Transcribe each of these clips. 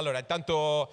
allora, intanto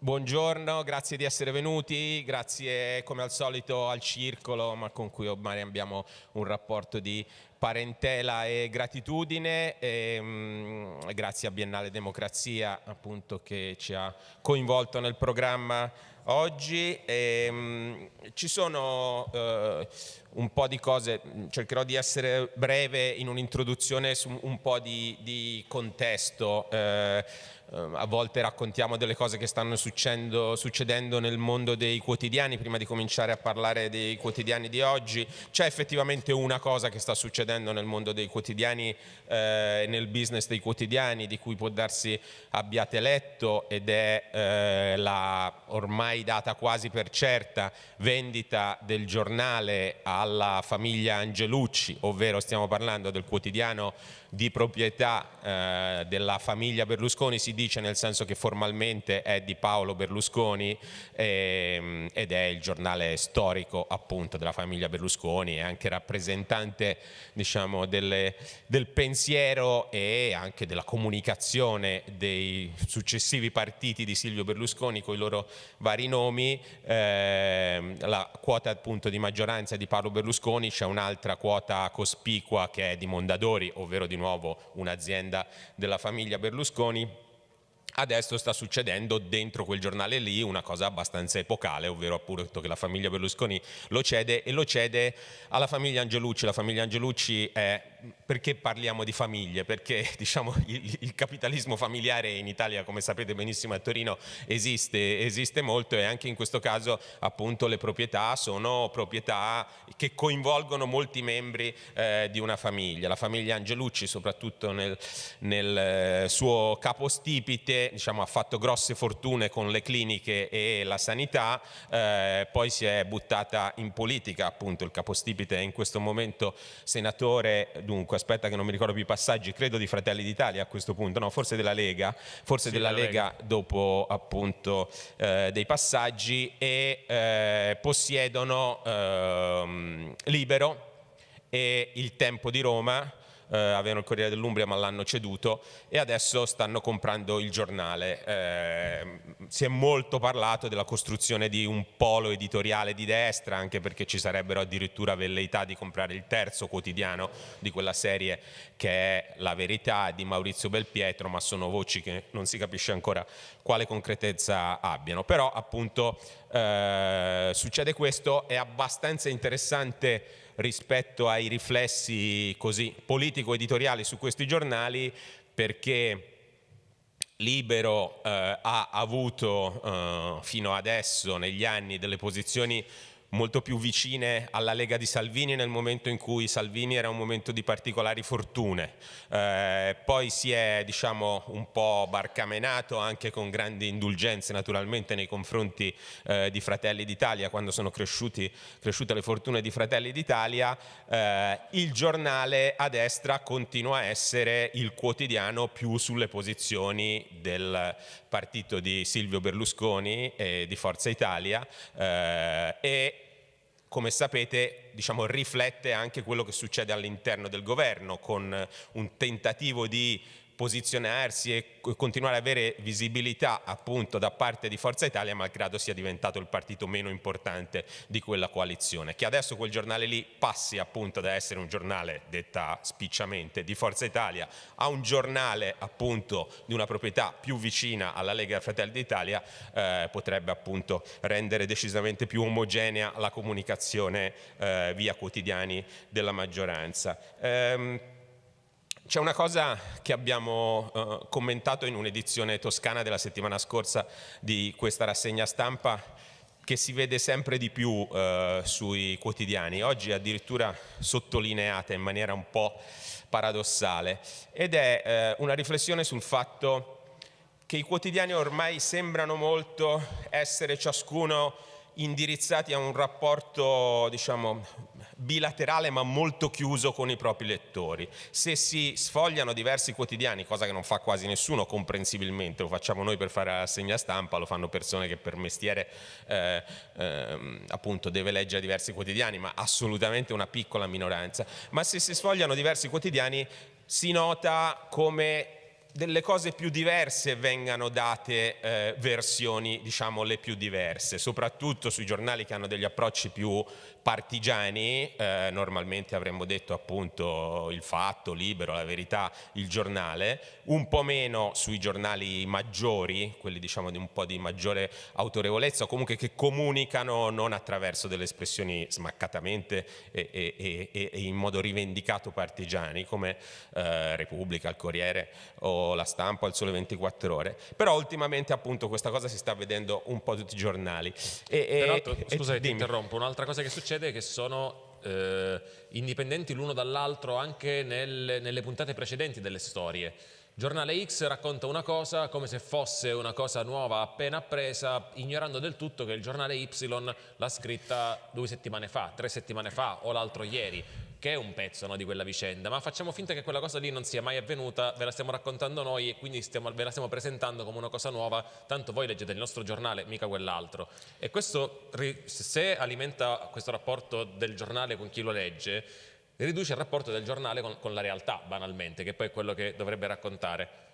buongiorno, grazie di essere venuti, grazie come al solito al Circolo, ma con cui ormai abbiamo un rapporto di parentela e gratitudine, e, mh, grazie a Biennale Democrazia appunto che ci ha coinvolto nel programma oggi. E, mh, ci sono eh, un po' di cose, cercherò di essere breve in un'introduzione su un po' di, di contesto. Eh, a volte raccontiamo delle cose che stanno succedendo, succedendo, nel mondo dei quotidiani, prima di cominciare a parlare dei quotidiani di oggi, c'è effettivamente una cosa che sta succedendo nel mondo dei quotidiani eh, nel business dei quotidiani di cui può darsi abbiate letto ed è eh, la ormai data quasi per certa vendita del giornale alla famiglia Angelucci, ovvero stiamo parlando del quotidiano di proprietà eh, della famiglia Berlusconi, si dice nel senso che formalmente è di Paolo Berlusconi ehm, ed è il giornale storico appunto della famiglia Berlusconi, è anche rappresentante diciamo, delle, del pensiero e anche della comunicazione dei successivi partiti di Silvio Berlusconi con i loro vari nomi, eh, la quota appunto di maggioranza di Paolo Berlusconi, c'è un'altra quota cospicua che è di Mondadori, ovvero di nuovo un'azienda della famiglia Berlusconi, Adesso sta succedendo dentro quel giornale lì una cosa abbastanza epocale, ovvero appunto che la famiglia Berlusconi lo cede e lo cede alla famiglia Angelucci. La famiglia Angelucci è perché parliamo di famiglie? Perché diciamo, il, il, capitalismo familiare in Italia, come sapete benissimo a Torino, esiste, esiste molto e anche in questo caso appunto le proprietà sono proprietà che coinvolgono molti membri eh, di una famiglia. La famiglia Angelucci soprattutto nel, nel eh, suo capostipite diciamo, ha fatto grosse fortune con le cliniche e la sanità, eh, poi si è buttata in politica, appunto il capostipite è in questo momento senatore dunque aspetta che non mi ricordo più i passaggi, credo di Fratelli d'Italia a questo punto, no forse della Lega, forse sì, della Lega, Lega, dopo appunto eh, dei passaggi e eh, possiedono eh, Libero e il Tempo di Roma eh, avevano il Corriere dell'Umbria ma l'hanno ceduto e adesso stanno comprando il giornale. Eh, si è molto parlato della costruzione di un polo editoriale di destra anche perché ci sarebbero addirittura velleità di comprare il terzo quotidiano di quella serie che è La Verità di Maurizio Belpietro ma sono voci che non si capisce ancora quale concretezza abbiano. Però appunto eh, succede questo, è abbastanza interessante rispetto ai riflessi così politico-editoriali su questi giornali perché Libero eh, ha avuto eh, fino adesso negli anni delle posizioni molto più vicine alla Lega di Salvini nel momento in cui Salvini era un momento di particolari fortune. Eh, poi si è diciamo, un po' barcamenato anche con grandi indulgenze naturalmente nei confronti eh, di Fratelli d'Italia quando sono cresciuti, cresciute le fortune di Fratelli d'Italia. Eh, il giornale a destra continua a essere il quotidiano più sulle posizioni del partito di Silvio Berlusconi e di Forza Italia eh, e come sapete diciamo, riflette anche quello che succede all'interno del governo con un tentativo di posizionarsi e continuare ad avere visibilità appunto da parte di Forza Italia malgrado sia diventato il partito meno importante di quella coalizione che adesso quel giornale lì passi appunto da essere un giornale detta spicciamente di Forza Italia a un giornale appunto di una proprietà più vicina alla Lega Fratelli d'Italia eh, potrebbe appunto rendere decisamente più omogenea la comunicazione eh, via quotidiani della maggioranza. Ehm, c'è una cosa che abbiamo uh, commentato in un'edizione toscana della settimana scorsa di questa rassegna stampa che si vede sempre di più uh, sui quotidiani, oggi addirittura sottolineata in maniera un po' paradossale, ed è uh, una riflessione sul fatto che i quotidiani ormai sembrano molto essere ciascuno indirizzati a un rapporto diciamo, bilaterale ma molto chiuso con i propri lettori. Se si sfogliano diversi quotidiani, cosa che non fa quasi nessuno comprensibilmente, lo facciamo noi per fare la segna stampa, lo fanno persone che per mestiere eh, eh, appunto deve leggere diversi quotidiani, ma assolutamente una piccola minoranza, ma se si sfogliano diversi quotidiani si nota come delle cose più diverse vengano date eh, versioni, diciamo, le più diverse, soprattutto sui giornali che hanno degli approcci più partigiani, eh, normalmente avremmo detto appunto il fatto, libero, la verità, il giornale, un po' meno sui giornali maggiori, quelli diciamo di un po' di maggiore autorevolezza o comunque che comunicano non attraverso delle espressioni smaccatamente e, e, e, e in modo rivendicato partigiani come eh, Repubblica, il Corriere o la Stampa il Sole 24 Ore, però ultimamente appunto questa cosa si sta vedendo un po' tutti i giornali. Peraltro, scusa ti interrompo, un'altra cosa che succede succede che sono eh, indipendenti l'uno dall'altro anche nel, nelle puntate precedenti delle storie. Giornale X racconta una cosa come se fosse una cosa nuova appena appresa, ignorando del tutto che il giornale Y l'ha scritta due settimane fa, tre settimane fa o l'altro ieri che è un pezzo no, di quella vicenda, ma facciamo finta che quella cosa lì non sia mai avvenuta, ve la stiamo raccontando noi e quindi stiamo, ve la stiamo presentando come una cosa nuova, tanto voi leggete il nostro giornale, mica quell'altro. E questo, se alimenta questo rapporto del giornale con chi lo legge, riduce il rapporto del giornale con, con la realtà, banalmente, che poi è quello che dovrebbe raccontare.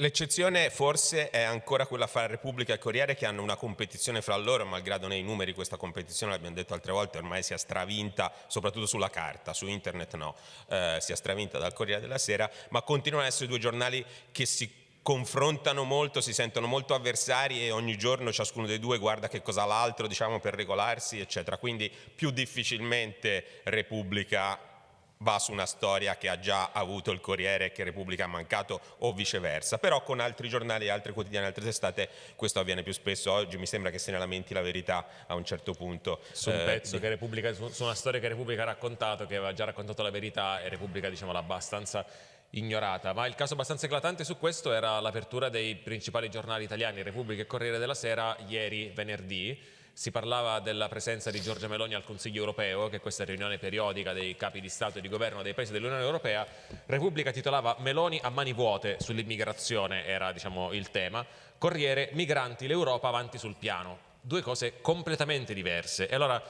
L'eccezione forse è ancora quella fra Repubblica e Corriere che hanno una competizione fra loro, malgrado nei numeri questa competizione, l'abbiamo detto altre volte, ormai sia stravinta, soprattutto sulla carta, su internet no, eh, sia stravinta dal Corriere della Sera, ma continuano ad essere due giornali che si confrontano molto, si sentono molto avversari e ogni giorno ciascuno dei due guarda che cosa l'altro diciamo, per regolarsi, eccetera. Quindi più difficilmente Repubblica va su una storia che ha già avuto il Corriere e che Repubblica ha mancato o viceversa, però con altri giornali, altri quotidiani, altre testate questo avviene più spesso, oggi mi sembra che se ne lamenti la verità a un certo punto. Su un eh, pezzo di... che Repubblica, su una storia che Repubblica ha raccontato, che aveva già raccontato la verità e Repubblica diciamo l'ha abbastanza ignorata, ma il caso abbastanza eclatante su questo era l'apertura dei principali giornali italiani, Repubblica e Corriere della Sera, ieri venerdì, si parlava della presenza di Giorgia Meloni al Consiglio europeo, che è questa riunione periodica dei capi di Stato e di governo dei paesi dell'Unione Europea. Repubblica titolava Meloni a mani vuote sull'immigrazione, era diciamo, il tema. Corriere, migranti, l'Europa avanti sul piano. Due cose completamente diverse. E allora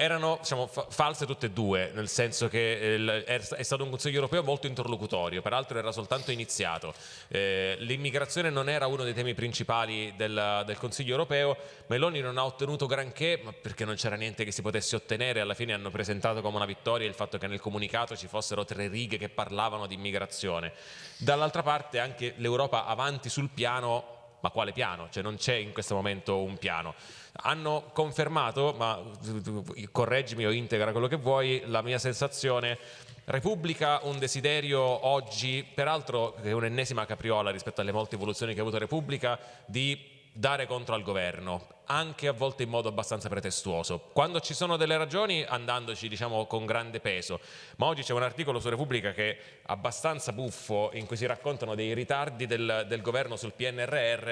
erano diciamo, fa false tutte e due, nel senso che eh, è stato un Consiglio europeo molto interlocutorio, peraltro era soltanto iniziato. Eh, L'immigrazione non era uno dei temi principali del, del, Consiglio europeo, Meloni non ha ottenuto granché, ma perché non c'era niente che si potesse ottenere, alla fine hanno presentato come una vittoria il fatto che nel comunicato ci fossero tre righe che parlavano di immigrazione. Dall'altra parte anche l'Europa avanti sul piano ma quale piano? Cioè non c'è in questo momento un piano. Hanno confermato, ma correggimi o integra quello che vuoi, la mia sensazione. Repubblica un desiderio oggi, peraltro è un'ennesima capriola rispetto alle molte evoluzioni che ha avuto Repubblica, di dare contro al governo, anche a volte in modo abbastanza pretestuoso. Quando ci sono delle ragioni andandoci diciamo con grande peso, ma oggi c'è un articolo su Repubblica che è abbastanza buffo in cui si raccontano dei ritardi del, del governo sul PNRR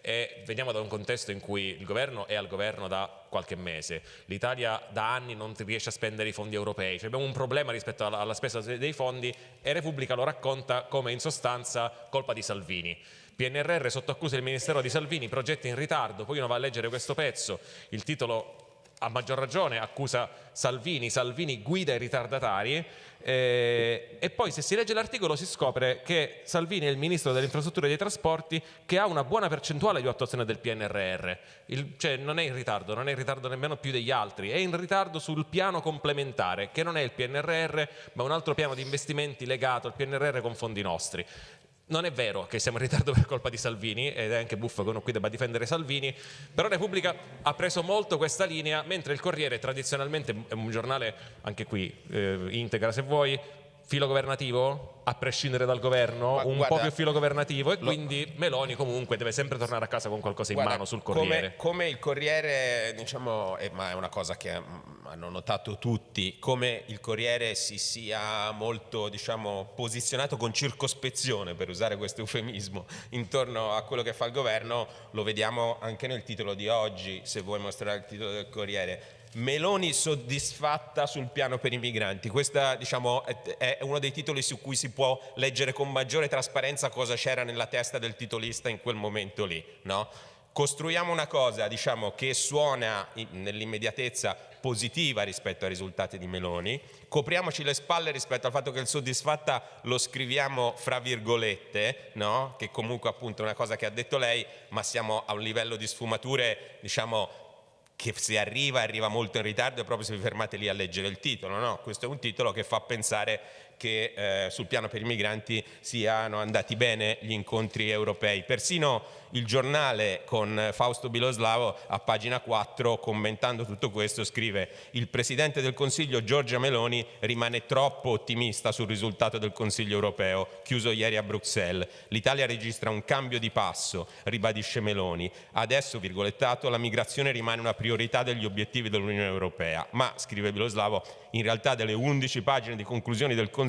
e veniamo da un contesto in cui il governo è al governo da qualche mese, l'Italia da anni non riesce a spendere i fondi europei, cioè abbiamo un problema rispetto alla, alla spesa dei fondi e Repubblica lo racconta come in sostanza colpa di Salvini. PNRR sotto accusa del Ministero di Salvini, progetti in ritardo, poi uno va a leggere questo pezzo, il titolo a maggior ragione accusa Salvini, Salvini guida i ritardatari eh, e poi se si legge l'articolo si scopre che Salvini è il ministro delle infrastrutture e dei trasporti che ha una buona percentuale di attuazione del PNRR, il, cioè non è in ritardo, non è in ritardo nemmeno più degli altri, è in ritardo sul piano complementare che non è il PNRR ma un altro piano di investimenti legato al PNRR con fondi nostri non è vero che siamo in ritardo per colpa di Salvini ed è anche buffo che uno qui debba difendere Salvini, però Repubblica ha preso molto questa linea, mentre il Corriere tradizionalmente è un giornale, anche qui eh, integra se vuoi, filo governativo, a prescindere dal governo, Ma un guarda, po' più filo governativo e lo, quindi Meloni comunque deve sempre tornare a casa con qualcosa in guarda, mano sul Corriere. Come, come il Corriere, diciamo, è, ma è una cosa che mm, hanno notato tutti, come il Corriere si sia molto diciamo, posizionato con circospezione, per usare questo eufemismo, intorno a quello che fa il governo, lo vediamo anche nel titolo di oggi, se vuoi mostrare il titolo del Corriere Meloni soddisfatta sul piano per i migranti. Questo diciamo, è uno dei titoli su cui si può leggere con maggiore trasparenza cosa c'era nella testa del titolista in quel momento lì. No? costruiamo una cosa diciamo, che suona nell'immediatezza positiva rispetto ai risultati di Meloni, copriamoci le spalle rispetto al fatto che il soddisfatta lo scriviamo fra virgolette, no? che comunque appunto è una cosa che ha detto lei, ma siamo a un livello di sfumature diciamo che se arriva, arriva molto in ritardo e proprio se vi fermate lì a leggere il titolo, no? questo è un titolo che fa pensare che eh, sul piano per i migranti siano andati bene gli incontri europei. Persino il giornale con Fausto Biloslavo a pagina 4 commentando tutto questo scrive il Presidente del Consiglio Giorgia Meloni rimane troppo ottimista sul risultato del Consiglio europeo chiuso ieri a Bruxelles. L'Italia registra un cambio di passo, ribadisce Meloni. Adesso, virgolettato, la migrazione rimane una priorità degli obiettivi dell'Unione Europea. Ma, scrive Biloslavo, in realtà delle 11 pagine di conclusioni del Consiglio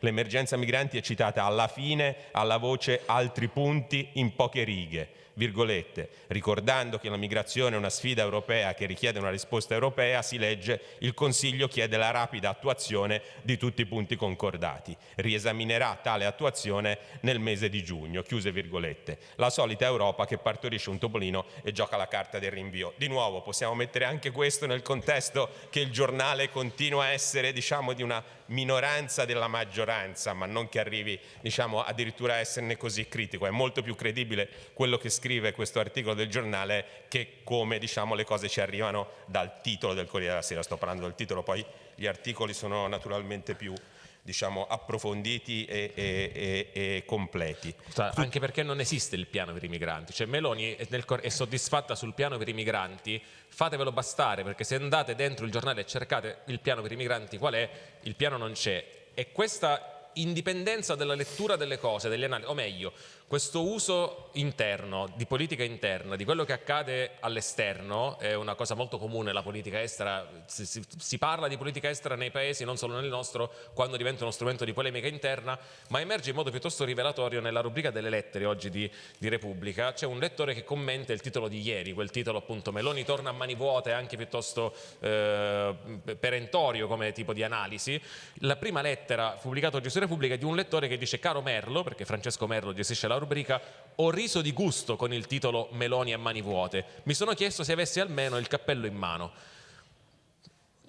l'emergenza migranti è citata alla fine alla voce altri punti in poche righe virgolette, ricordando che la migrazione è una sfida europea che richiede una risposta europea, si legge il Consiglio chiede la rapida attuazione di tutti i punti concordati. Riesaminerà tale attuazione nel mese di giugno, chiuse virgolette. La solita Europa che partorisce un topolino e gioca la carta del rinvio. Di nuovo possiamo mettere anche questo nel contesto che il giornale continua a essere diciamo di una minoranza della maggioranza, ma non che arrivi diciamo, addirittura a esserne così critico. È molto più credibile quello che scrive questo articolo del giornale che come diciamo, le cose ci arrivano dal titolo del Corriere della Sera. Sto parlando del titolo, poi gli articoli sono naturalmente più diciamo, approfonditi e, e, e, e completi. Anche perché non esiste il piano per i migranti, cioè Meloni è, nel, è, soddisfatta sul piano per i migranti, fatevelo bastare perché se andate dentro il giornale e cercate il piano per i migranti qual è, il piano non c'è. E questa indipendenza della lettura delle cose, delle analisi, o meglio, questo uso interno, di politica interna, di quello che accade all'esterno, è una cosa molto comune la politica estera, si, si, si, parla di politica estera nei paesi, non solo nel nostro, quando diventa uno strumento di polemica interna, ma emerge in modo piuttosto rivelatorio nella rubrica delle lettere oggi di, di Repubblica, c'è un lettore che commenta il titolo di ieri, quel titolo appunto Meloni torna a mani vuote, anche piuttosto eh, perentorio come tipo di analisi, la prima lettera pubblicata oggi su Repubblica è di un lettore che dice caro Merlo, perché Francesco Merlo gestisce la rubrica Ho riso di gusto con il titolo Meloni a mani vuote. Mi sono chiesto se avessi almeno il cappello in mano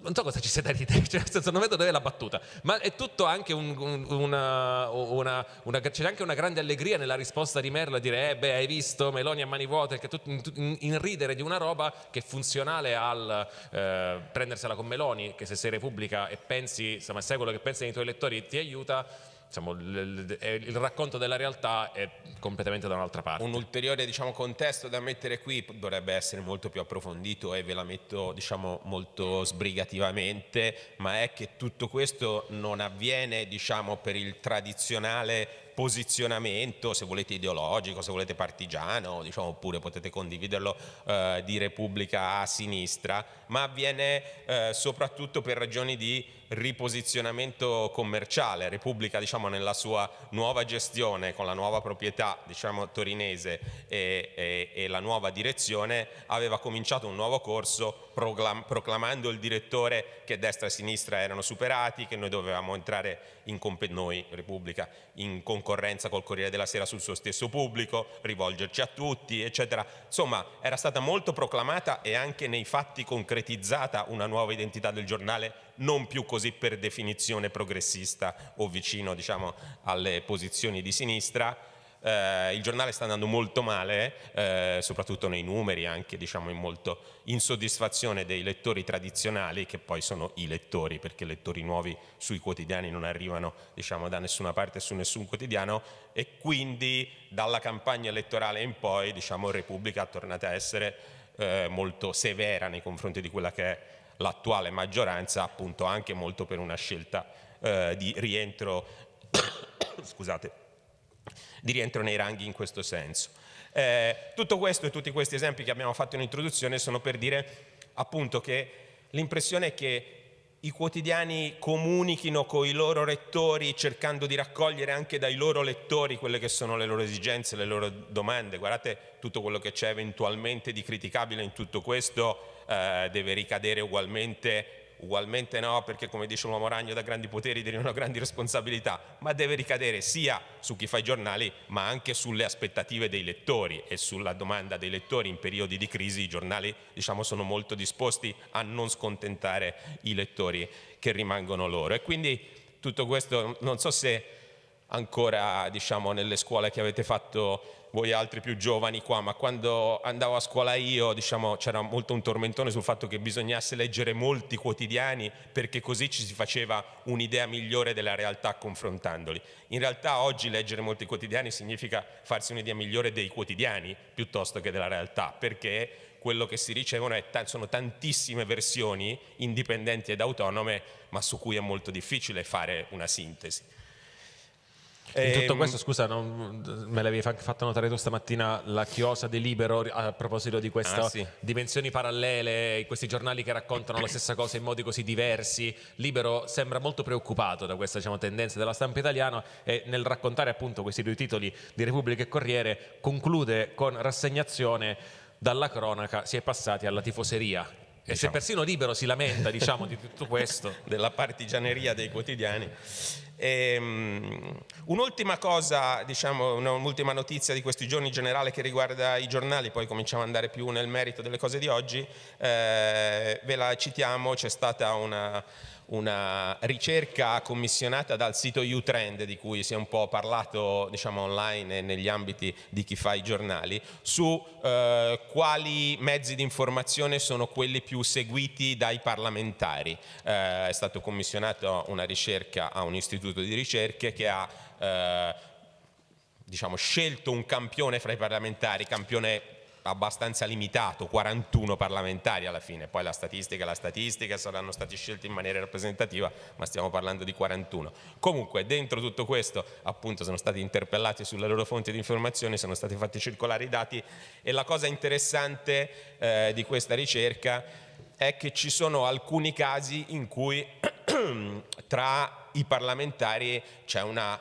non so cosa ci sia da ridere, cioè, nel senso, non vedo dove è la battuta, ma è tutto anche un, un, una, una, una, c'è anche una grande allegria nella risposta di Merlo a dire, eh beh, hai visto Meloni a mani vuote, che tutto, in, in, ridere di una roba che è funzionale al eh, prendersela con Meloni, che se sei Repubblica e pensi, insomma, sai quello che pensano i tuoi elettori ti aiuta, diciamo, il, racconto della realtà è completamente da un'altra parte. Un ulteriore diciamo, contesto da mettere qui dovrebbe essere molto più approfondito e ve la metto diciamo, molto sbrigativamente, ma è che tutto questo non avviene diciamo, per il tradizionale posizionamento, se volete ideologico, se volete partigiano, diciamo, oppure potete condividerlo eh, di Repubblica a sinistra, ma avviene eh, soprattutto per ragioni di riposizionamento commerciale. Repubblica diciamo, nella sua nuova gestione, con la nuova proprietà diciamo, torinese e, e, e, la nuova direzione, aveva cominciato un nuovo corso proclamando il direttore che destra e sinistra erano superati, che noi dovevamo entrare in noi, Repubblica, in concorrenza col Corriere della Sera sul suo stesso pubblico, rivolgerci a tutti, eccetera. Insomma, era stata molto proclamata e anche nei fatti concretizzata una nuova identità del giornale, non più così per definizione progressista o vicino diciamo, alle posizioni di sinistra, eh, il giornale sta andando molto male, eh, soprattutto nei numeri, anche diciamo, in molto insoddisfazione dei lettori tradizionali, che poi sono i lettori, perché lettori nuovi sui quotidiani non arrivano diciamo, da nessuna parte su nessun quotidiano, e quindi dalla campagna elettorale in poi diciamo, Repubblica è tornata a essere eh, molto severa nei confronti di quella che è l'attuale maggioranza, appunto anche molto per una scelta eh, di rientro scusate, di rientro nei ranghi in questo senso. Eh, tutto questo e tutti questi esempi che abbiamo fatto in introduzione sono per dire appunto che l'impressione è che i quotidiani comunichino con i loro lettori cercando di raccogliere anche dai loro lettori quelle che sono le loro esigenze, le loro domande. Guardate tutto quello che c'è eventualmente di criticabile in tutto questo eh, deve ricadere ugualmente ugualmente no, perché come dice l'uomo ragno da grandi poteri derivano grandi responsabilità, ma deve ricadere sia su chi fa i giornali, ma anche sulle aspettative dei lettori e sulla domanda dei lettori in periodi di crisi i giornali diciamo, sono molto disposti a non scontentare i lettori che rimangono loro. E quindi tutto questo non so se ancora diciamo, nelle scuole che avete fatto voi altri più giovani qua, ma quando andavo a scuola io diciamo, c'era molto un tormentone sul fatto che bisognasse leggere molti quotidiani perché così ci si faceva un'idea migliore della realtà confrontandoli. In realtà oggi leggere molti quotidiani significa farsi un'idea migliore dei quotidiani piuttosto che della realtà, perché quello che si ricevono sono tantissime versioni indipendenti ed autonome, ma su cui è molto difficile fare una sintesi. In tutto ehm, questo, scusa, non, me l'avevi fatto notare tu stamattina la chiosa di Libero a proposito di queste ah, sì. dimensioni parallele, questi giornali che raccontano la stessa cosa in modi così diversi. Libero sembra molto preoccupato da questa diciamo, tendenza della stampa italiana e nel raccontare appunto questi due titoli di Repubblica e Corriere conclude con rassegnazione dalla cronaca si è passati alla tifoseria. E diciamo. se persino Libero si lamenta diciamo, di tutto questo. Della partigianeria dei quotidiani. Ehm, un'ultima cosa, diciamo, un'ultima notizia di questi giorni in generale che riguarda i giornali, poi cominciamo ad andare più nel merito delle cose di oggi, eh, ve la citiamo, c'è stata una una ricerca commissionata dal sito Utrend di cui si è un po' parlato diciamo, online e negli ambiti di chi fa i giornali su eh, quali mezzi di informazione sono quelli più seguiti dai parlamentari. Eh, è stata commissionata una ricerca a un istituto di ricerche che ha eh, diciamo, scelto un campione fra i parlamentari, campione abbastanza limitato, 41 parlamentari alla fine, poi la statistica la statistica, saranno stati scelti in maniera rappresentativa, ma stiamo parlando di 41. Comunque dentro tutto questo appunto sono stati interpellati sulle loro fonti di informazione, sono stati fatti circolare i dati e la cosa interessante eh, di questa ricerca è che ci sono alcuni casi in cui tra i parlamentari c'è una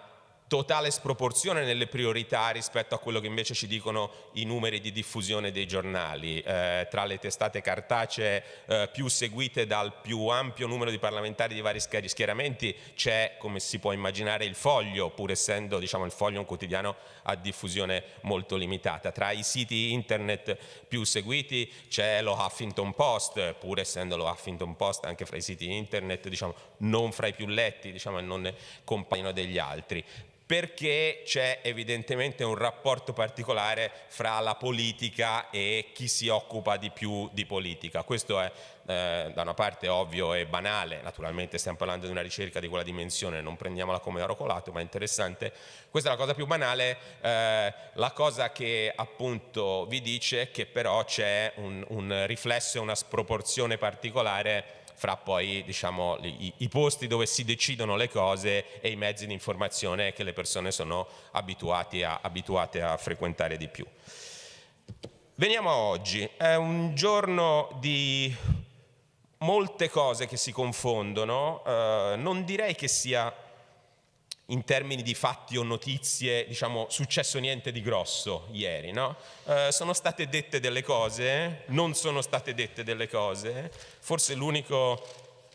totale sproporzione nelle priorità rispetto a quello che invece ci dicono i numeri di diffusione dei giornali. Eh, tra le testate cartacee eh, più seguite dal più ampio numero di parlamentari di vari schieramenti c'è, come si può immaginare, il foglio, pur essendo diciamo, il foglio un quotidiano a diffusione molto limitata. Tra i siti internet più seguiti c'è lo Huffington Post, pur essendo lo Huffington Post anche fra i siti internet diciamo, non fra i più letti diciamo, e non compaiono degli altri perché c'è evidentemente un rapporto particolare fra la politica e chi si occupa di più di politica. Questo è eh, da una parte ovvio e banale, naturalmente stiamo parlando di una ricerca di quella dimensione, non prendiamola come oro colato, ma è interessante. Questa è la cosa più banale, eh, la cosa che appunto vi dice che però c'è un, un riflesso e una sproporzione particolare fra poi diciamo, i, i, posti dove si decidono le cose e i mezzi di informazione che le persone sono a, abituate a frequentare di più. Veniamo a oggi, è un giorno di molte cose che si confondono, eh, non direi che sia in termini di fatti o notizie, diciamo, successo niente di grosso ieri, no? eh, sono state dette delle cose, non sono state dette delle cose, forse l'unico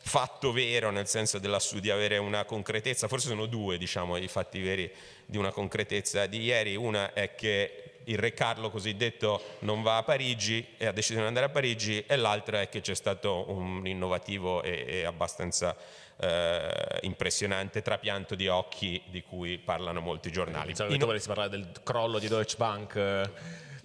fatto vero, nel senso della, di avere una concretezza, forse sono due, diciamo, i fatti veri di una concretezza di ieri, una è che il re Carlo cosiddetto non va a Parigi e ha deciso di andare a Parigi e l'altra è che c'è stato un innovativo e, e abbastanza eh, impressionante trapianto di occhi di cui parlano molti giornali. Pensavo che tu volessi parlare del crollo di Deutsche Bank.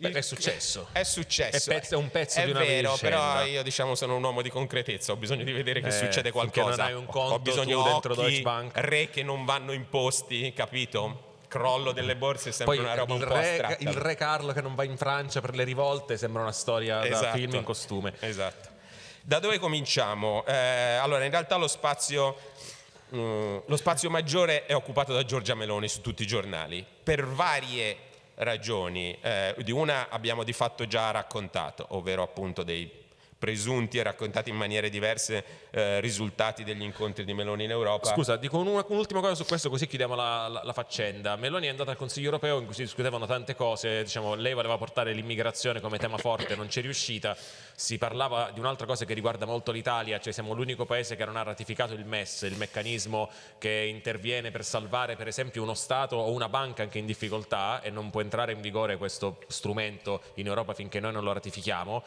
Perché è successo. È successo. È, pezzo, è un pezzo è di una vero, però io diciamo sono un uomo di concretezza, ho bisogno di vedere che eh, succede qualcosa. Non hai un conto ho bisogno dentro occhi, Deutsche Bank. re che non vanno imposti, capito? crollo delle borse è sempre Poi una roba un po' astratta. Il re Carlo che non va in Francia per le rivolte sembra una storia esatto. da film in costume. Esatto. Da dove cominciamo? Eh, allora, in realtà lo spazio, mm, lo spazio maggiore è occupato da Giorgia Meloni su tutti i giornali, per varie ragioni. Eh, di una abbiamo di fatto già raccontato, ovvero appunto dei presunti e raccontati in maniere diverse eh, risultati degli incontri di Meloni in Europa. Scusa, dico un'ultima cosa su questo così chiudiamo la, la, la, faccenda. Meloni è andata al Consiglio europeo in cui si discutevano tante cose, diciamo, lei voleva portare l'immigrazione come tema forte, non c'è riuscita, si parlava di un'altra cosa che riguarda molto l'Italia, cioè siamo l'unico paese che non ha ratificato il MES, il meccanismo che interviene per salvare per esempio uno Stato o una banca anche in difficoltà e non può entrare in vigore questo strumento in Europa finché noi non lo ratifichiamo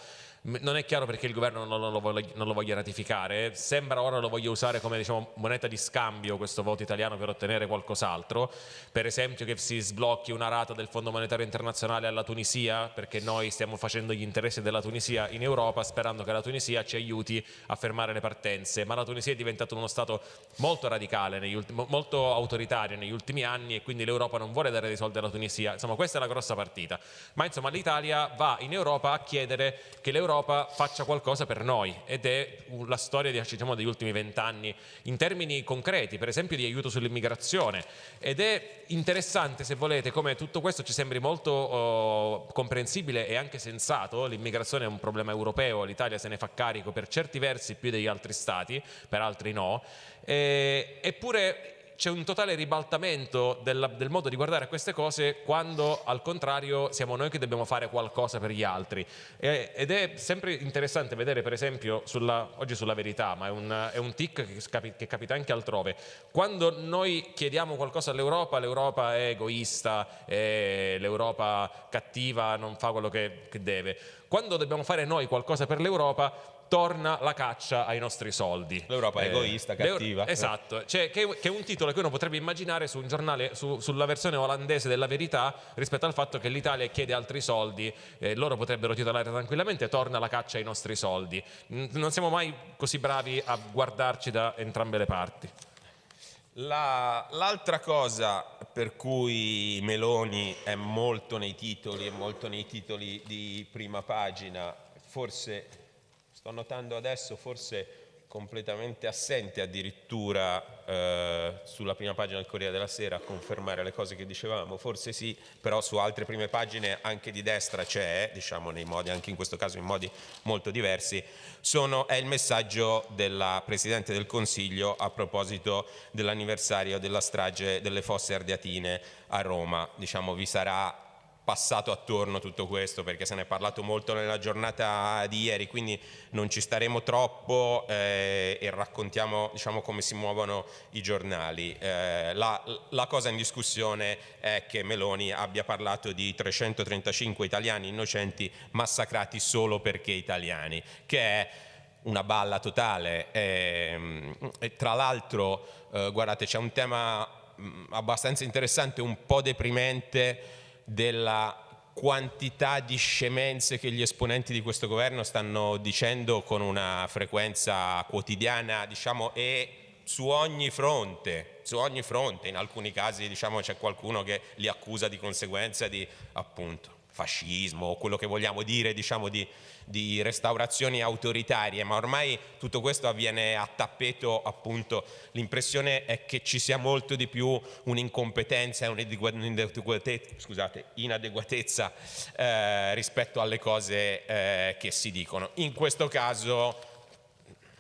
non è chiaro perché il governo non lo, voglia, non lo voglia ratificare, sembra ora lo voglia usare come diciamo, moneta di scambio questo voto italiano per ottenere qualcos'altro, per esempio che si sblocchi una rata del Fondo Monetario Internazionale alla Tunisia perché noi stiamo facendo gli interessi della Tunisia in Europa sperando che la Tunisia ci aiuti a fermare le partenze, ma la Tunisia è diventato uno Stato molto radicale, molto autoritario negli ultimi anni e quindi l'Europa non vuole dare dei soldi alla Tunisia, insomma questa è la grossa partita, ma insomma l'Italia va in Europa a chiedere che l'Europa faccia qualcosa per noi ed è la storia diciamo, degli ultimi vent'anni in termini concreti, per esempio di aiuto sull'immigrazione. Ed è interessante se volete come tutto questo ci sembri molto oh, comprensibile e anche sensato, l'immigrazione è un problema europeo, l'Italia se ne fa carico per certi versi più degli altri stati, per altri no, e, eppure c'è un totale ribaltamento del, del, modo di guardare a queste cose quando al contrario siamo noi che dobbiamo fare qualcosa per gli altri. E, ed è sempre interessante vedere per esempio sulla, oggi sulla verità ma è un, è un tic che, capi, che, capita anche altrove. Quando noi chiediamo qualcosa all'Europa l'Europa è egoista l'Europa cattiva non fa quello che, che deve. Quando dobbiamo fare noi qualcosa per l'Europa torna la caccia ai nostri soldi. L'Europa è eh, egoista, cattiva. Esatto, cioè, che, che, è un titolo che uno potrebbe immaginare su un giornale, su, sulla versione olandese della verità rispetto al fatto che l'Italia chiede altri soldi, eh, loro potrebbero titolare tranquillamente torna la caccia ai nostri soldi. Non siamo mai così bravi a guardarci da entrambe le parti. L'altra la, cosa per cui Meloni è molto nei titoli, è molto nei titoli di prima pagina, forse sto notando adesso forse completamente assente addirittura eh, sulla prima pagina del Corriere della Sera a confermare le cose che dicevamo, forse sì, però su altre prime pagine anche di destra c'è, diciamo nei modi, anche in questo caso in modi molto diversi, sono, è il messaggio della Presidente del Consiglio a proposito dell'anniversario della strage delle fosse ardeatine a Roma, diciamo vi sarà passato attorno tutto questo perché se ne è parlato molto nella giornata di ieri quindi non ci staremo troppo eh, e raccontiamo diciamo, come si muovono i giornali. Eh, la, la, cosa in discussione è che Meloni abbia parlato di 335 italiani innocenti massacrati solo perché italiani che è una balla totale e, e tra l'altro eh, guardate c'è un tema mh, abbastanza interessante un po' deprimente della quantità di scemenze che gli esponenti di questo governo stanno dicendo con una frequenza quotidiana diciamo, e su ogni fronte, su ogni fronte, in alcuni casi diciamo, c'è qualcuno che li accusa di conseguenza di appunto fascismo o quello che vogliamo dire diciamo, di, di, restaurazioni autoritarie, ma ormai tutto questo avviene a tappeto appunto, l'impressione è che ci sia molto di più un'incompetenza e un'inadeguatezza eh, rispetto alle cose eh, che si dicono. In questo caso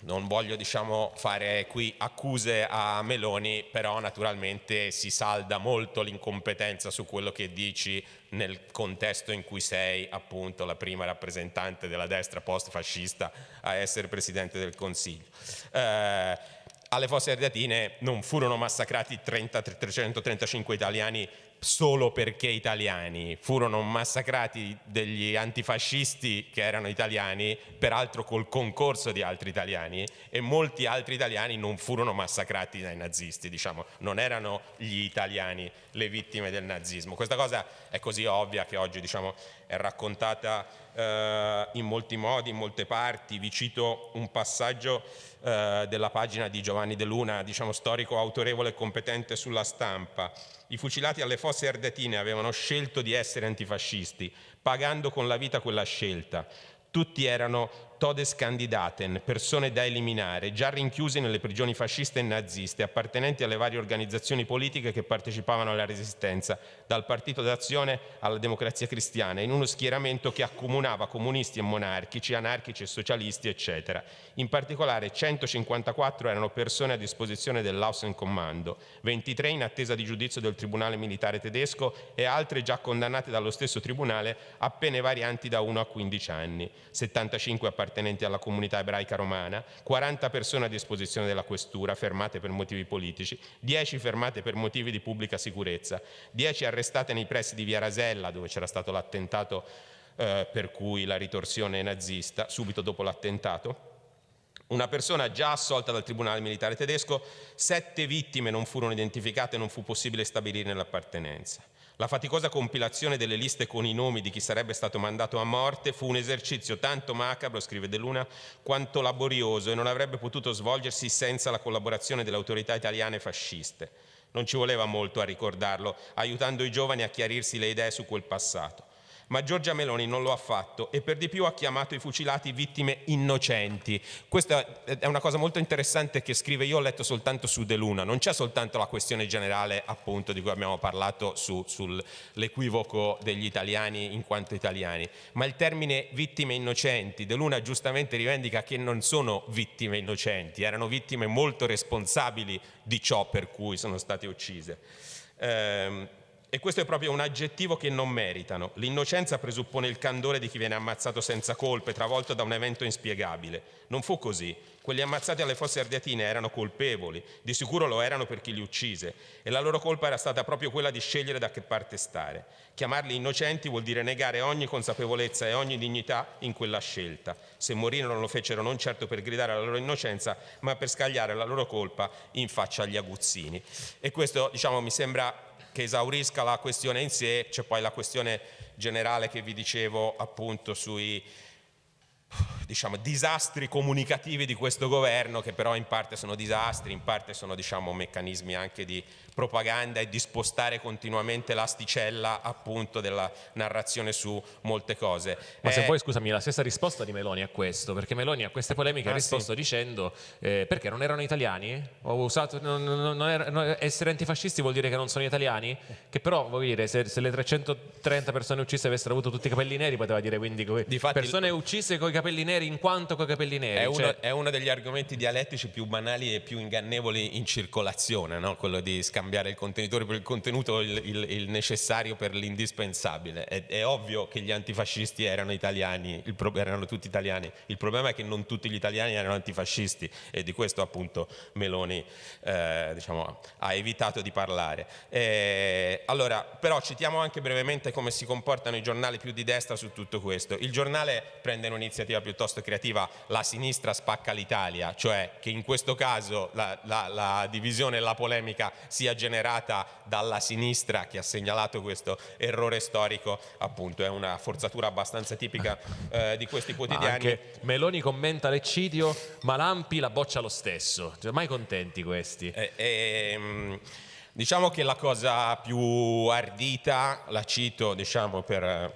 non voglio diciamo, fare qui accuse a Meloni, però naturalmente si salda molto l'incompetenza su quello che dici nel contesto in cui sei appunto la prima rappresentante della destra post-fascista a essere Presidente del Consiglio. Eh, alle fosse ardeatine non furono massacrati 30, 335 italiani solo perché italiani, furono massacrati degli antifascisti che erano italiani, peraltro col concorso di altri italiani e molti altri italiani non furono massacrati dai nazisti, diciamo, non erano gli italiani le vittime del nazismo. Questa cosa è così ovvia che oggi diciamo, è raccontata eh, in molti modi, in molte parti. Vi cito un passaggio eh, della pagina di Giovanni De Luna, diciamo, storico autorevole e competente sulla stampa. I fucilati alle fosse ardetine avevano scelto di essere antifascisti, pagando con la vita quella scelta. Tutti erano todes candidaten, persone da eliminare, già rinchiuse nelle prigioni fasciste e naziste, appartenenti alle varie organizzazioni politiche che partecipavano alla resistenza, dal Partito d'Azione alla Democrazia Cristiana, in uno schieramento che accomunava comunisti e monarchici, anarchici e socialisti, eccetera. In particolare 154 erano persone a disposizione dell'Außenkommando, 23 in attesa di giudizio del Tribunale Militare Tedesco e altre già condannate dallo stesso Tribunale a pene varianti da 1 a 15 anni, 75 appartenenti appartenenti alla comunità ebraica romana, 40 persone a disposizione della questura fermate per motivi politici, 10 fermate per motivi di pubblica sicurezza, 10 arrestate nei pressi di Via Rasella dove c'era stato l'attentato eh, per cui la ritorsione nazista, subito dopo l'attentato, una persona già assolta dal Tribunale Militare Tedesco, sette vittime non furono identificate e non fu possibile stabilire l'appartenenza. La faticosa compilazione delle liste con i nomi di chi sarebbe stato mandato a morte fu un esercizio tanto macabro, scrive De Luna, quanto laborioso e non avrebbe potuto svolgersi senza la collaborazione delle autorità italiane fasciste. Non ci voleva molto a ricordarlo, aiutando i giovani a chiarirsi le idee su quel passato ma Giorgia Meloni non lo ha fatto e per di più ha chiamato i fucilati vittime innocenti. Questa è una cosa molto interessante che scrive, io ho letto soltanto su De Luna, non c'è soltanto la questione generale appunto di cui abbiamo parlato su, sull'equivoco degli italiani in quanto italiani, ma il termine vittime innocenti, De Luna giustamente rivendica che non sono vittime innocenti, erano vittime molto responsabili di ciò per cui sono state uccise. Eh, e questo è proprio un aggettivo che non meritano. L'innocenza presuppone il candore di chi viene ammazzato senza colpe, travolto da un evento inspiegabile. Non fu così. Quelli ammazzati alle fosse ardeatine erano colpevoli, di sicuro lo erano per chi li uccise, e la loro colpa era stata proprio quella di scegliere da che parte stare. Chiamarli innocenti vuol dire negare ogni consapevolezza e ogni dignità in quella scelta. Se morirono lo fecero non certo per gridare alla loro innocenza, ma per scagliare la loro colpa in faccia agli aguzzini. E questo, diciamo, mi sembra che esaurisca la questione in sé, c'è poi la questione generale che vi dicevo appunto sui diciamo, disastri comunicativi di questo governo che però in parte sono disastri, in parte sono diciamo, meccanismi anche di propaganda e di spostare continuamente l'asticella appunto della narrazione su molte cose. Ma eh, se vuoi scusami la stessa risposta di Meloni a questo, perché Meloni a queste polemiche ah, ha risposto sì. dicendo eh, perché non erano italiani? Ho usato, non, non era, non, essere antifascisti vuol dire che non sono italiani? Che però vuol dire se, se, le 330 persone uccise avessero avuto tutti i capelli neri poteva dire quindi Difatti, persone uccise con i capelli neri in quanto con i capelli neri. È, cioè... uno, è uno, degli argomenti dialettici più banali e più ingannevoli in circolazione, no? quello di scambiare cambiare il contenitore per il contenuto il, il, il necessario per l'indispensabile. È, è, ovvio che gli antifascisti erano italiani, pro, erano tutti italiani. Il problema è che non tutti gli italiani erano antifascisti e di questo appunto Meloni eh, diciamo, ha evitato di parlare. Eh, allora, però citiamo anche brevemente come si comportano i giornali più di destra su tutto questo. Il giornale prende un'iniziativa piuttosto creativa, la sinistra spacca l'Italia, cioè che in questo caso la, la, la divisione e la polemica sia generata dalla sinistra che ha segnalato questo errore storico appunto è una forzatura abbastanza tipica eh, di questi quotidiani. anche Meloni commenta l'eccidio ma Lampi la boccia lo stesso, cioè, mai contenti questi. Eh, eh, diciamo che la cosa più ardita, la cito diciamo per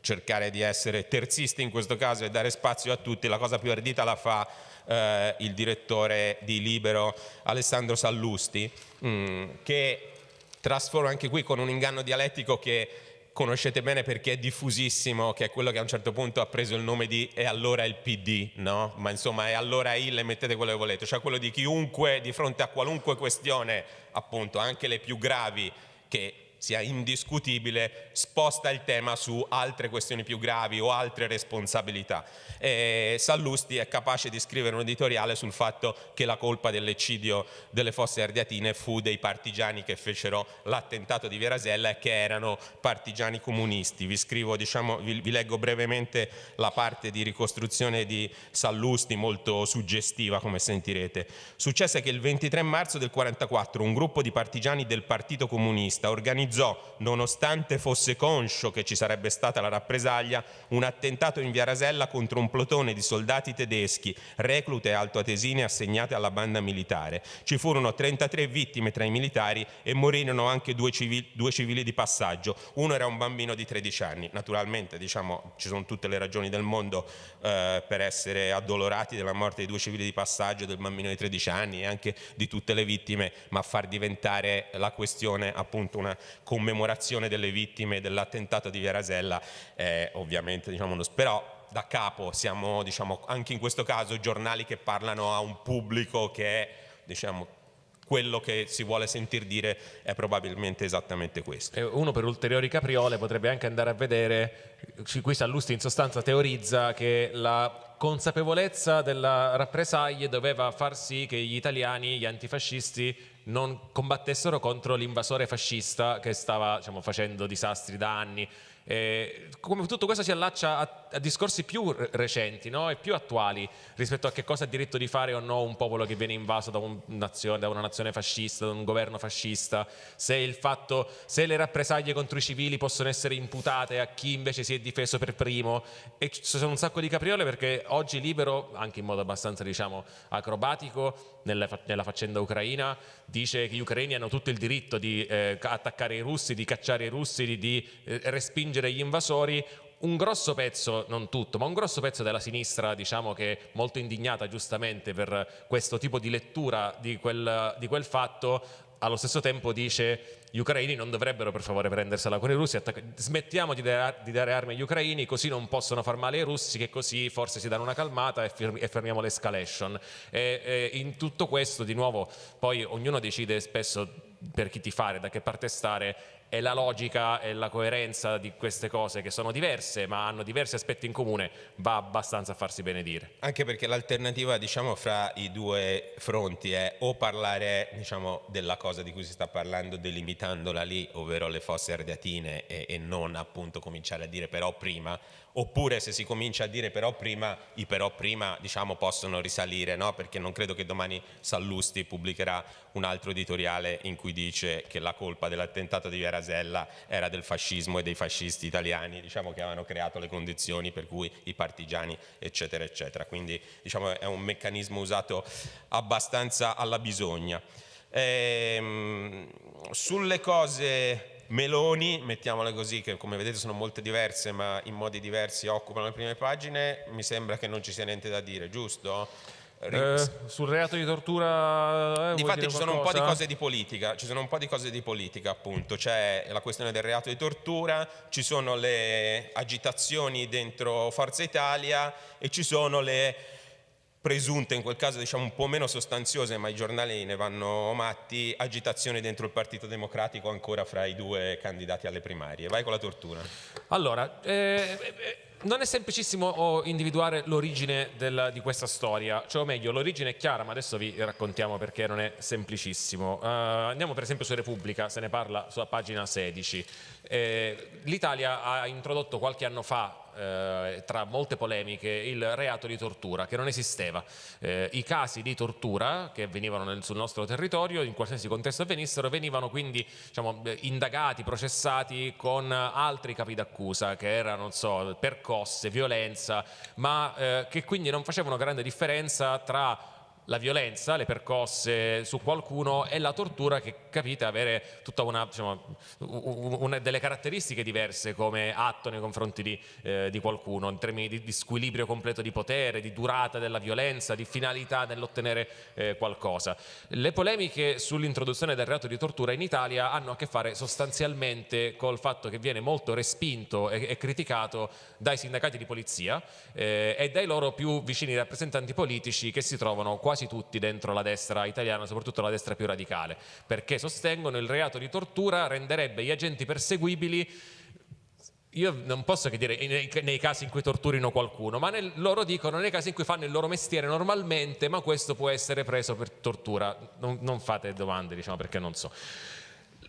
cercare di essere terzisti in questo caso e dare spazio a tutti, la cosa più ardita la fa eh, il direttore di Libero Alessandro Sallusti, mh, mm, che trasforma anche qui con un inganno dialettico che conoscete bene perché è diffusissimo, che è quello che a un certo punto ha preso il nome di e allora il PD, no? Ma insomma è allora il e mettete quello che volete, cioè quello di chiunque di fronte a qualunque questione, appunto anche le più gravi, che sia indiscutibile, sposta il tema su altre questioni più gravi o altre responsabilità. E Sallusti è capace di scrivere un editoriale sul fatto che la colpa dell'eccidio delle fosse ardeatine fu dei partigiani che fecero l'attentato di Verasella e che erano partigiani comunisti. Vi, scrivo, diciamo, vi, vi leggo brevemente la parte di ricostruzione di Sallusti, molto suggestiva come sentirete. Successe che il 23 marzo del 1944 un gruppo di partigiani del Partito Comunista organizzò organizzò, nonostante fosse conscio che ci sarebbe stata la rappresaglia, un attentato in via Rasella contro un plotone di soldati tedeschi, reclute altoatesine assegnate alla banda militare. Ci furono 33 vittime tra i militari e morirono anche due civili, due civili di passaggio. Uno era un bambino di 13 anni. Naturalmente diciamo, ci sono tutte le ragioni del mondo eh, per essere addolorati della morte dei due civili di passaggio, del bambino di 13 anni e anche di tutte le vittime, ma far diventare la questione appunto una commemorazione delle vittime dell'attentato di Via Rasella è ovviamente diciamo uno però da capo siamo diciamo anche in questo caso giornali che parlano a un pubblico che è diciamo quello che si vuole sentir dire è probabilmente esattamente questo. Uno per ulteriori capriole potrebbe anche andare a vedere, qui Sallusti in sostanza teorizza che la consapevolezza della rappresaglia doveva far sì che gli italiani, gli antifascisti, non combattessero contro l'invasore fascista che stava diciamo, facendo disastri da anni eh, come tutto questo si allaccia a, a discorsi più recenti no? e più attuali rispetto a che cosa ha diritto di fare o no un popolo che viene invaso da, un nazione, da una nazione fascista, da un governo fascista, se, fatto, se, le rappresaglie contro i civili possono essere imputate a chi invece si è difeso per primo e ci sono un sacco di capriole perché oggi Libero, anche in modo abbastanza diciamo, acrobatico, nella, nella faccenda ucraina, dice che gli ucraini hanno tutto il diritto di eh, attaccare i russi, di cacciare i russi, di, di eh, respingere gli invasori, un grosso pezzo, non tutto, ma un grosso pezzo della sinistra, diciamo che molto indignata giustamente per questo tipo di lettura di quel, di quel fatto, allo stesso tempo dice gli ucraini non dovrebbero per favore prendersela con i russi, smettiamo di dare, di dare, armi agli ucraini così non possono far male ai russi che così forse si danno una calmata e, e fermiamo l'escalation. E, e in tutto questo di nuovo poi ognuno decide spesso per chi ti fare, da che parte stare e la logica e la coerenza di queste cose che sono diverse ma hanno diversi aspetti in comune va abbastanza a farsi benedire. Anche perché l'alternativa diciamo fra i due fronti è o parlare diciamo della cosa di cui si sta parlando delimitandola lì ovvero le fosse ardeatine e, e non appunto cominciare a dire però prima oppure se si comincia a dire però prima, i però prima diciamo, possono risalire, no? perché non credo che domani Sallusti pubblicherà un altro editoriale in cui dice che la colpa dell'attentato di Via Rasella era del fascismo e dei fascisti italiani diciamo, che avevano creato le condizioni per cui i partigiani eccetera eccetera, quindi diciamo, è un meccanismo usato abbastanza alla bisogna. Ehm, sulle cose Meloni, mettiamole così, che come vedete sono molte diverse ma in modi diversi occupano le prime pagine, mi sembra che non ci sia niente da dire, giusto? Eh, sul reato di tortura eh, Difatti ci sono un po' di cose di politica ci sono un po' di cose di politica appunto c'è la questione del reato di tortura ci sono le agitazioni dentro Forza Italia e ci sono le presunte, in quel caso diciamo un po' meno sostanziose, ma i giornali ne vanno matti, agitazioni dentro il Partito Democratico ancora fra i due candidati alle primarie. Vai con la tortura. Allora, eh, eh, non è semplicissimo individuare l'origine di questa storia, cioè o meglio l'origine è chiara ma adesso vi raccontiamo perché non è semplicissimo. Uh, andiamo per esempio su Repubblica, se ne parla sulla pagina 16. Eh, L'Italia ha introdotto qualche anno fa eh, tra molte polemiche il reato di tortura che non esisteva. Eh, I casi di tortura che avvenivano nel, sul nostro territorio, in qualsiasi contesto avvenissero, venivano quindi diciamo, indagati, processati con altri capi d'accusa che erano, so, percosse, violenza, ma eh, che quindi non facevano grande differenza tra la violenza, le percosse su qualcuno e la tortura che capite avere tutta una, diciamo, una delle caratteristiche diverse come atto nei confronti di, eh, di qualcuno in termini di, di, squilibrio completo di potere, di durata della violenza, di finalità nell'ottenere eh, qualcosa. Le polemiche sull'introduzione del reato di tortura in Italia hanno a che fare sostanzialmente col fatto che viene molto respinto e, e criticato dai sindacati di polizia eh, e dai loro più vicini rappresentanti politici che si trovano quasi quasi tutti dentro la destra italiana, soprattutto la destra più radicale, perché sostengono il reato di tortura renderebbe gli agenti perseguibili io non posso che dire nei, nei, casi in cui torturino qualcuno, ma nel, loro dicono nei casi in cui fanno il loro mestiere normalmente, ma questo può essere preso per tortura. Non, non fate domande, diciamo, perché non so.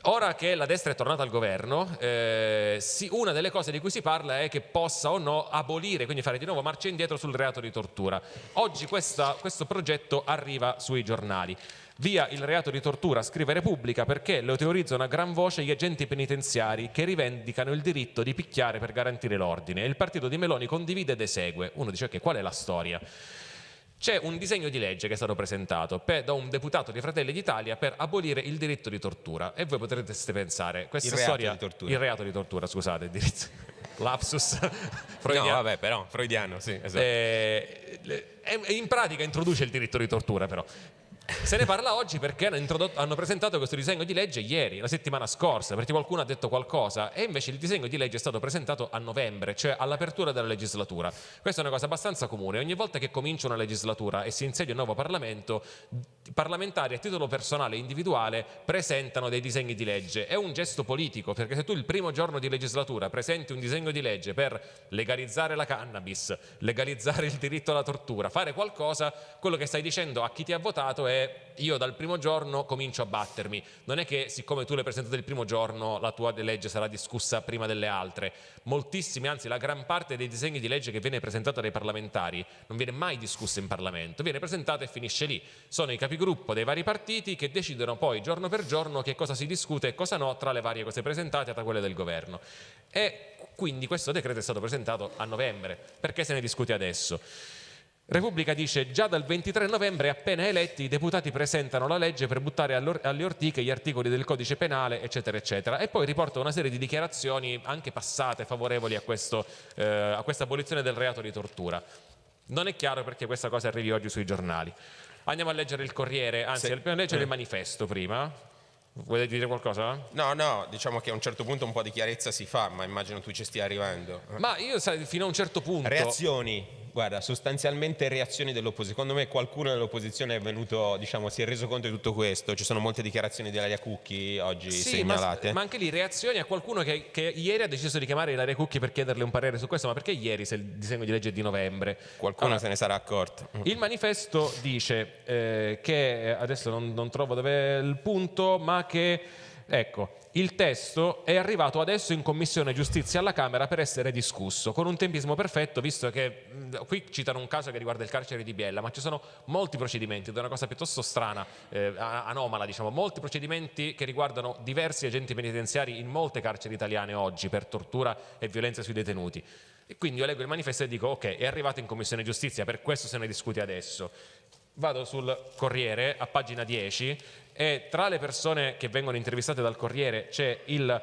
Ora che la destra è tornata al governo, eh, sì, una delle cose di cui si parla è che possa o no abolire, quindi fare di nuovo marcia indietro sul reato di tortura. Oggi questa, questo progetto arriva sui giornali. Via il reato di tortura, scrive Repubblica, perché lo teorizzano a gran voce gli agenti penitenziari che rivendicano il diritto di picchiare per garantire l'ordine. Il partito di Meloni condivide ed esegue. Uno dice che qual è la storia? C'è un disegno di legge che è stato presentato per, da un deputato di Fratelli d'Italia per abolire il diritto di tortura. E voi potreste pensare questa il reato storia il reato di tortura scusate il diritto lapsus no vabbè però freudiano sì esatto. eh, in pratica introduce il diritto di tortura però se ne parla oggi perché hanno, hanno, presentato questo disegno di legge ieri, la settimana scorsa, perché qualcuno ha detto qualcosa e invece il disegno di legge è stato presentato a novembre, cioè all'apertura della legislatura. Questa è una cosa abbastanza comune, ogni volta che comincia una legislatura e si insedia un nuovo Parlamento, parlamentari a titolo personale e individuale presentano dei disegni di legge. È un gesto politico, perché se tu il primo giorno di legislatura presenti un disegno di legge per legalizzare la cannabis, legalizzare il diritto alla tortura, fare qualcosa, quello che stai dicendo a chi ti ha votato è io dal primo giorno comincio a battermi. Non è che siccome tu l'hai presentato il primo giorno la tua legge sarà discussa prima delle altre. Moltissimi, anzi la gran parte dei disegni di legge che viene presentata dai parlamentari non viene mai discussa in Parlamento, viene presentata e finisce lì. Sono i capigruppo dei vari partiti che decidono poi giorno per giorno che cosa si discute e cosa no tra le varie cose presentate e tra quelle del governo. E quindi questo decreto è stato presentato a novembre. Perché se ne discute adesso? Repubblica dice già dal 23 novembre appena eletti i deputati presentano la legge per buttare alle ortiche gli articoli del codice penale eccetera eccetera e poi riporta una serie di dichiarazioni anche passate favorevoli a, questo, eh, a questa abolizione del reato di tortura. Non è chiaro perché questa cosa arrivi oggi sui giornali. Andiamo a leggere il Corriere, anzi sì. dobbiamo leggere il manifesto prima. Vuoi dire qualcosa? No, no, diciamo che a un certo punto un po' di chiarezza si fa, ma immagino tu ci stia arrivando. Ma io sai, fino a un certo punto... Reazioni guarda, sostanzialmente reazioni dell'opposizione. Secondo me qualcuno dell'opposizione è venuto, diciamo, si è reso conto di tutto questo. Ci sono molte dichiarazioni di Ilaria Cucchi oggi sì, segnalate. Ma, ma, anche lì reazioni a qualcuno che, che, ieri ha deciso di chiamare Ilaria Cucchi per chiederle un parere su questo. Ma perché ieri se il disegno di legge è di novembre? Qualcuno allora, se ne sarà accorto. Il manifesto dice eh, che, adesso non, non trovo dove è il punto, ma che, ecco, il testo è arrivato adesso in Commissione Giustizia alla Camera per essere discusso, con un tempismo perfetto, visto che qui citano un caso che riguarda il carcere di Biella, ma ci sono molti procedimenti, ed è una cosa piuttosto strana, eh, anomala, diciamo, molti procedimenti che riguardano diversi agenti penitenziari in molte carceri italiane oggi per tortura e violenza sui detenuti. E quindi io leggo il manifesto e dico ok, è arrivato in Commissione Giustizia, per questo se ne discute adesso. Vado sul Corriere, a pagina 10, e tra le persone che vengono intervistate dal Corriere c'è il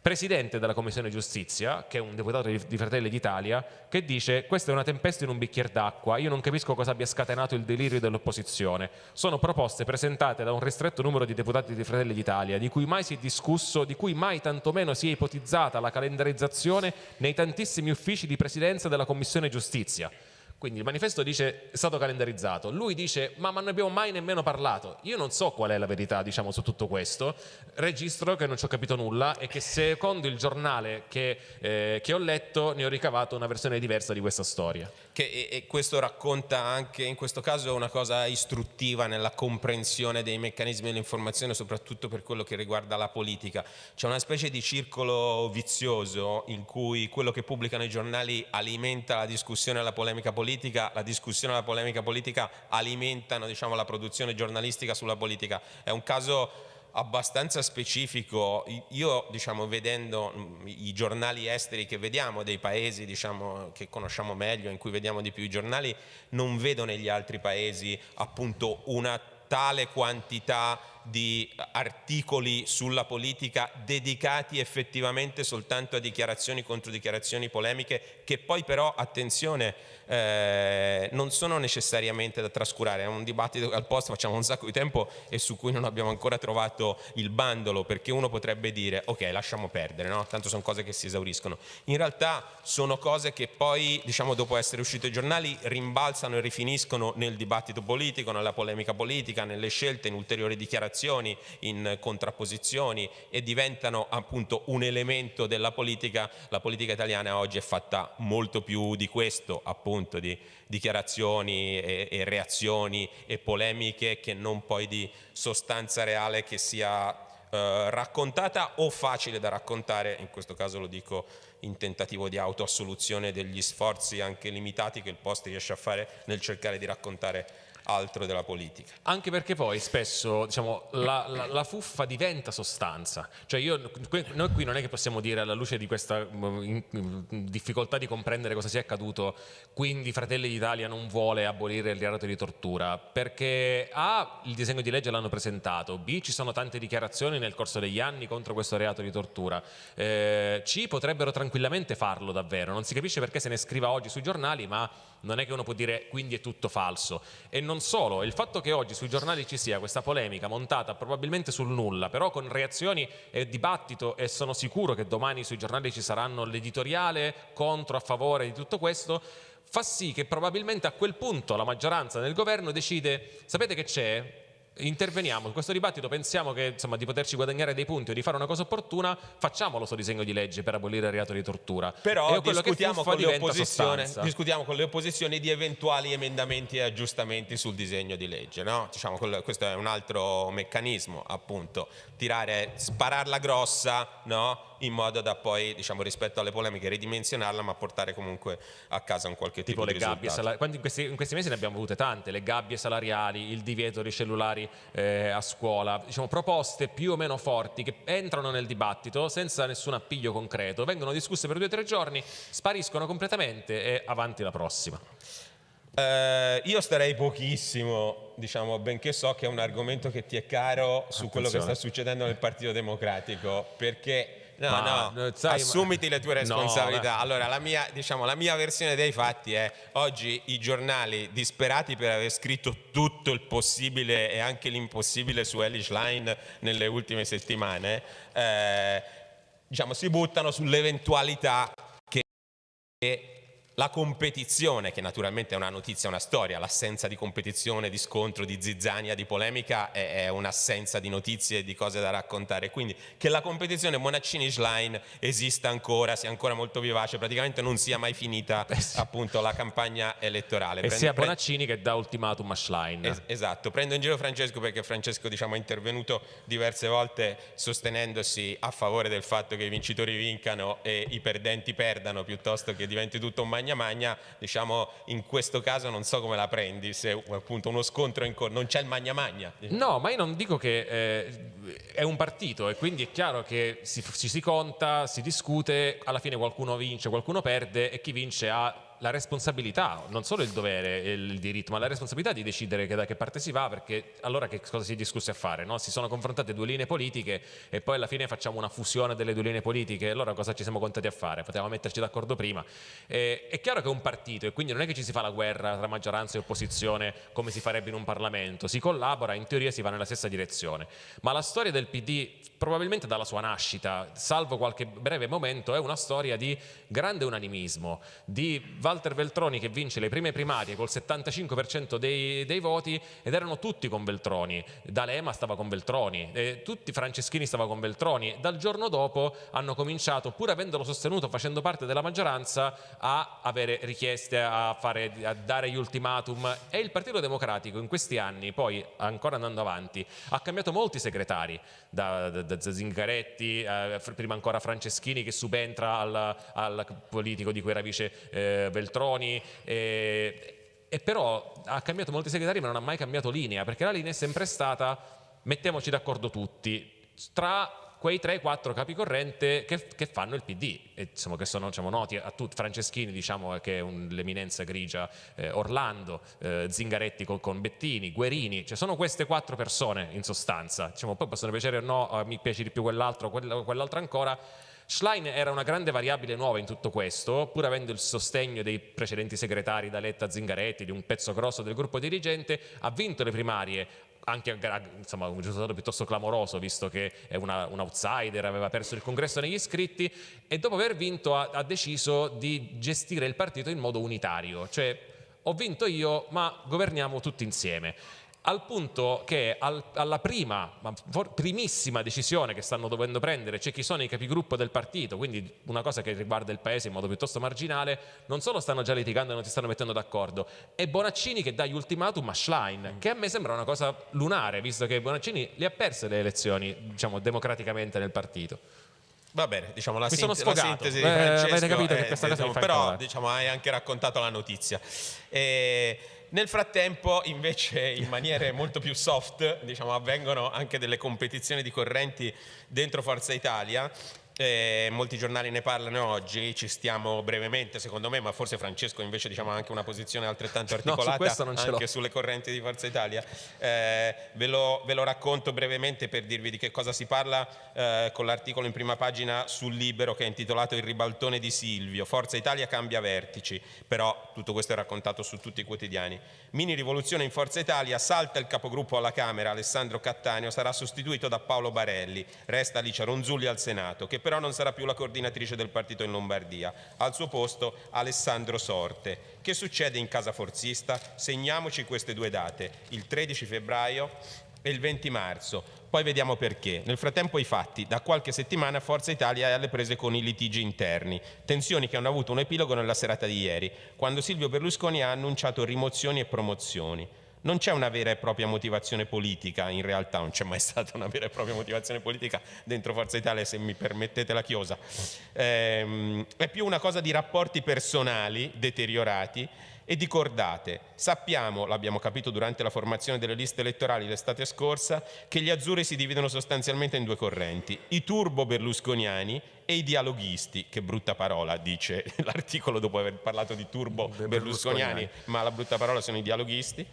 presidente della Commissione Giustizia, che è un deputato di Fratelli d'Italia, che dice questa è una tempesta in un bicchiere d'acqua, io non capisco cosa abbia scatenato il delirio dell'opposizione. Sono proposte presentate da un ristretto numero di deputati di Fratelli d'Italia, di cui mai si è discusso, di cui mai tantomeno si è ipotizzata la calendarizzazione nei tantissimi uffici di presidenza della Commissione Giustizia. Quindi il manifesto dice è stato calendarizzato, lui dice ma, ma non abbiamo mai nemmeno parlato. Io non so qual è la verità diciamo, su tutto questo, registro che non ci ho capito nulla e che secondo il giornale che, eh, che ho letto ne ho ricavato una versione diversa di questa storia. Che, e, questo racconta anche in questo caso una cosa istruttiva nella comprensione dei meccanismi dell'informazione soprattutto per quello che riguarda la politica. C'è una specie di circolo vizioso in cui quello che pubblicano i giornali alimenta la discussione e la polemica politica, la discussione e la polemica politica alimentano diciamo, la produzione giornalistica sulla politica. È un caso abbastanza specifico. Io, diciamo, vedendo mm, i giornali esteri che vediamo, dei paesi diciamo, che conosciamo meglio, in cui vediamo di più i giornali, non vedo negli altri paesi appunto una tale quantità di articoli sulla politica dedicati effettivamente soltanto a dichiarazioni contro dichiarazioni polemiche che poi però, attenzione, eh, non sono necessariamente da trascurare, è un dibattito che al posto facciamo un sacco di tempo e su cui non abbiamo ancora trovato il bandolo perché uno potrebbe dire ok lasciamo perdere, no? tanto sono cose che si esauriscono. In realtà sono cose che poi diciamo dopo essere uscite ai giornali rimbalzano e rifiniscono nel dibattito politico, nella polemica politica, nelle scelte, in ulteriori dichiarazioni, in contrapposizioni e diventano appunto un elemento della politica. La politica italiana oggi è fatta molto più di questo appunto appunto di dichiarazioni e, e reazioni e polemiche che non poi di sostanza reale che sia eh, raccontata o facile da raccontare, in questo caso lo dico in tentativo di autoassoluzione degli sforzi anche limitati che il post riesce a fare nel cercare di raccontare altro della politica. Anche perché poi spesso diciamo, la, la, la, fuffa diventa sostanza. Cioè io, noi qui non è che possiamo dire alla luce di questa mm, difficoltà di comprendere cosa sia accaduto, quindi Fratelli d'Italia non vuole abolire il reato di tortura, perché A, il disegno di legge l'hanno presentato, B, ci sono tante dichiarazioni nel corso degli anni contro questo reato di tortura, eh, C, potrebbero tranquillamente farlo davvero, non si capisce perché se ne scriva oggi sui giornali, ma non è che uno può dire quindi è tutto falso. E non solo, il fatto che oggi sui giornali ci sia questa polemica montata probabilmente sul nulla, però con reazioni e dibattito e sono sicuro che domani sui giornali ci saranno l'editoriale contro, a favore di tutto questo, fa sì che probabilmente a quel punto la maggioranza nel governo decide, sapete che c'è? Interveniamo in questo dibattito, pensiamo che, insomma, di poterci guadagnare dei punti o di fare una cosa opportuna, facciamolo sto disegno di legge per abolire il reato di tortura. Però discutiamo con, discutiamo con, le opposizioni di eventuali emendamenti e aggiustamenti sul disegno di legge. No? Diciamo, questo è un altro meccanismo, appunto, tirare, spararla grossa no? In modo da poi, diciamo, rispetto alle polemiche, ridimensionarla ma portare comunque a casa un qualche tipo, tipo di risultato. In questi, in questi mesi ne abbiamo avute tante, le gabbie salariali, il divieto di cellulari eh, a scuola, diciamo, proposte più o meno forti che entrano nel dibattito senza nessun appiglio concreto, vengono discusse per due o tre giorni, spariscono completamente e avanti la prossima. Eh, io starei pochissimo, diciamo, benché so che è un argomento che ti è caro su Attenzione. quello che sta succedendo nel Partito Democratico, perché No, ma, no, sai, assumiti le tue responsabilità. No, allora, la mia, diciamo, la mia versione dei fatti è oggi i giornali disperati per aver scritto tutto il possibile e anche l'impossibile su Elish Line nelle ultime settimane, eh, diciamo, si buttano sull'eventualità che la competizione, che naturalmente è una notizia, una storia, l'assenza di competizione, di scontro, di zizzania, di polemica è, è un'assenza di notizie e di cose da raccontare. Quindi che la competizione Monaccini-Schlein esista ancora, sia ancora molto vivace, praticamente non sia mai finita eh sì. appunto la campagna elettorale. E Prende, sia Bonaccini che dà ultimatum a Schlein. Es esatto, prendo in giro Francesco perché Francesco diciamo, è intervenuto diverse volte sostenendosi a favore del fatto che i vincitori vincano e i perdenti perdano piuttosto che diventi tutto un magno magna magna, diciamo in questo caso non so come la prendi, se appunto uno scontro in corso, non c'è il magna magna. No, ma io non dico che eh, è un partito e quindi è chiaro che si, ci si conta, si discute, alla fine qualcuno vince, qualcuno perde e chi vince ha la responsabilità, non solo il dovere e il diritto, ma la responsabilità di decidere che da che parte si va, perché allora che cosa si è discusso a fare? No? Si sono confrontate due linee politiche e poi alla fine facciamo una fusione delle due linee politiche, allora cosa ci siamo contati a fare? Potevamo metterci d'accordo prima. E, è chiaro che è un partito e quindi non è che ci si fa la guerra tra maggioranza e opposizione come si farebbe in un Parlamento, si collabora, in teoria si va nella stessa direzione. Ma la storia del PD, probabilmente dalla sua nascita, salvo qualche breve momento, è una storia di grande unanimismo, di Walter Veltroni che vince le prime primarie col 75% dei, dei, voti ed erano tutti con Veltroni, D'Alema stava con Veltroni, eh, tutti Franceschini stava con Veltroni, dal giorno dopo hanno cominciato, pur avendolo sostenuto facendo parte della maggioranza, a avere richieste, a, fare, a dare gli ultimatum. E il Partito Democratico in questi anni, poi ancora andando avanti, ha cambiato molti segretari, da, da, da Zingaretti, eh, prima ancora Franceschini che subentra al, al politico di cui era vice eh, Veltroni e, e però ha cambiato molti segretari ma non ha mai cambiato linea perché la linea è sempre stata mettiamoci d'accordo tutti tra quei 3-4 capi corrente che, che, fanno il PD, e, insomma, che sono diciamo, noti a tutti, Franceschini diciamo, che è l'eminenza grigia, eh, Orlando, eh, Zingaretti con, con, Bettini, Guerini, cioè sono queste quattro persone in sostanza, diciamo, poi possono piacere o no, mi piace di più quell'altro, quell'altro ancora, Schlein era una grande variabile nuova in tutto questo, pur avendo il sostegno dei precedenti segretari da Letta Zingaretti, di un pezzo grosso del gruppo dirigente, ha vinto le primarie, anche insomma, un risultato piuttosto clamoroso visto che è una, un outsider, aveva perso il congresso negli iscritti e dopo aver vinto ha, ha deciso di gestire il partito in modo unitario, cioè ho vinto io ma governiamo tutti insieme al punto che al, alla prima, primissima decisione che stanno dovendo prendere c'è chi sono i capigruppo del partito, quindi una cosa che riguarda il paese in modo piuttosto marginale, non solo stanno già litigando e non si stanno mettendo d'accordo, è Bonaccini che dà gli ultimatum a Schlein, che a me sembra una cosa lunare, visto che Bonaccini le ha perse le elezioni, diciamo, democraticamente nel partito. Va bene, diciamo la, Mi sono sint- la sintesi di Eh, Francesco avete capito che è- questa cosa diciamo, però diciamo, hai anche raccontato la notizia. E nel frattempo invece in maniere molto più soft diciamo, avvengono anche delle competizioni di correnti dentro Forza Italia. Eh, molti giornali ne parlano oggi, ci stiamo brevemente secondo me, ma forse Francesco invece diciamo, ha anche una posizione altrettanto articolata l'ho. anche sulle correnti di Forza Italia. Eh, ve, lo, ve lo racconto brevemente per dirvi di che cosa si parla eh, con l'articolo in prima pagina sul Libero che è intitolato Il ribaltone di Silvio. Forza Italia cambia vertici, però tutto questo è raccontato su tutti i quotidiani. Mini rivoluzione in Forza Italia, salta il capogruppo alla Camera Alessandro Cattaneo, sarà sostituito da Paolo Barelli, resta Alicia Ronzulli al Senato, che però non sarà più la coordinatrice del partito in Lombardia. Al suo posto Alessandro Sorte. Che succede in casa forzista? Segniamoci queste due date, il 13 febbraio e il 20 marzo. Poi vediamo perché. Nel frattempo i fatti. Da qualche settimana Forza Italia è alle prese con i litigi interni. Tensioni che hanno avuto un epilogo nella serata di ieri, quando Silvio Berlusconi ha annunciato rimozioni e promozioni. Non c'è una vera e propria motivazione politica, in realtà non c'è mai stata una vera e propria motivazione politica dentro Forza Italia, se mi permettete la chiosa. Ehm, è più una cosa di rapporti personali deteriorati e di cordate. Sappiamo, l'abbiamo capito durante la formazione delle liste elettorali l'estate scorsa, che gli azzurri si dividono sostanzialmente in due correnti, i turbo berlusconiani e i dialoghisti, che brutta parola dice l'articolo dopo aver parlato di turbo berlusconiani, ma la brutta parola sono i dialoghisti.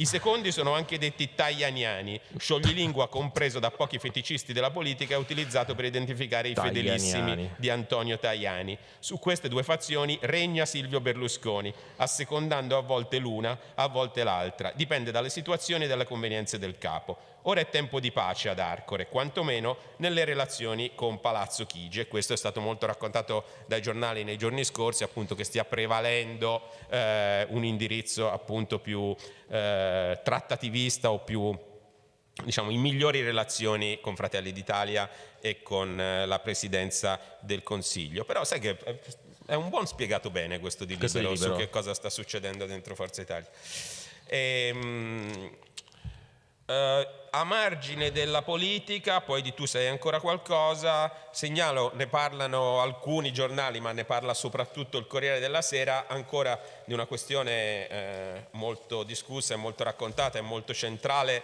I secondi sono anche detti tajaniani, scioglilingua compreso da pochi feticisti della politica e utilizzato per identificare i fedelissimi di Antonio Tajani. Su queste due fazioni regna Silvio Berlusconi, assecondando a volte l'una, a volte l'altra. Dipende dalle situazioni e dalle convenienze del capo. Ora è tempo di pace ad Arcore, quantomeno nelle relazioni con Palazzo Chigi e questo è stato molto raccontato dai giornali nei giorni scorsi, appunto che stia prevalendo eh, un indirizzo appunto più eh, trattativista o più diciamo, in migliori relazioni con Fratelli d'Italia e con eh, la presidenza del Consiglio. Però sai che è- è un buon spiegato bene questo di Questo di libero, su Libero. che cosa sta succedendo dentro Forza Italia. Ehm, eh, a margine della politica, poi di tu sai ancora qualcosa, segnalo, ne parlano alcuni giornali, ma ne parla soprattutto il Corriere della Sera, ancora di una questione eh, molto discussa e molto raccontata e molto centrale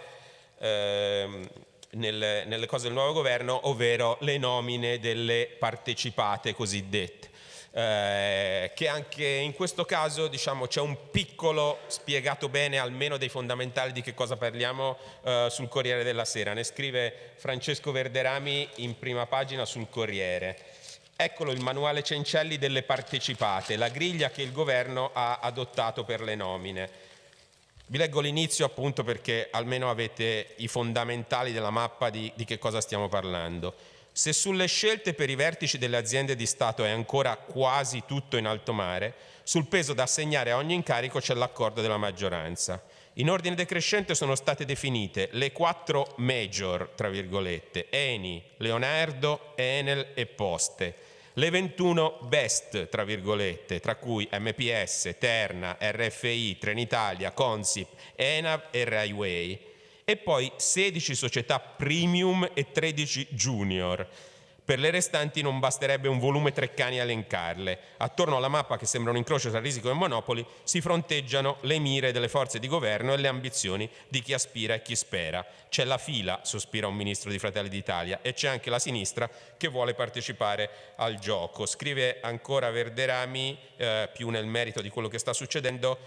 ehm, nelle, nelle cose del nuovo governo, ovvero le nomine delle partecipate cosiddette. Eh, che anche in questo caso diciamo, c'è un piccolo spiegato bene almeno dei fondamentali di che cosa parliamo eh, sul Corriere della Sera. Ne scrive Francesco Verderami in prima pagina sul Corriere. Eccolo il manuale Cencelli delle partecipate, la griglia che il governo ha adottato per le nomine. Vi leggo l'inizio appunto perché almeno avete i fondamentali della mappa di, di che cosa stiamo parlando. Se sulle scelte per i vertici delle aziende di Stato è ancora quasi tutto in alto mare, sul peso da assegnare a ogni incarico c'è l'accordo della maggioranza. In ordine decrescente sono state definite le quattro major, tra virgolette, Eni, Leonardo, Enel e Poste. Le 21 best, tra virgolette, tra cui MPS, Terna, RFI, Trenitalia, Consip, Enav e Railway. E poi 16 società premium e 13 junior. Per le restanti non basterebbe un volume Treccani a elencarle. Attorno alla mappa che sembra un incrocio tra risico e monopoli si fronteggiano le mire delle forze di governo e le ambizioni di chi aspira e chi spera. C'è la fila, sospira un ministro di Fratelli d'Italia, e c'è anche la sinistra che vuole partecipare al gioco. Scrive ancora Verderami, eh, più nel merito di quello che sta succedendo,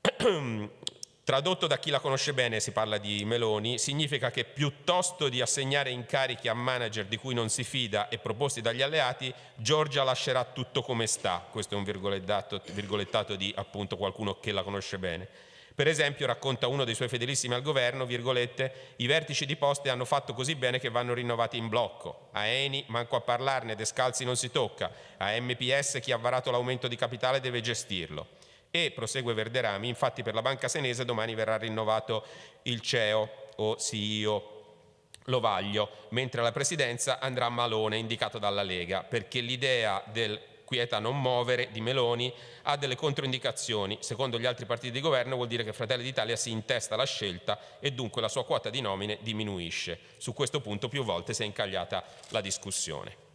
Tradotto da chi la conosce bene, si parla di Meloni, significa che piuttosto di assegnare incarichi a manager di cui non si fida e proposti dagli alleati, Giorgia lascerà tutto come sta. Questo è un virgolettato, virgolettato di appunto qualcuno che la conosce bene. Per esempio, racconta uno dei suoi fedelissimi al governo, virgolette, i vertici di poste hanno fatto così bene che vanno rinnovati in blocco. A Eni manco a parlarne, descalzi non si tocca. A MPS chi ha varato l'aumento di capitale deve gestirlo. E, prosegue Verderami, infatti per la banca senese domani verrà rinnovato il CEO o CEO Lovaglio, mentre la presidenza andrà Malone, indicato dalla Lega, perché l'idea del quieta non muovere di Meloni ha delle controindicazioni. Secondo gli altri partiti di governo vuol dire che Fratelli d'Italia si intesta la scelta e dunque la sua quota di nomine diminuisce. Su questo punto più volte si è incagliata la discussione.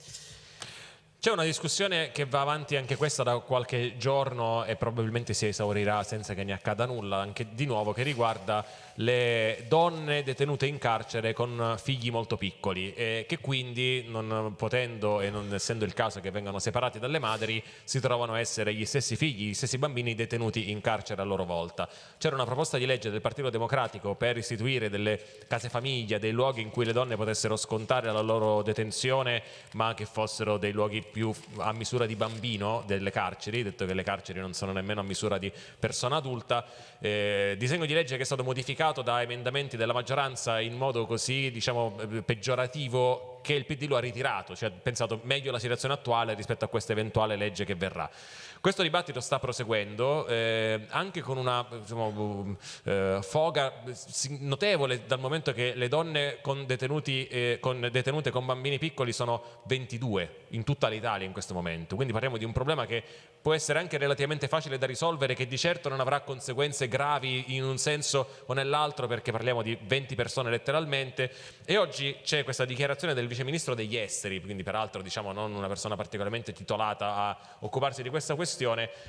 C'è una discussione che va avanti anche questa da qualche giorno e probabilmente si esaurirà senza che ne accada nulla, anche di nuovo, che riguarda le donne detenute in carcere con figli molto piccoli e che quindi non potendo e non essendo il caso che vengano separati dalle madri si trovano a essere gli stessi figli, gli stessi bambini detenuti in carcere a loro volta. C'era una proposta di legge del Partito Democratico per istituire delle case famiglia, dei luoghi in cui le donne potessero scontare la loro detenzione ma che fossero dei luoghi più a misura di bambino delle carceri, detto che le carceri non sono nemmeno a misura di persona adulta, eh, disegno di legge che è stato modificato modificato da emendamenti della maggioranza in modo così diciamo, eh, peggiorativo che il PD lo ha ritirato, cioè ha pensato meglio la situazione attuale rispetto a questa eventuale legge che verrà. Questo dibattito sta proseguendo eh, anche con una diciamo, eh, foga notevole dal momento che le donne con, eh, con detenute con bambini piccoli sono 22 in tutta l'Italia in questo momento, quindi parliamo di un problema che può essere anche relativamente facile da risolvere che di certo non avrà conseguenze gravi in un senso o nell'altro perché parliamo di 20 persone letteralmente. E oggi c'è questa dichiarazione del vice ministro degli esteri, quindi peraltro diciamo non una persona particolarmente titolata a occuparsi di questa questione,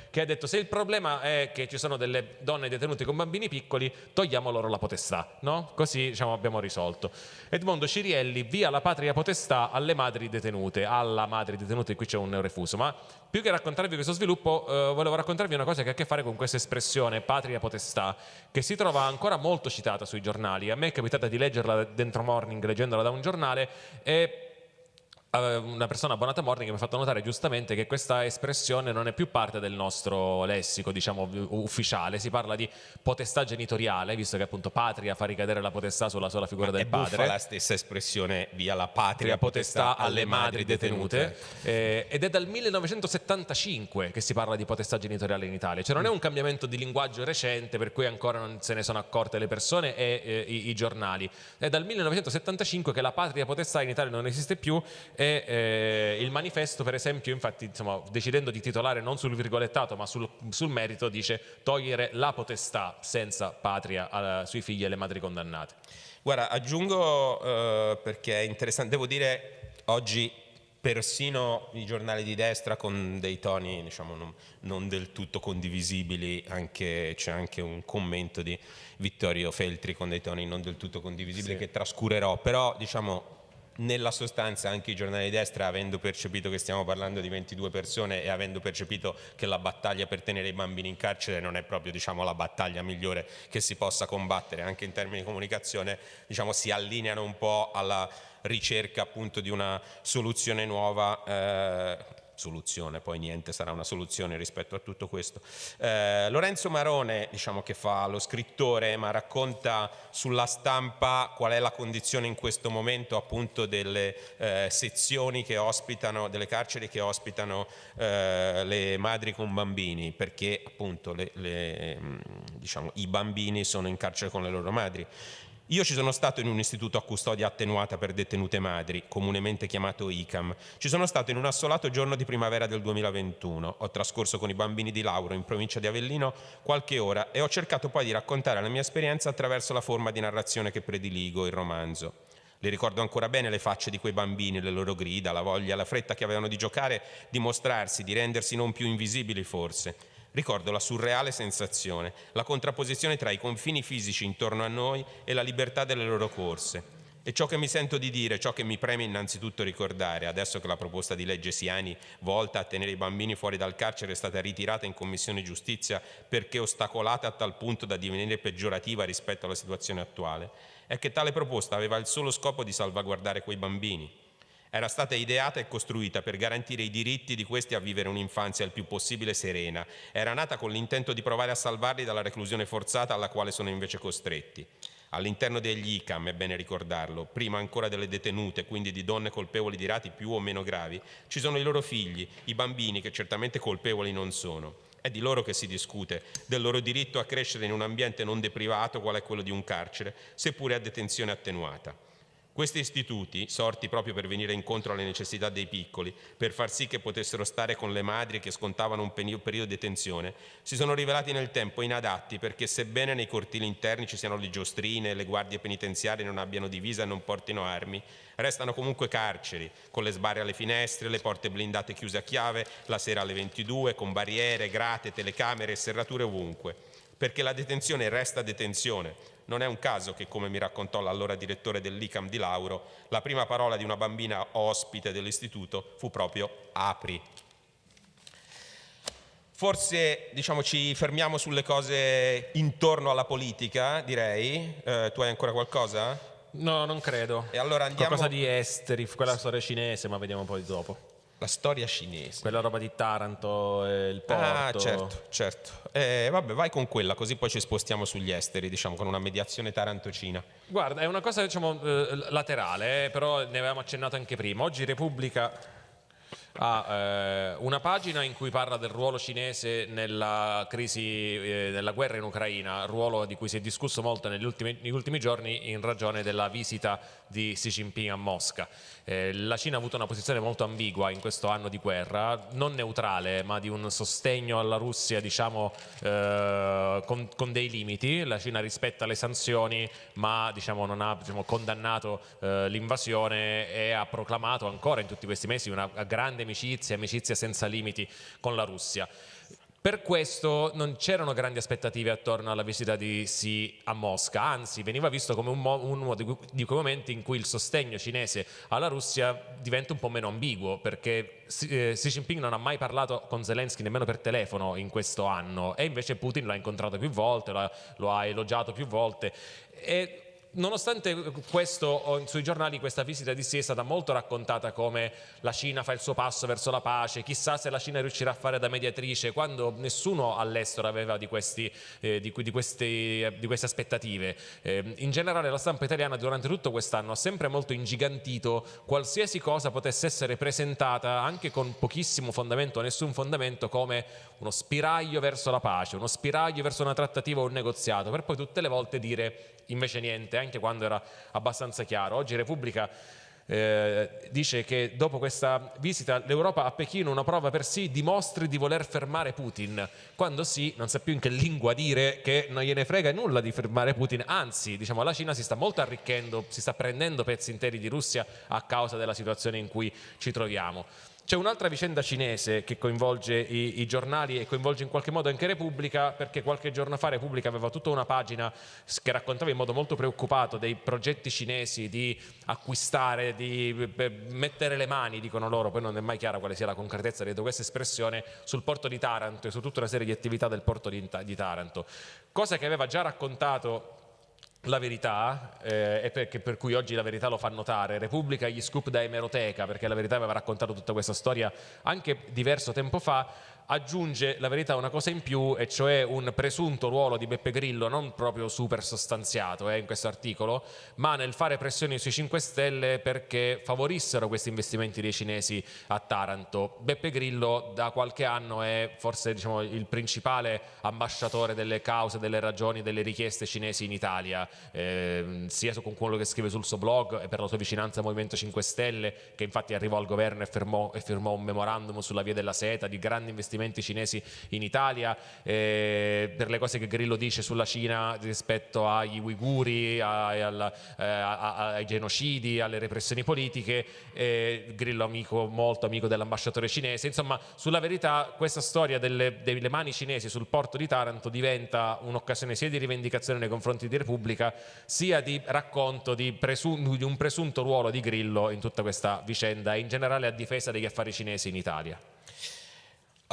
che ha detto se il problema è che ci sono delle donne detenute con bambini piccoli, togliamo loro la potestà, no? Così diciamo, abbiamo risolto. Edmondo Cirielli, via la patria potestà alle madri detenute, alla madre detenute, qui c'è un refuso, ma più che raccontarvi questo sviluppo, eh, volevo raccontarvi una cosa che ha a che fare con questa espressione patria potestà, che si trova ancora molto citata sui giornali. A me è capitata di leggerla dentro Morning, leggendola da un giornale, e una persona abbonata a Morning mi ha fatto notare giustamente che questa espressione non è più parte del nostro lessico diciamo ufficiale, si parla di potestà genitoriale, visto che appunto patria fa ricadere la potestà sulla sola figura Ma del padre. È la stessa espressione via la patria potestà, potestà alle madri detenute, detenute. Eh, ed è dal 1975 che si parla di potestà genitoriale in Italia, cioè non è un cambiamento di linguaggio recente per cui ancora non se ne sono accorte le persone e eh, i, i, giornali, è dal 1975 che la patria potestà in Italia non esiste più e eh, il manifesto per esempio infatti insomma, decidendo di titolare non sul virgolettato ma sul, sul merito dice togliere la potestà senza patria a, sui figli e le madri condannate. Guarda aggiungo eh, perché è interessante, devo dire oggi persino i giornali di destra con dei toni diciamo, non, non, del tutto condivisibili, c'è anche un commento di Vittorio Feltri con dei toni non del tutto condivisibili sì. che trascurerò, però diciamo nella sostanza anche i giornali di destra avendo percepito che stiamo parlando di 22 persone e avendo percepito che la battaglia per tenere i bambini in carcere non è proprio diciamo, la battaglia migliore che si possa combattere anche in termini di comunicazione diciamo, si allineano un po' alla ricerca appunto di una soluzione nuova eh, soluzione, poi niente sarà una soluzione rispetto a tutto questo. Eh, Lorenzo Marone, diciamo che fa lo scrittore, ma racconta sulla stampa qual è la condizione in questo momento appunto delle eh, sezioni che ospitano, delle carceri che ospitano eh, le madri con bambini, perché appunto le, le, diciamo, i bambini sono in carcere con le loro madri. Io ci sono stato in un istituto a custodia attenuata per detenute madri, comunemente chiamato ICAM. Ci sono stato in un assolato giorno di primavera del 2021. Ho trascorso con i bambini di Lauro in provincia di Avellino qualche ora e ho cercato poi di raccontare la mia esperienza attraverso la forma di narrazione che prediligo, il romanzo. Le ricordo ancora bene le facce di quei bambini, le loro grida, la voglia, la fretta che avevano di giocare, di mostrarsi, di rendersi non più invisibili forse. Ricordo la surreale sensazione, la contrapposizione tra i confini fisici intorno a noi e la libertà delle loro corse. E ciò che mi sento di dire, ciò che mi preme innanzitutto ricordare, adesso che la proposta di legge Siani volta a tenere i bambini fuori dal carcere è stata ritirata in Commissione Giustizia perché ostacolata a tal punto da divenire peggiorativa rispetto alla situazione attuale, è che tale proposta aveva il solo scopo di salvaguardare quei bambini, era stata ideata e costruita per garantire i diritti di questi a vivere un'infanzia il più possibile serena. Era nata con l'intento di provare a salvarli dalla reclusione forzata alla quale sono invece costretti. All'interno degli ICAM, è bene ricordarlo, prima ancora delle detenute, quindi di donne colpevoli di reati più o meno gravi, ci sono i loro figli, i bambini che certamente colpevoli non sono. È di loro che si discute, del loro diritto a crescere in un ambiente non deprivato qual è quello di un carcere, seppure a detenzione attenuata. Questi istituti, sorti proprio per venire incontro alle necessità dei piccoli, per far sì che potessero stare con le madri che scontavano un periodo di detenzione, si sono rivelati nel tempo inadatti perché sebbene nei cortili interni ci siano le giostrine, le guardie penitenziarie non abbiano divisa e non portino armi, restano comunque carceri, con le sbarre alle finestre, le porte blindate chiuse a chiave, la sera alle 22, con barriere, grate, telecamere e serrature ovunque. Perché la detenzione resta detenzione, non è un caso che, come mi raccontò l'allora direttore dell'ICAM di Lauro, la prima parola di una bambina ospite dell'istituto fu proprio apri. Forse diciamo, ci fermiamo sulle cose intorno alla politica, direi. Eh, tu hai ancora qualcosa? No, non credo. E allora andiamo... Qualcosa di esteri, quella storia cinese, ma vediamo poi dopo. La storia cinese. Quella roba di Taranto e il porto. Ah, certo, certo. Eh, vabbè, vai con quella, così poi ci spostiamo sugli esteri, diciamo, con una mediazione tarantocina. Guarda, è una cosa, diciamo, eh, laterale, eh, però ne avevamo accennato anche prima. Oggi Repubblica ha eh, una pagina in cui parla del ruolo cinese nella crisi, eh, nella guerra in Ucraina, ruolo di cui si è discusso molto negli ultimi, negli ultimi giorni in ragione della visita di Xi Jinping a Mosca. Eh, la Cina ha avuto una posizione molto ambigua in questo anno di guerra, non neutrale ma di un sostegno alla Russia diciamo, eh, con, con, dei limiti, la Cina rispetta le sanzioni ma diciamo, non ha diciamo, condannato eh, l'invasione e ha proclamato ancora in tutti questi mesi una grande amicizia, amicizia senza limiti con la Russia. Per questo non c'erano grandi aspettative attorno alla visita di Xi a Mosca, anzi veniva visto come uno di quei momenti in cui il sostegno cinese alla Russia diventa un po' meno ambiguo, perché eh, Xi Jinping non ha mai parlato con Zelensky nemmeno per telefono in questo anno e invece Putin l'ha incontrato più volte, lo ha elogiato più volte. E nonostante questo, sui giornali questa visita di Xi è stata molto raccontata come la Cina fa il suo passo verso la pace, chissà se la Cina riuscirà a fare da mediatrice, quando nessuno all'estero aveva di, questi, eh, di, di, questi, di, queste aspettative. Eh, in generale la stampa italiana durante tutto quest'anno ha sempre molto ingigantito qualsiasi cosa potesse essere presentata anche con pochissimo fondamento nessun fondamento come uno spiraglio verso la pace, uno spiraglio verso una trattativa o un negoziato, per poi tutte le volte dire invece niente, anche quando era abbastanza chiaro. Oggi Repubblica eh, dice che dopo questa visita l'Europa a Pechino una prova per sì dimostri di voler fermare Putin quando sì non sa più in che lingua dire che non gliene frega nulla di fermare Putin anzi diciamo la Cina si sta molto arricchendo si sta prendendo pezzi interi di Russia a causa della situazione in cui ci troviamo c'è un'altra vicenda cinese che coinvolge i, i, giornali e coinvolge in qualche modo anche Repubblica perché qualche giorno fa Repubblica aveva tutta una pagina che raccontava in modo molto preoccupato dei progetti cinesi di acquistare, di mettere le mani, dicono loro, poi non è mai chiara quale sia la concretezza di questa espressione, sul porto di Taranto e su tutta una serie di attività del porto di, di Taranto. Cosa che aveva già raccontato la verità, eh, e per, per, cui oggi la verità lo fa notare, Repubblica gli scoop da emeroteca, perché la verità aveva raccontato tutta questa storia anche diverso tempo fa, aggiunge la verità una cosa in più e cioè un presunto ruolo di Beppe Grillo non proprio super sostanziato eh, in questo articolo ma nel fare pressioni sui 5 Stelle perché favorissero questi investimenti dei cinesi a Taranto. Beppe Grillo da qualche anno è forse diciamo, il principale ambasciatore delle cause, delle ragioni, delle richieste cinesi in Italia. Eh, sia con quello che scrive sul suo blog e per la sua vicinanza al Movimento 5 Stelle che infatti arrivò al governo e firmò, e firmò un memorandum sulla via della seta di grandi investimenti investimenti cinesi in Italia, eh, per le cose che Grillo dice sulla Cina rispetto agli uiguri, ai, al, eh, ai genocidi, alle repressioni politiche, eh, Grillo amico, molto amico dell'ambasciatore cinese, insomma sulla verità questa storia delle, delle mani cinesi sul porto di Taranto diventa un'occasione sia di rivendicazione nei confronti di Repubblica sia di racconto di, di un presunto ruolo di Grillo in tutta questa vicenda e in generale a difesa degli affari cinesi in Italia.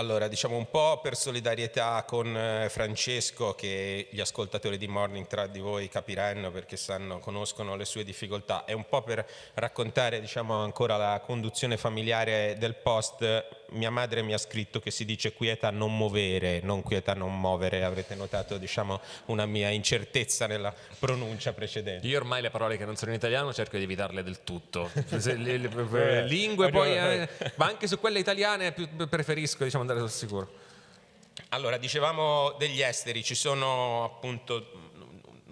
Allora, diciamo un po' per solidarietà con eh, Francesco, che gli ascoltatori di Morning tra di voi capiranno perché sanno, conoscono le sue difficoltà, e un po' per raccontare diciamo, ancora la conduzione familiare del post, mia madre mi ha scritto che si dice quieta non muovere, non quieta non muovere, avrete notato diciamo, una mia incertezza nella pronuncia precedente. Io ormai le parole che non sono in italiano cerco di evitarle del tutto, le, lingue poi, eh, ma anche su quelle italiane preferisco diciamo, andare sul sicuro. Allora, dicevamo degli esteri, ci sono appunto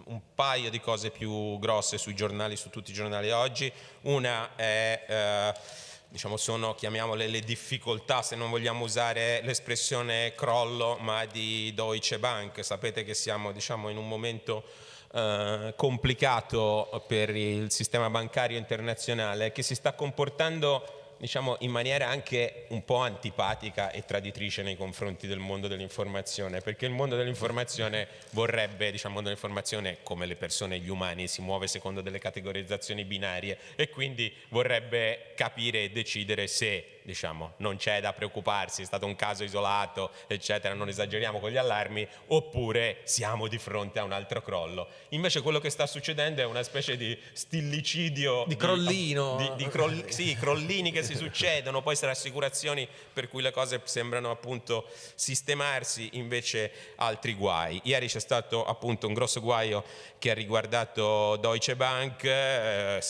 un paio di cose più grosse sui giornali, su tutti i giornali oggi. Una è... Eh, diciamo, sono, chiamiamole, le difficoltà, se non vogliamo usare l'espressione crollo, ma di Deutsche Bank. Sapete che siamo diciamo, in un momento eh, complicato per il sistema bancario internazionale che si sta comportando diciamo, in maniera anche un po' antipatica e traditrice nei confronti del mondo dell'informazione, perché il mondo dell'informazione vorrebbe, diciamo, il mondo dell'informazione come le persone, gli umani, si muove secondo delle categorizzazioni binarie e quindi vorrebbe capire e decidere se diciamo, non c'è da preoccuparsi, è stato un caso isolato, eccetera, non esageriamo con gli allarmi, oppure siamo di fronte a un altro crollo. Invece quello che sta succedendo è una specie di stillicidio. Di crollino. Di, di croll, sì, crollini che si succedono, poi rassicurazioni per cui le cose sembrano appunto sistemarsi, invece altri guai. Ieri c'è stato appunto un grosso guaio che ha riguardato Deutsche Bank, eh,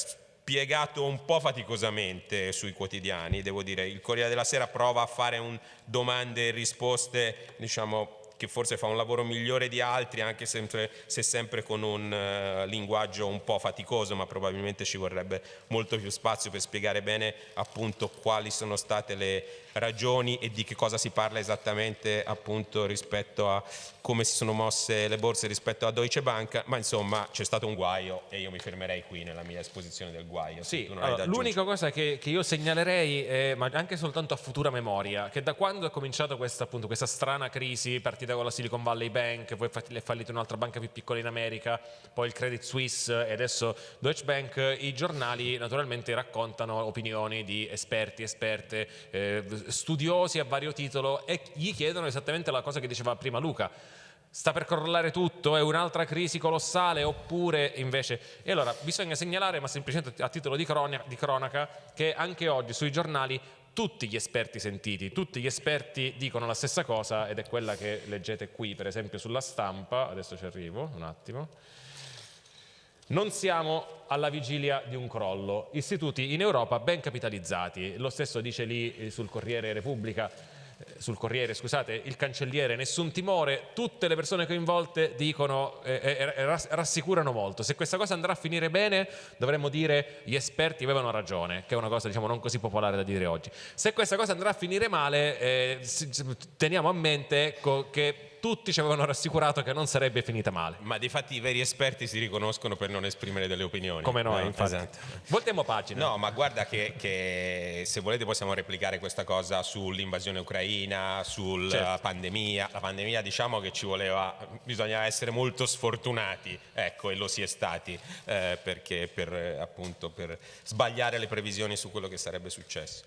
spiegato un po' faticosamente sui quotidiani, devo dire. Il Corriere della Sera prova a fare domande e risposte, diciamo, che forse fa un lavoro migliore di altri, anche sempre, se sempre con un uh, linguaggio un po' faticoso, ma probabilmente ci vorrebbe molto più spazio per spiegare bene appunto quali sono state le ragioni e di che cosa si parla esattamente appunto rispetto a come si sono mosse le borse rispetto a Deutsche Bank, ma insomma c'è stato un guaio e io mi fermerei qui nella mia esposizione del guaio. Sì, allora, l'unica cosa che, che, io segnalerei, è, ma anche soltanto a futura memoria, che da quando è cominciata questa, appunto, questa strana crisi partita con la Silicon Valley Bank, poi è fallita un'altra banca più piccola in America, poi il Credit Suisse e adesso Deutsche Bank, i giornali naturalmente raccontano opinioni di esperti, esperte, eh, studiosi a vario titolo e gli chiedono esattamente la cosa che diceva prima Luca. Sta per crollare tutto, è un'altra crisi colossale? Oppure invece... E allora bisogna segnalare, ma semplicemente a titolo di, cronaca, di cronaca che anche oggi sui giornali tutti gli esperti sentiti, tutti gli esperti dicono la stessa cosa ed è quella che leggete qui per esempio sulla stampa, adesso ci arrivo un attimo. Non siamo alla vigilia di un crollo, istituti in Europa ben capitalizzati, lo stesso dice lì eh, sul Corriere Repubblica, sul Corriere, scusate, il cancelliere, nessun timore, tutte le persone coinvolte dicono, eh, eh, eh rassicurano molto. Se questa cosa andrà a finire bene dovremmo dire gli esperti avevano ragione, che è una cosa diciamo, non così popolare da dire oggi. Se questa cosa andrà a finire male, eh, teniamo a mente che tutti ci avevano rassicurato che non sarebbe finita male. Ma di fatti i veri esperti si riconoscono per non esprimere delle opinioni. Come noi, no, infatti. Esatto. Voltiamo pagina. No, ma guarda che, che, se volete possiamo replicare questa cosa sull'invasione ucraina, sulla certo. pandemia. La pandemia diciamo che ci voleva, bisogna essere molto sfortunati, ecco, e lo si è stati, eh, perché per, appunto, per sbagliare le previsioni su quello che sarebbe successo.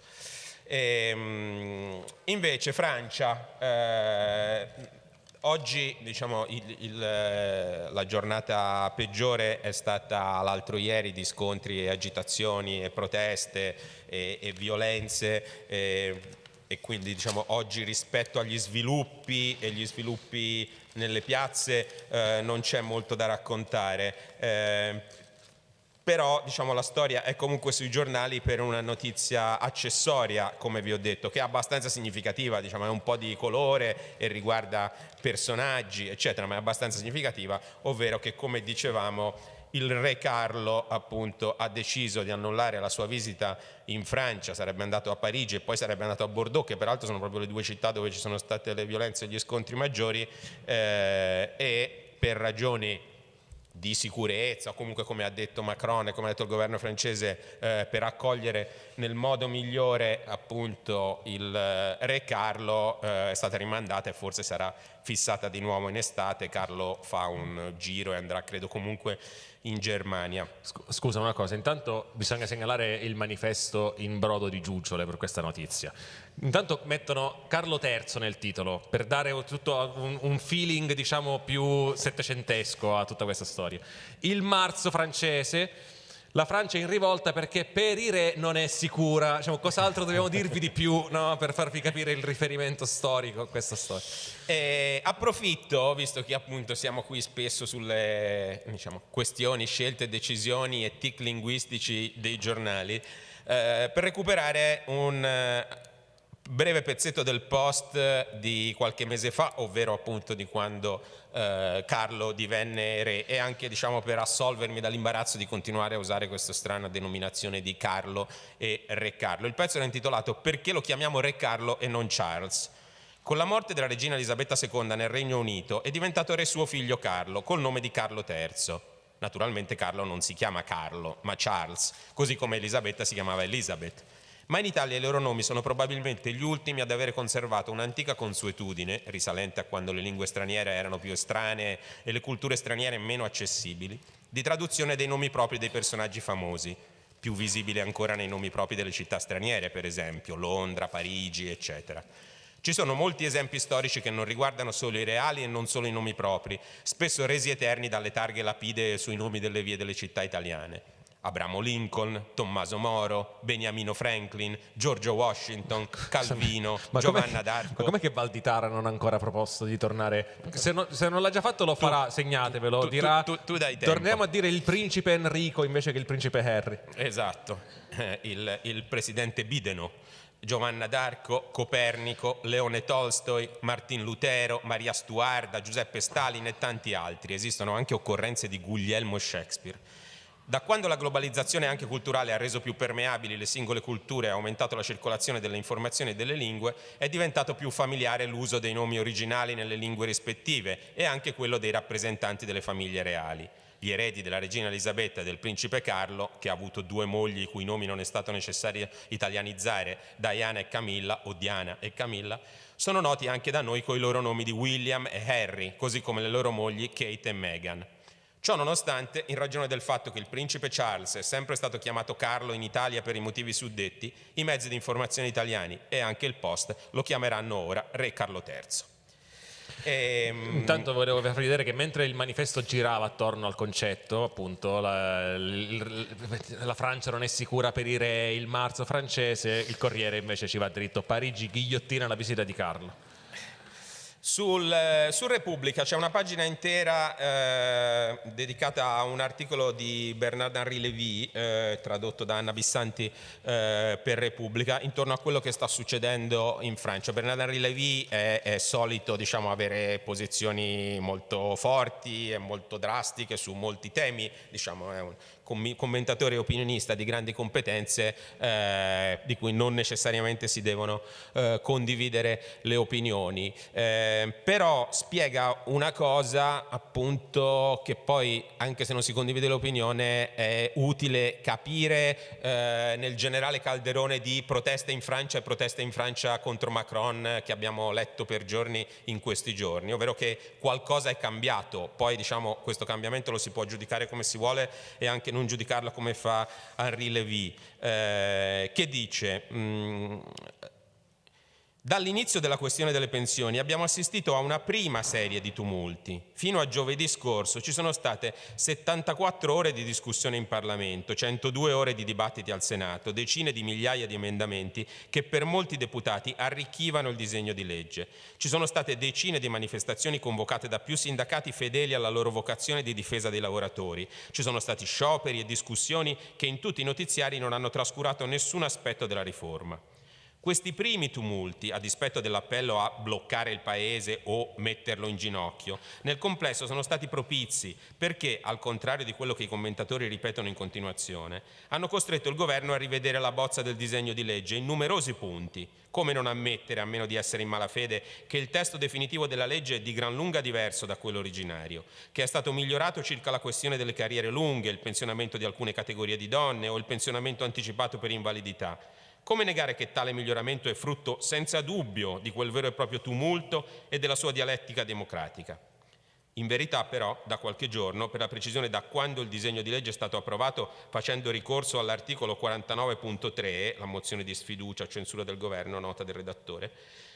E, ehm, invece Francia... Eh, Oggi diciamo, il, il, eh, la giornata peggiore è stata l'altro ieri di scontri e agitazioni e proteste e, e violenze e, e quindi diciamo, oggi rispetto agli sviluppi e gli sviluppi nelle piazze eh, non c'è molto da raccontare. Eh, però diciamo, la storia è comunque sui giornali per una notizia accessoria, come vi ho detto, che è abbastanza significativa, diciamo, è un po' di colore e riguarda personaggi, eccetera, ma è abbastanza significativa, ovvero che, come dicevamo, il re Carlo appunto ha deciso di annullare la sua visita in Francia, sarebbe andato a Parigi e poi sarebbe andato a Bordeaux, che peraltro sono proprio le due città dove ci sono state le violenze e gli scontri maggiori, eh, e per ragioni di sicurezza o comunque come ha detto Macron e come ha detto il governo francese eh, per accogliere nel modo migliore appunto il eh, re Carlo eh, è stata rimandata e forse sarà fissata di nuovo in estate. Carlo fa un giro e andrà credo comunque in Germania. Scusa una cosa, intanto bisogna segnalare il manifesto in brodo di giuggiole per questa notizia. Intanto mettono Carlo III nel titolo per dare tutto un, un feeling diciamo più settecentesco a tutta questa storia. Il marzo francese la Francia è in rivolta perché per i re non è sicura. Diciamo, cos'altro dobbiamo dirvi di più no? per farvi capire il riferimento storico a questa storia? Eh, approfitto, visto che appunto siamo qui spesso sulle diciamo, questioni, scelte, decisioni e tic linguistici dei giornali, eh, per recuperare un breve pezzetto del post di qualche mese fa, ovvero appunto di quando eh, Carlo divenne re e anche diciamo per assolvermi dall'imbarazzo di continuare a usare questa strana denominazione di Carlo e Re Carlo. Il pezzo era intitolato Perché lo chiamiamo Re Carlo e non Charles? Con la morte della regina Elisabetta II nel Regno Unito è diventato re suo figlio Carlo, col nome di Carlo III. Naturalmente Carlo non si chiama Carlo, ma Charles, così come Elisabetta si chiamava Elizabeth ma in Italia i loro nomi sono probabilmente gli ultimi ad avere conservato un'antica consuetudine, risalente a quando le lingue straniere erano più estranee e le culture straniere meno accessibili, di traduzione dei nomi propri dei personaggi famosi, più visibili ancora nei nomi propri delle città straniere, per esempio Londra, Parigi, eccetera. Ci sono molti esempi storici che non riguardano solo i reali e non solo i nomi propri, spesso resi eterni dalle targhe lapide sui nomi delle vie delle città italiane. Abramo Lincoln, Tommaso Moro, Beniamino Franklin, Giorgio Washington, Calvino, ma Giovanna d'Arco. Ma com'è che Valditara non ha ancora proposto di tornare? Se, no, se non l'ha già fatto lo farà, tu, segnatevelo, tu, dirà tu, tu, dai tempo. torniamo a dire il principe Enrico invece che il principe Harry. Esatto, il, il presidente Bideno. Giovanna d'Arco, Copernico, Leone Tolstoi, Martin Lutero, Maria Stuarda, Giuseppe Stalin e tanti altri. Esistono anche occorrenze di Guglielmo Shakespeare. Da quando la globalizzazione anche culturale ha reso più permeabili le singole culture e ha aumentato la circolazione delle informazioni e delle lingue, è diventato più familiare l'uso dei nomi originali nelle lingue rispettive e anche quello dei rappresentanti delle famiglie reali. Gli eredi della regina Elisabetta e del principe Carlo, che ha avuto due mogli i cui nomi non è stato necessario italianizzare, Diana e Camilla, o Diana e Camilla, sono noti anche da noi con i loro nomi di William e Harry, così come le loro mogli Kate e Meghan. Ciò nonostante, in ragione del fatto che il principe Charles è sempre stato chiamato Carlo in Italia per i motivi suddetti, i mezzi di informazione italiani e anche il Post lo chiameranno ora Re Carlo III. E, ehm, Intanto volevo far vedere che mentre il manifesto girava attorno al concetto, appunto, la, la, Francia non è sicura per i re, il marzo francese, il Corriere invece ci va dritto, Parigi ghigliottina la visita di Carlo. Sul, eh, su Repubblica c'è una pagina intera eh, dedicata a un articolo di Bernard-Henri Lévy, eh, tradotto da Anna Bissanti eh, per Repubblica, intorno a quello che sta succedendo in Francia. Bernard-Henri Lévy è, è solito diciamo, avere posizioni molto forti e molto drastiche su molti temi, diciamo, è un commentatore e opinionista di grandi competenze eh, di cui non necessariamente si devono eh, condividere le opinioni, eh, però spiega una cosa appunto che poi anche se non si condivide l'opinione è utile capire eh, nel generale calderone di proteste in Francia e proteste in Francia contro Macron che abbiamo letto per giorni in questi giorni, ovvero che qualcosa è cambiato, poi diciamo questo cambiamento lo si può giudicare come si vuole e anche non non giudicarla come fa Henri Lévy, eh, che dice? Mh, mm, Dall'inizio della questione delle pensioni abbiamo assistito a una prima serie di tumulti. Fino a giovedì scorso ci sono state 74 ore di discussione in Parlamento, 102 ore di dibattiti al Senato, decine di migliaia di emendamenti che per molti deputati arricchivano il disegno di legge. Ci sono state decine di manifestazioni convocate da più sindacati fedeli alla loro vocazione di difesa dei lavoratori. Ci sono stati scioperi e discussioni che in tutti i notiziari non hanno trascurato nessun aspetto della riforma. Questi primi tumulti, a dispetto dell'appello a bloccare il Paese o metterlo in ginocchio, nel complesso sono stati propizi perché, al contrario di quello che i commentatori ripetono in continuazione, hanno costretto il governo a rivedere la bozza del disegno di legge in numerosi punti. Come non ammettere, a meno di essere in malafede, che il testo definitivo della legge è di gran lunga diverso da quello originario, che è stato migliorato circa la questione delle carriere lunghe, il pensionamento di alcune categorie di donne o il pensionamento anticipato per invalidità, come negare che tale miglioramento è frutto senza dubbio di quel vero e proprio tumulto e della sua dialettica democratica? In verità però, da qualche giorno, per la precisione da quando il disegno di legge è stato approvato facendo ricorso all'articolo 49.3, la mozione di sfiducia, censura del governo, nota del redattore,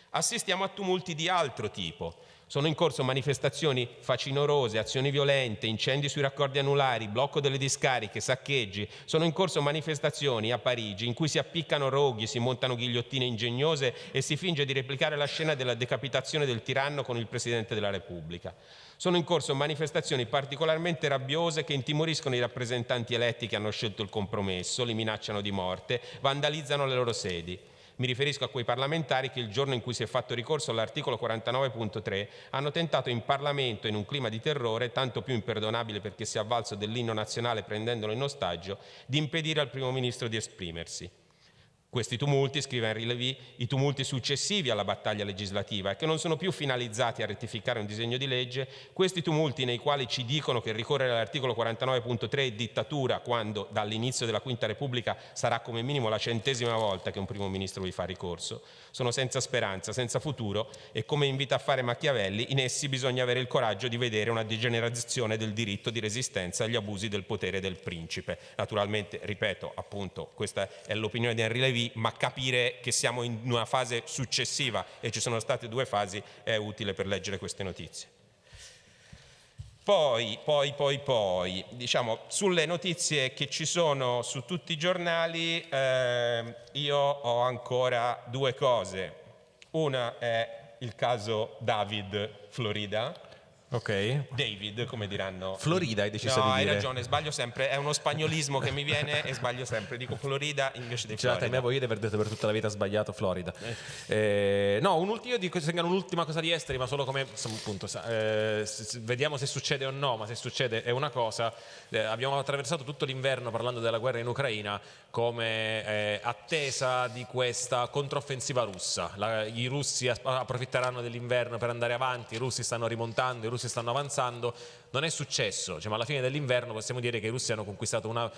assistiamo a tumulti di altro tipo, sono in corso manifestazioni facinorose, azioni violente, incendi sui raccordi anulari, blocco delle discariche, saccheggi. Sono in corso manifestazioni a Parigi in cui si appiccano roghi, si montano ghigliottine ingegnose e si finge di replicare la scena della decapitazione del tiranno con il Presidente della Repubblica. Sono in corso manifestazioni particolarmente rabbiose che intimoriscono i rappresentanti eletti che hanno scelto il compromesso, li minacciano di morte, vandalizzano le loro sedi. Mi riferisco a quei parlamentari che il giorno in cui si è fatto ricorso all'articolo 49.3 hanno tentato in Parlamento, in un clima di terrore, tanto più imperdonabile perché si è avvalso dell'inno nazionale prendendolo in ostaggio, di impedire al Primo Ministro di esprimersi. Questi tumulti, scrive Henry Levy, i tumulti successivi alla battaglia legislativa e che non sono più finalizzati a rettificare un disegno di legge, questi tumulti nei quali ci dicono che ricorrere all'articolo 49.3 è dittatura quando dall'inizio della Quinta Repubblica sarà come minimo la centesima volta che un primo ministro vi fa ricorso, sono senza speranza, senza futuro e come invita a fare Machiavelli, in essi bisogna avere il coraggio di vedere una degenerazione del diritto di resistenza agli abusi del potere del principe. Naturalmente, ripeto, appunto, questa è l'opinione di Henry Levy, ma capire che siamo in una fase successiva e ci sono state due fasi è utile per leggere queste notizie. Poi, poi, poi, poi, diciamo, sulle notizie che ci sono su tutti i giornali, eh, io ho ancora due cose. Una è il caso David Florida, Ok. David, come diranno. Florida hai deciso no, di hai dire. ragione, sbaglio sempre, è uno spagnolismo che mi viene e sbaglio sempre. Dico Florida invece di Florida. me voi di aver detto per tutta la vita sbagliato Florida. Eh, no, un ultimo, io dico segnalo un'ultima cosa di esteri, ma solo come appunto, eh, vediamo se succede o no, ma se succede è una cosa. Eh, abbiamo attraversato tutto l'inverno parlando della guerra in Ucraina come eh, attesa di questa controffensiva russa. La- I russi approfitteranno dell'inverno per andare avanti, i russi stanno rimontando, i russi stanno avanzando. Non è successo, cioè, ma alla fine dell'inverno possiamo dire che i russi hanno conquistato una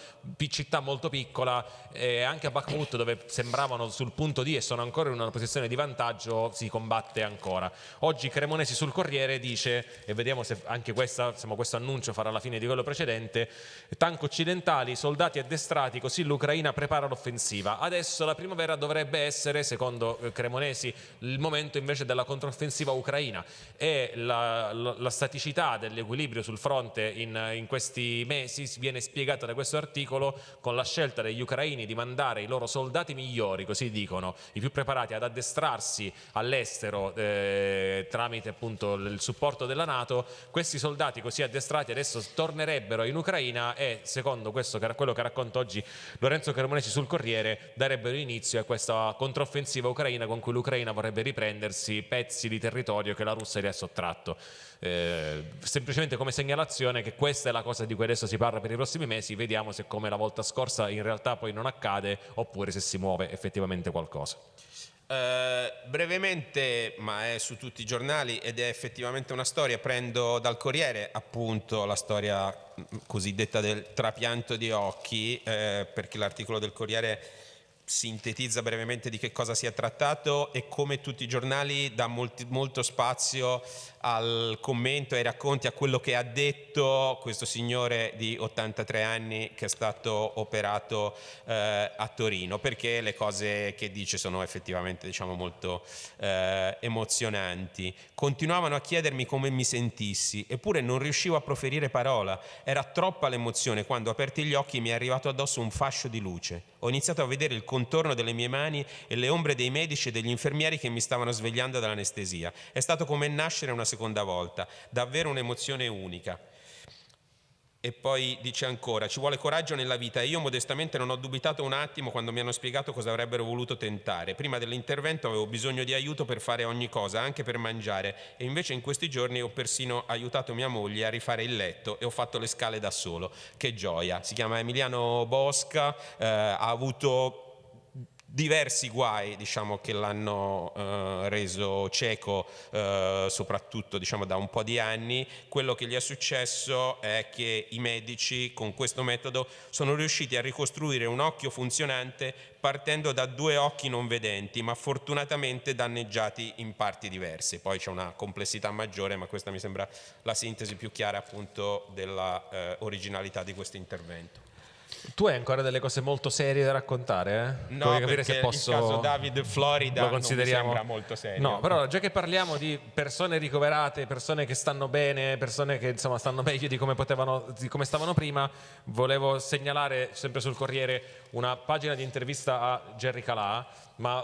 città molto piccola e anche a Bakhmut dove sembravano sul punto di e sono ancora in una posizione di vantaggio si combatte ancora. Oggi Cremonesi sul Corriere dice, e vediamo se anche questa, insomma, questo annuncio farà la fine di quello precedente, tank occidentali, soldati addestrati, così l'Ucraina prepara l'offensiva. Adesso la primavera dovrebbe essere, secondo eh, Cremonesi, il momento invece della controffensiva ucraina e la, la- la staticità dell'equilibrio sul fronte in, in questi mesi viene spiegata da questo articolo con la scelta degli ucraini di mandare i loro soldati migliori, così dicono, i più preparati ad addestrarsi all'estero eh, tramite appunto il supporto della Nato. Questi soldati così addestrati adesso tornerebbero in Ucraina e secondo questo, quello che racconta oggi Lorenzo Cremonesi sul Corriere darebbero inizio a questa controffensiva ucraina con cui l'Ucraina vorrebbe riprendersi pezzi di territorio che la Russia gli ha sottratto. Eh, semplicemente come segnalazione che questa è la cosa di cui adesso si parla per i prossimi mesi, vediamo se come la volta scorsa in realtà poi non accade oppure se si muove effettivamente qualcosa. Eh, brevemente, ma è su tutti i giornali ed è effettivamente una storia, prendo dal Corriere appunto la storia mh, cosiddetta del trapianto di occhi, eh, perché l'articolo del Corriere sintetizza brevemente di che cosa si è trattato e come tutti i giornali dà molti- molto spazio al commento, ai racconti, a quello che ha detto questo signore di 83 anni che è stato operato eh, a Torino, perché le cose che dice sono effettivamente diciamo, molto eh, emozionanti. Continuavano a chiedermi come mi sentissi, eppure non riuscivo a proferire parola. Era troppa l'emozione quando, aperti gli occhi, mi è arrivato addosso un fascio di luce. Ho iniziato a vedere il contorno delle mie mani e le ombre dei medici e degli infermieri che mi stavano svegliando dall'anestesia. È stato come nascere una seconda volta, davvero un'emozione unica. E poi dice ancora, ci vuole coraggio nella vita e io modestamente non ho dubitato un attimo quando mi hanno spiegato cosa avrebbero voluto tentare. Prima dell'intervento avevo bisogno di aiuto per fare ogni cosa, anche per mangiare, e invece in questi giorni ho persino aiutato mia moglie a rifare il letto e ho fatto le scale da solo. Che gioia! Si chiama Emiliano Bosca, eh, ha avuto diversi guai diciamo, che l'hanno eh, reso cieco eh, soprattutto diciamo, da un po' di anni, quello che gli è successo è che i medici con questo metodo sono riusciti a ricostruire un occhio funzionante partendo da due occhi non vedenti ma fortunatamente danneggiati in parti diverse. Poi c'è una complessità maggiore ma questa mi sembra la sintesi più chiara appunto della eh, originalità di questo intervento. Tu hai ancora delle cose molto serie da raccontare? eh? No, capire perché se posso... il caso David Florida lo consideriamo non mi sembra molto serio. No, però già che parliamo di persone ricoverate, persone che stanno bene, persone che insomma stanno meglio di come potevano di come stavano prima, volevo segnalare sempre sul Corriere una pagina di intervista a Jerry Calà ma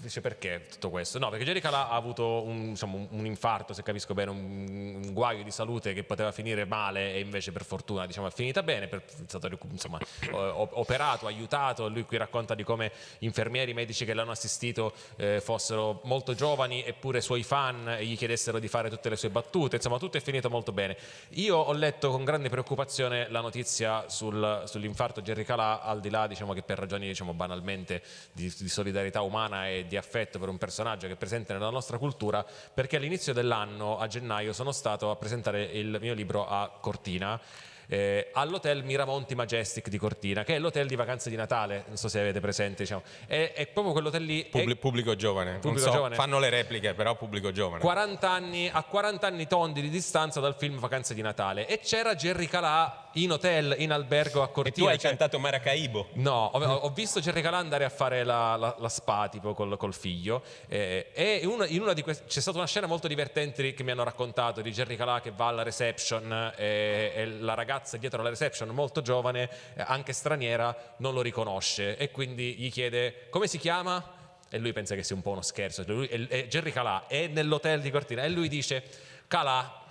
dice perché tutto questo? No, perché Jerry Calà ha avuto un, diciamo, un, infarto, se capisco bene, un, un, guaio di salute che poteva finire male e invece per fortuna diciamo, è finita bene, per, è stato insomma, operato, aiutato, lui qui racconta di come infermieri, medici che l'hanno assistito eh, fossero molto giovani eppure suoi fan gli chiedessero di fare tutte le sue battute, insomma tutto è finito molto bene. Io ho letto con grande preoccupazione la notizia sul, sull'infarto Jerry Calà, al di là diciamo, che per ragioni diciamo, banalmente di, di solidarietà umana e di affetto per un personaggio che è presente nella nostra cultura perché all'inizio dell'anno, a gennaio, sono stato a presentare il mio libro a Cortina eh, all'hotel Miramonti Majestic di Cortina, che è l'hotel di vacanze di Natale, non so se avete presente, diciamo. è, è proprio quell'hotel lì. Publi pubblico giovane, pubblico so, giovane. fanno le repliche, però pubblico giovane. 40 anni, a 40 anni tondi di distanza dal film Vacanze di Natale e c'era Jerry Calà in hotel, in albergo a Cortina. E tu hai cioè... cantato Maracaibo? No, ho, ho, visto Jerry Calà andare a fare la, la, la spa tipo col, col figlio eh, e in una, di queste c'è stata una scena molto divertente che mi hanno raccontato di Jerry Calà che va alla reception e, e la ragazza dietro alla reception molto giovane, eh, anche straniera, non lo riconosce e quindi gli chiede come si chiama? E lui pensa che sia un po' uno scherzo. Lui, e, e Jerry Calà è nell'hotel di Cortina e lui dice Calà,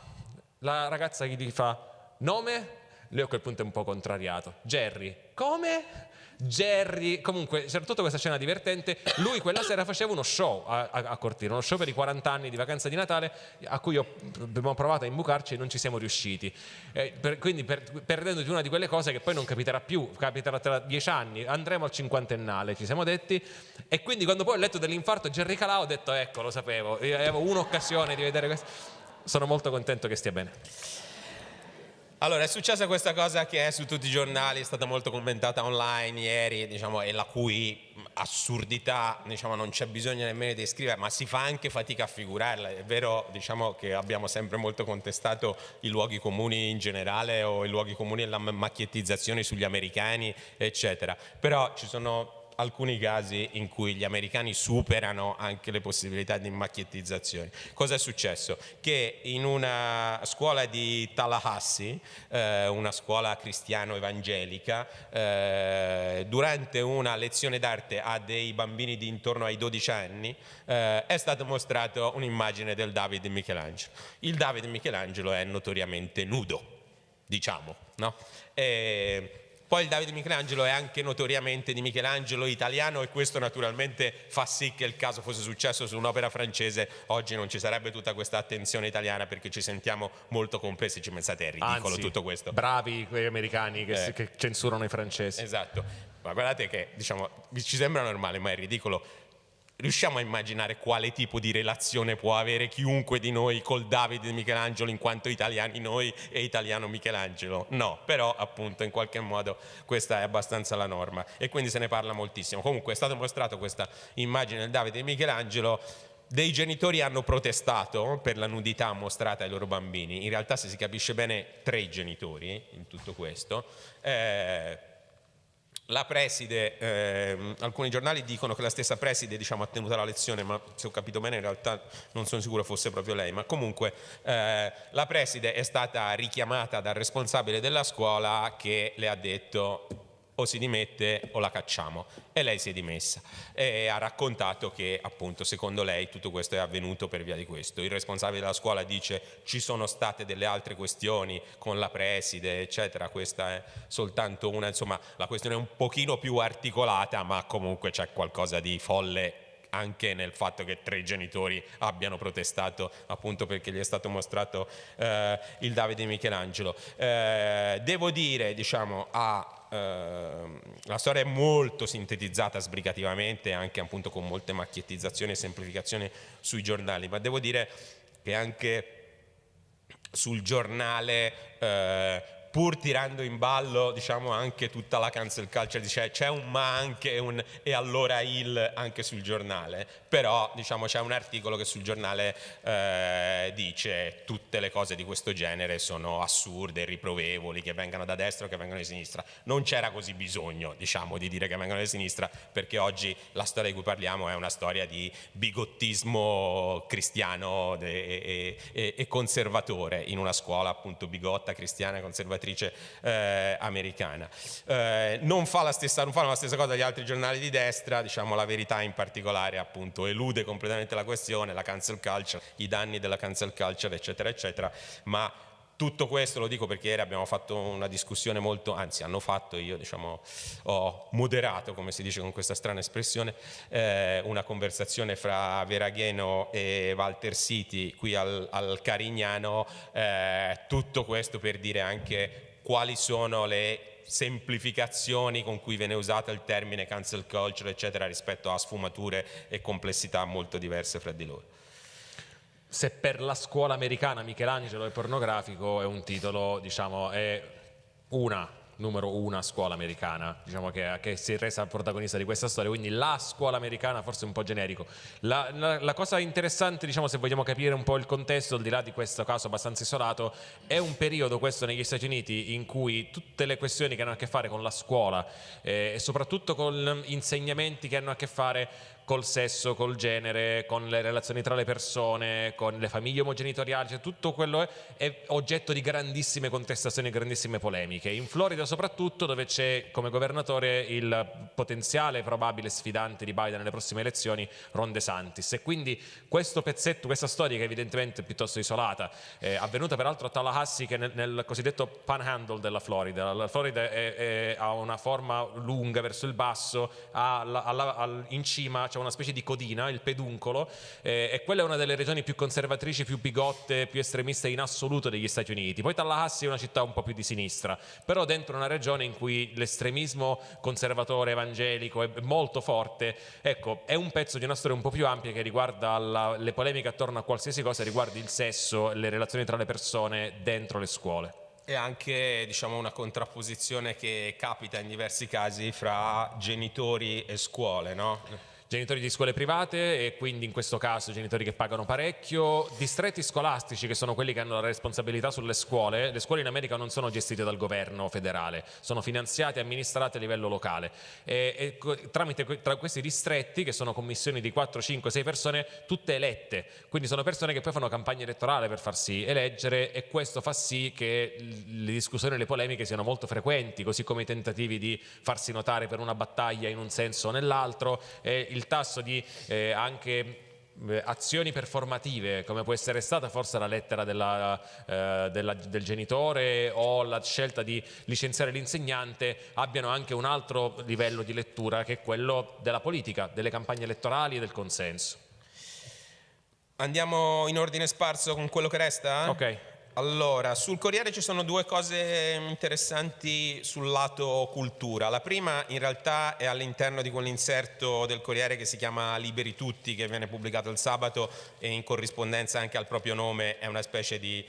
la ragazza gli fa nome? Lui a quel punto è un po' contrariato. Jerry, come? Jerry, comunque c'era tutta questa scena divertente, lui quella sera faceva uno show a, a, a Cortina, uno show per i 40 anni di vacanza di Natale a cui ho, abbiamo provato a imbucarci e non ci siamo riusciti, eh, per, quindi per, perdendoti una di quelle cose che poi non capiterà più, capiterà tra dieci anni, andremo al cinquantennale, ci siamo detti, e quindi quando poi ho letto dell'infarto Jerry Calà ho detto ecco lo sapevo, avevo un'occasione di vedere questo, sono molto contento che stia bene. Allora, è successa questa cosa che è su tutti i giornali, è stata molto commentata online ieri, diciamo, e la cui assurdità diciamo, non c'è bisogno nemmeno di scrivere, ma si fa anche fatica a figurarla. È vero diciamo, che abbiamo sempre molto contestato i luoghi comuni in generale o i luoghi comuni e la macchiettizzazione sugli americani, eccetera. Però ci sono alcuni casi in cui gli americani superano anche le possibilità di macchiettizzazione. Cosa è successo? Che in una scuola di Tallahassee, eh, una scuola cristiano-evangelica, eh, durante una lezione d'arte a dei bambini di intorno ai 12 anni, eh, è stata mostrata un'immagine del Davide Michelangelo. Il Davide Michelangelo è notoriamente nudo, diciamo, no? E, poi il Davide Michelangelo è anche notoriamente di Michelangelo italiano e questo naturalmente fa sì che il caso fosse successo su un'opera francese, oggi non ci sarebbe tutta questa attenzione italiana perché ci sentiamo molto complessi, ci pensate è ridicolo Anzi, tutto questo. Bravi quei americani che, eh. che censurano i francesi. Esatto, ma guardate che diciamo, ci sembra normale ma è ridicolo riusciamo a immaginare quale tipo di relazione può avere chiunque di noi col Davide Michelangelo in quanto italiani noi e italiano Michelangelo? No, però appunto in qualche modo questa è abbastanza la norma e quindi se ne parla moltissimo. Comunque è stata mostrata questa immagine del Davide di Michelangelo dei genitori hanno protestato per la nudità mostrata ai loro bambini, in realtà se si capisce bene tre genitori in tutto questo, eh, la preside, eh, alcuni giornali dicono che la stessa preside diciamo, ha tenuto la lezione, ma se ho capito bene in realtà non sono sicuro fosse proprio lei, ma comunque eh, la preside è stata richiamata dal responsabile della scuola che le ha detto o si dimette o la cacciamo. E lei si è dimessa e ha raccontato che appunto secondo lei tutto questo è avvenuto per via di questo. Il responsabile della scuola dice ci sono state delle altre questioni con la preside eccetera. Questa è soltanto una insomma la questione è un pochino più articolata ma comunque c'è qualcosa di folle anche nel fatto che tre genitori abbiano protestato appunto perché gli è stato mostrato eh, il Davide Michelangelo. Eh, devo dire, diciamo, a Uh, la storia è molto sintetizzata sbrigativamente, anche appunto con molte macchiettizzazioni e semplificazioni sui giornali, ma devo dire che anche sul giornale uh, pur tirando in ballo diciamo, anche tutta la cancel culture, c'è un ma anche un e allora il anche sul giornale, però diciamo, c'è un articolo che sul giornale eh, dice tutte le cose di questo genere sono assurde, riprovevoli, che vengano da destra o che vengano di sinistra. Non c'era così bisogno diciamo, di dire che vengano di sinistra perché oggi la storia di cui parliamo è una storia di bigottismo cristiano e, e, e conservatore in una scuola appunto bigotta, cristiana, conservatrice eh, americana. Eh, non, fa stessa, non, fanno la stessa cosa gli altri giornali di destra, diciamo la verità in particolare appunto elude completamente la questione, la cancel culture, i danni della cancel culture eccetera eccetera, ma tutto questo lo dico perché ieri abbiamo fatto una discussione molto, anzi hanno fatto, io diciamo ho moderato, come si dice con questa strana espressione, eh, una conversazione fra Veragheno e Walter City qui al, al Carignano, eh, tutto questo per dire anche quali sono le semplificazioni con cui viene usato il termine cancel culture eccetera rispetto a sfumature e complessità molto diverse fra di loro. Se per la scuola americana Michelangelo è pornografico è un titolo, diciamo, è una numero una scuola americana, diciamo che, che, si è resa protagonista di questa storia, quindi la scuola americana forse un po' generico. La, la, la, cosa interessante, diciamo, se vogliamo capire un po' il contesto, al di là di questo caso abbastanza isolato, è un periodo questo negli Stati Uniti in cui tutte le questioni che hanno a che fare con la scuola eh, e soprattutto con insegnamenti che hanno a che fare col sesso, col genere, con le relazioni tra le persone, con le famiglie omogenitoriali, cioè tutto quello è, è oggetto di grandissime contestazioni grandissime polemiche. In Florida soprattutto dove c'è come governatore il potenziale probabile sfidante di Biden nelle prossime elezioni, Ron DeSantis. E quindi questo pezzetto, questa storia che evidentemente piuttosto isolata, è avvenuta peraltro a Tallahassee che nel, nel cosiddetto panhandle della Florida. La Florida è, è, ha una forma lunga verso il basso, ha, alla, alla, in cima c'è una specie di codina, il peduncolo, eh, e quella è una delle regioni più conservatrici, più bigotte, più estremiste in assoluto degli Stati Uniti. Poi Tallahassee è una città un po' più di sinistra, però dentro una regione in cui l'estremismo conservatore evangelico è molto forte, ecco, è un pezzo di una storia un po' più ampia che riguarda la, le polemiche attorno a qualsiasi cosa, riguardi il sesso, le relazioni tra le persone dentro le scuole. E anche diciamo, una contrapposizione che capita in diversi casi fra genitori e scuole, no? Genitori di scuole private e quindi in questo caso genitori che pagano parecchio, distretti scolastici che sono quelli che hanno la responsabilità sulle scuole, le scuole in America non sono gestite dal governo federale, sono finanziate e amministrate a livello locale. E, e tramite tra questi distretti che sono commissioni di 4, 5, 6 persone tutte elette, quindi sono persone che poi fanno campagna elettorale per farsi eleggere e questo fa sì che le discussioni e le polemiche siano molto frequenti, così come i tentativi di farsi notare per una battaglia in un senso o nell'altro, il il tasso di eh, anche eh, azioni performative come può essere stata forse la lettera della, eh, della, del genitore o la scelta di licenziare l'insegnante abbiano anche un altro livello di lettura che è quello della politica, delle campagne elettorali e del consenso. Andiamo in ordine sparso con quello che resta? Ok. Allora, sul Corriere ci sono due cose interessanti sul lato cultura. La prima in realtà è all'interno di quell'inserto del Corriere che si chiama Liberi Tutti, che viene pubblicato il sabato e in corrispondenza anche al proprio nome è una specie di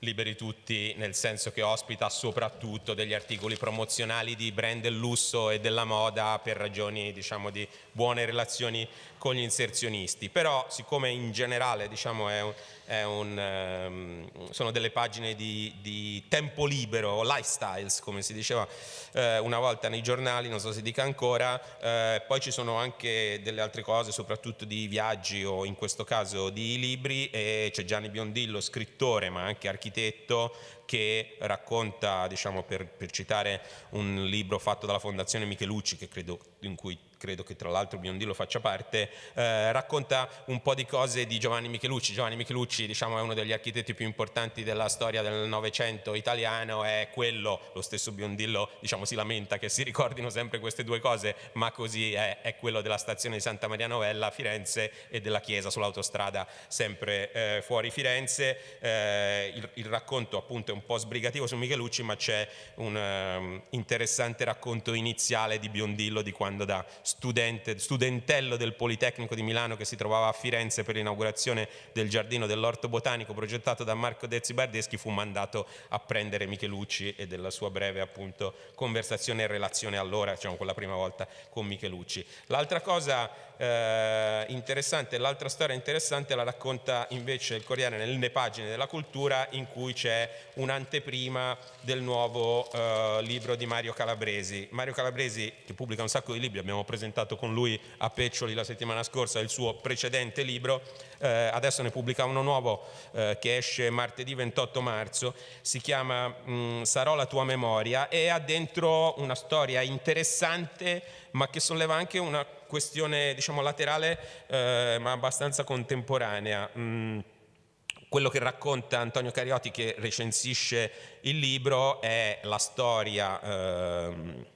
liberi tutti nel senso che ospita soprattutto degli articoli promozionali di brand del lusso e della moda per ragioni diciamo di buone relazioni con gli inserzionisti però siccome in generale diciamo è un, è un, um, sono delle pagine di, di, tempo libero, lifestyles come si diceva eh, una volta nei giornali, non so se dica ancora, eh, poi ci sono anche delle altre cose, soprattutto di viaggi o in questo caso di libri e c'è Gianni Biondillo, scrittore ma anche architetto, che racconta, diciamo, per, per, citare un libro fatto dalla Fondazione Michelucci, che credo, in cui credo che tra l'altro Biondillo faccia parte, eh, racconta un po' di cose di Giovanni Michelucci. Giovanni Michelucci diciamo, è uno degli architetti più importanti della storia del Novecento italiano, è quello, lo stesso Biondillo diciamo, si lamenta che si ricordino sempre queste due cose, ma così è, è quello della stazione di Santa Maria Novella a Firenze e della chiesa sull'autostrada sempre eh, fuori Firenze. Eh, il, il, racconto appunto è un po' sbrigativo su Michelucci, ma c'è un um, interessante racconto iniziale di Biondillo di quando da studente, studentello del Politecnico di Milano che si trovava a Firenze per l'inaugurazione del giardino dell'orto botanico progettato da Marco Dezzi Bardeschi fu mandato a prendere Michelucci e della sua breve appunto conversazione e relazione allora, diciamo quella prima volta con Michelucci. L'altra cosa eh, interessante, l'altra storia interessante la racconta invece il Corriere nelle pagine della cultura in cui c'è un'anteprima del nuovo eh, libro di Mario Calabresi. Mario Calabresi che pubblica un sacco di libri, abbiamo preso presentato con lui a Peccioli la settimana scorsa il suo precedente libro, eh, adesso ne pubblica uno nuovo eh, che esce martedì 28 marzo, si chiama mh, mm, Sarò la tua memoria e ha dentro una storia interessante ma che solleva anche una questione diciamo laterale eh, ma abbastanza contemporanea. Mm quello che racconta Antonio Cariotti che recensisce il libro è la storia ehm,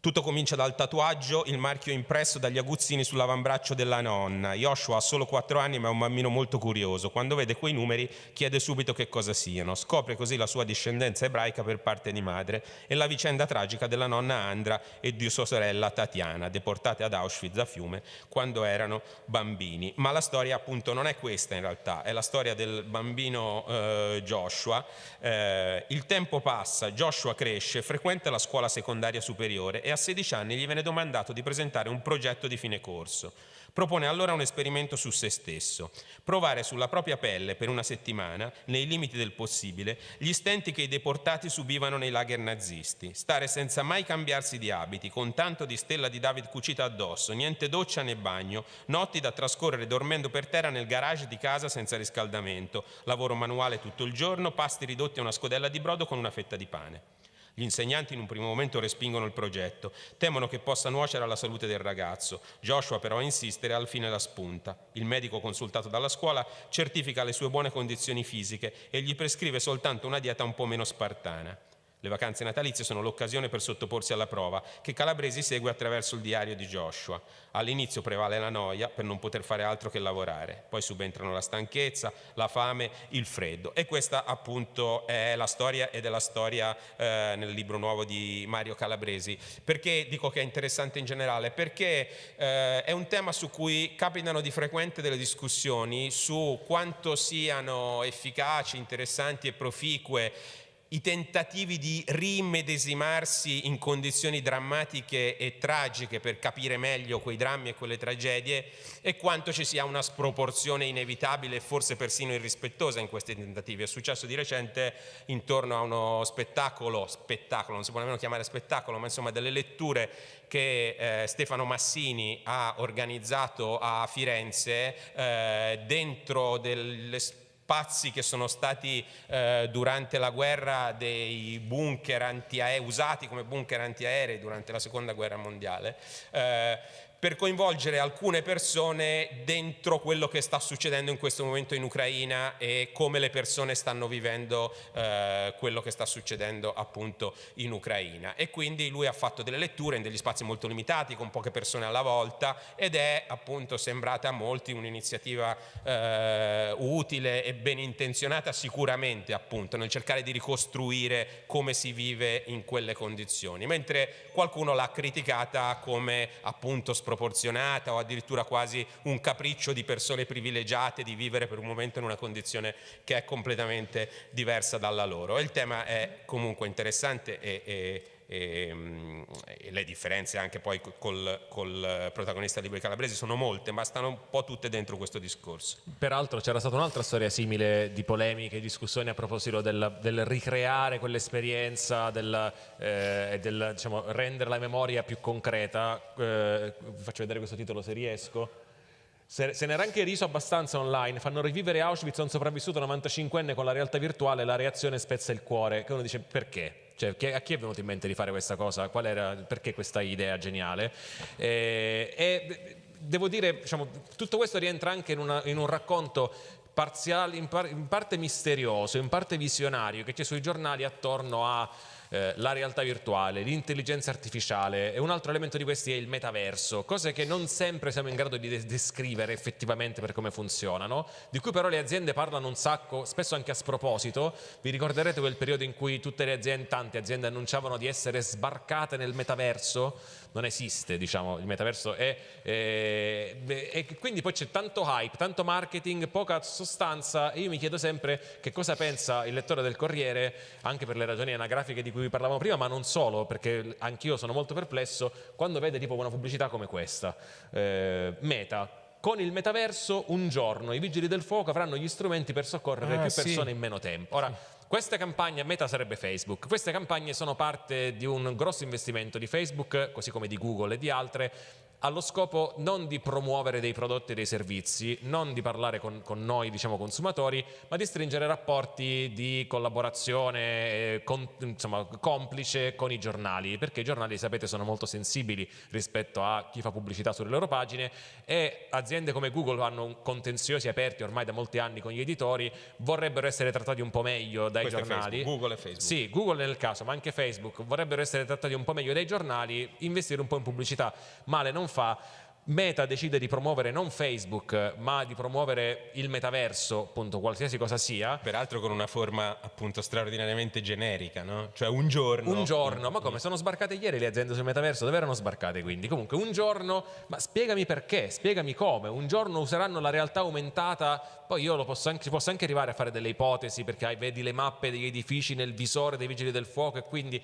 tutto comincia dal tatuaggio, il marchio impresso dagli aguzzini sull'avambraccio della nonna. Joshua ha solo 4 anni ma è un bambino molto curioso. Quando vede quei numeri chiede subito che cosa siano. Scopre così la sua discendenza ebraica per parte di madre e la vicenda tragica della nonna Andra e di sua sorella Tatiana, deportate ad Auschwitz a Fiume quando erano bambini. Ma la storia appunto non è questa in realtà, è la storia del bambino eh, Joshua. Eh, il tempo passa, Joshua cresce, frequenta la scuola secondaria superiore e a 16 anni gli viene domandato di presentare un progetto di fine corso. Propone allora un esperimento su se stesso, provare sulla propria pelle per una settimana, nei limiti del possibile, gli stenti che i deportati subivano nei lager nazisti, stare senza mai cambiarsi di abiti, con tanto di stella di David cucita addosso, niente doccia né bagno, notti da trascorrere dormendo per terra nel garage di casa senza riscaldamento, lavoro manuale tutto il giorno, pasti ridotti a una scodella di brodo con una fetta di pane. Gli insegnanti in un primo momento respingono il progetto, temono che possa nuocere alla salute del ragazzo. Joshua però insiste e al fine la spunta. Il medico consultato dalla scuola certifica le sue buone condizioni fisiche e gli prescrive soltanto una dieta un po' meno spartana. Le vacanze natalizie sono l'occasione per sottoporsi alla prova, che Calabresi segue attraverso il diario di Joshua. All'inizio prevale la noia per non poter fare altro che lavorare, poi subentrano la stanchezza, la fame, il freddo. E questa appunto è la storia ed è la storia eh, nel libro nuovo di Mario Calabresi. Perché dico che è interessante in generale? Perché eh, è un tema su cui capitano di frequente delle discussioni su quanto siano efficaci, interessanti e proficue i tentativi di rimedesimarsi in condizioni drammatiche e tragiche per capire meglio quei drammi e quelle tragedie e quanto ci sia una sproporzione inevitabile e forse persino irrispettosa in questi tentativi. È successo di recente intorno a uno spettacolo, spettacolo, non si può nemmeno chiamare spettacolo, ma insomma delle letture che eh, Stefano Massini ha organizzato a Firenze eh, dentro delle spazi che sono stati eh, durante la guerra dei bunker antiaerei, usati come bunker antiaerei durante la seconda guerra mondiale. Eh, per coinvolgere alcune persone dentro quello che sta succedendo in questo momento in Ucraina e come le persone stanno vivendo eh, quello che sta succedendo appunto in Ucraina. E quindi lui ha fatto delle letture in degli spazi molto limitati, con poche persone alla volta ed è appunto sembrata a molti un'iniziativa eh, utile e ben intenzionata sicuramente appunto nel cercare di ricostruire come si vive in quelle condizioni, mentre qualcuno l'ha criticata come appunto sproporzionata o addirittura quasi un capriccio di persone privilegiate di vivere per un momento in una condizione che è completamente diversa dalla loro. Il tema è comunque interessante e, e e, ehm, e, le differenze anche poi col, col protagonista Libri Calabresi sono molte, ma stanno un po' tutte dentro questo discorso. Peraltro c'era stata un'altra storia simile di polemiche e discussioni a proposito del, del ricreare quell'esperienza, del, eh, del diciamo, rendere la memoria più concreta. Eh, vi faccio vedere questo titolo se riesco. Se, se ne era anche riso abbastanza online, fanno rivivere Auschwitz a un sopravvissuto 95enne con la realtà virtuale, la reazione spezza il cuore, che uno dice perché? Cioè, a chi è venuto in mente di fare questa cosa? Era, perché questa idea geniale? Eh, e devo dire, diciamo, tutto questo rientra anche in, una, in un racconto parziale, in, par, in parte misterioso, in parte visionario, che c'è sui giornali attorno a eh, la realtà virtuale, l'intelligenza artificiale e un altro elemento di questi è il metaverso, cose che non sempre siamo in grado di descrivere effettivamente per come funzionano, di cui però le aziende parlano un sacco, spesso anche a sproposito. Vi ricorderete quel periodo in cui tutte le aziende, tante aziende annunciavano di essere sbarcate nel metaverso? Non esiste, diciamo, il metaverso è, è, è e quindi poi c'è tanto hype, tanto marketing, poca sostanza e io mi chiedo sempre che cosa pensa il lettore del Corriere, anche per le ragioni anagrafiche di cui vi parlavamo prima, ma non solo, perché anch'io sono molto perplesso quando vede tipo una pubblicità come questa. Eh, meta, con il metaverso un giorno i vigili del fuoco avranno gli strumenti per soccorrere ah, più persone sì. in meno tempo. Ora, Queste campagne, Meta sarebbe Facebook, queste campagne sono parte di un grosso investimento di Facebook, così come di Google e di altre, allo scopo non di promuovere dei prodotti e dei servizi, non di parlare con, con noi diciamo, consumatori, ma di stringere rapporti di collaborazione eh, con, insomma, complice con i giornali, perché i giornali sapete sono molto sensibili rispetto a chi fa pubblicità sulle loro pagine e aziende come Google hanno contenziosi aperti ormai da molti anni con gli editori, vorrebbero essere trattati un po' meglio dai Questo giornali. Facebook, Google e Facebook. Sì, Google nel caso, ma anche Facebook vorrebbero essere trattati un po' meglio dai giornali, investire un po' in pubblicità. Male non fa. Meta decide di promuovere non Facebook, ma di promuovere il metaverso, appunto, qualsiasi cosa sia. Peraltro con una forma appunto straordinariamente generica, no? Cioè un giorno. Un giorno, ma come sono sbarcate ieri le aziende sul metaverso? Dove erano sbarcate quindi? Comunque un giorno, ma spiegami perché, spiegami come. Un giorno useranno la realtà aumentata, poi io lo posso anche, posso anche arrivare a fare delle ipotesi perché hai, vedi le mappe degli edifici nel visore dei vigili del fuoco e quindi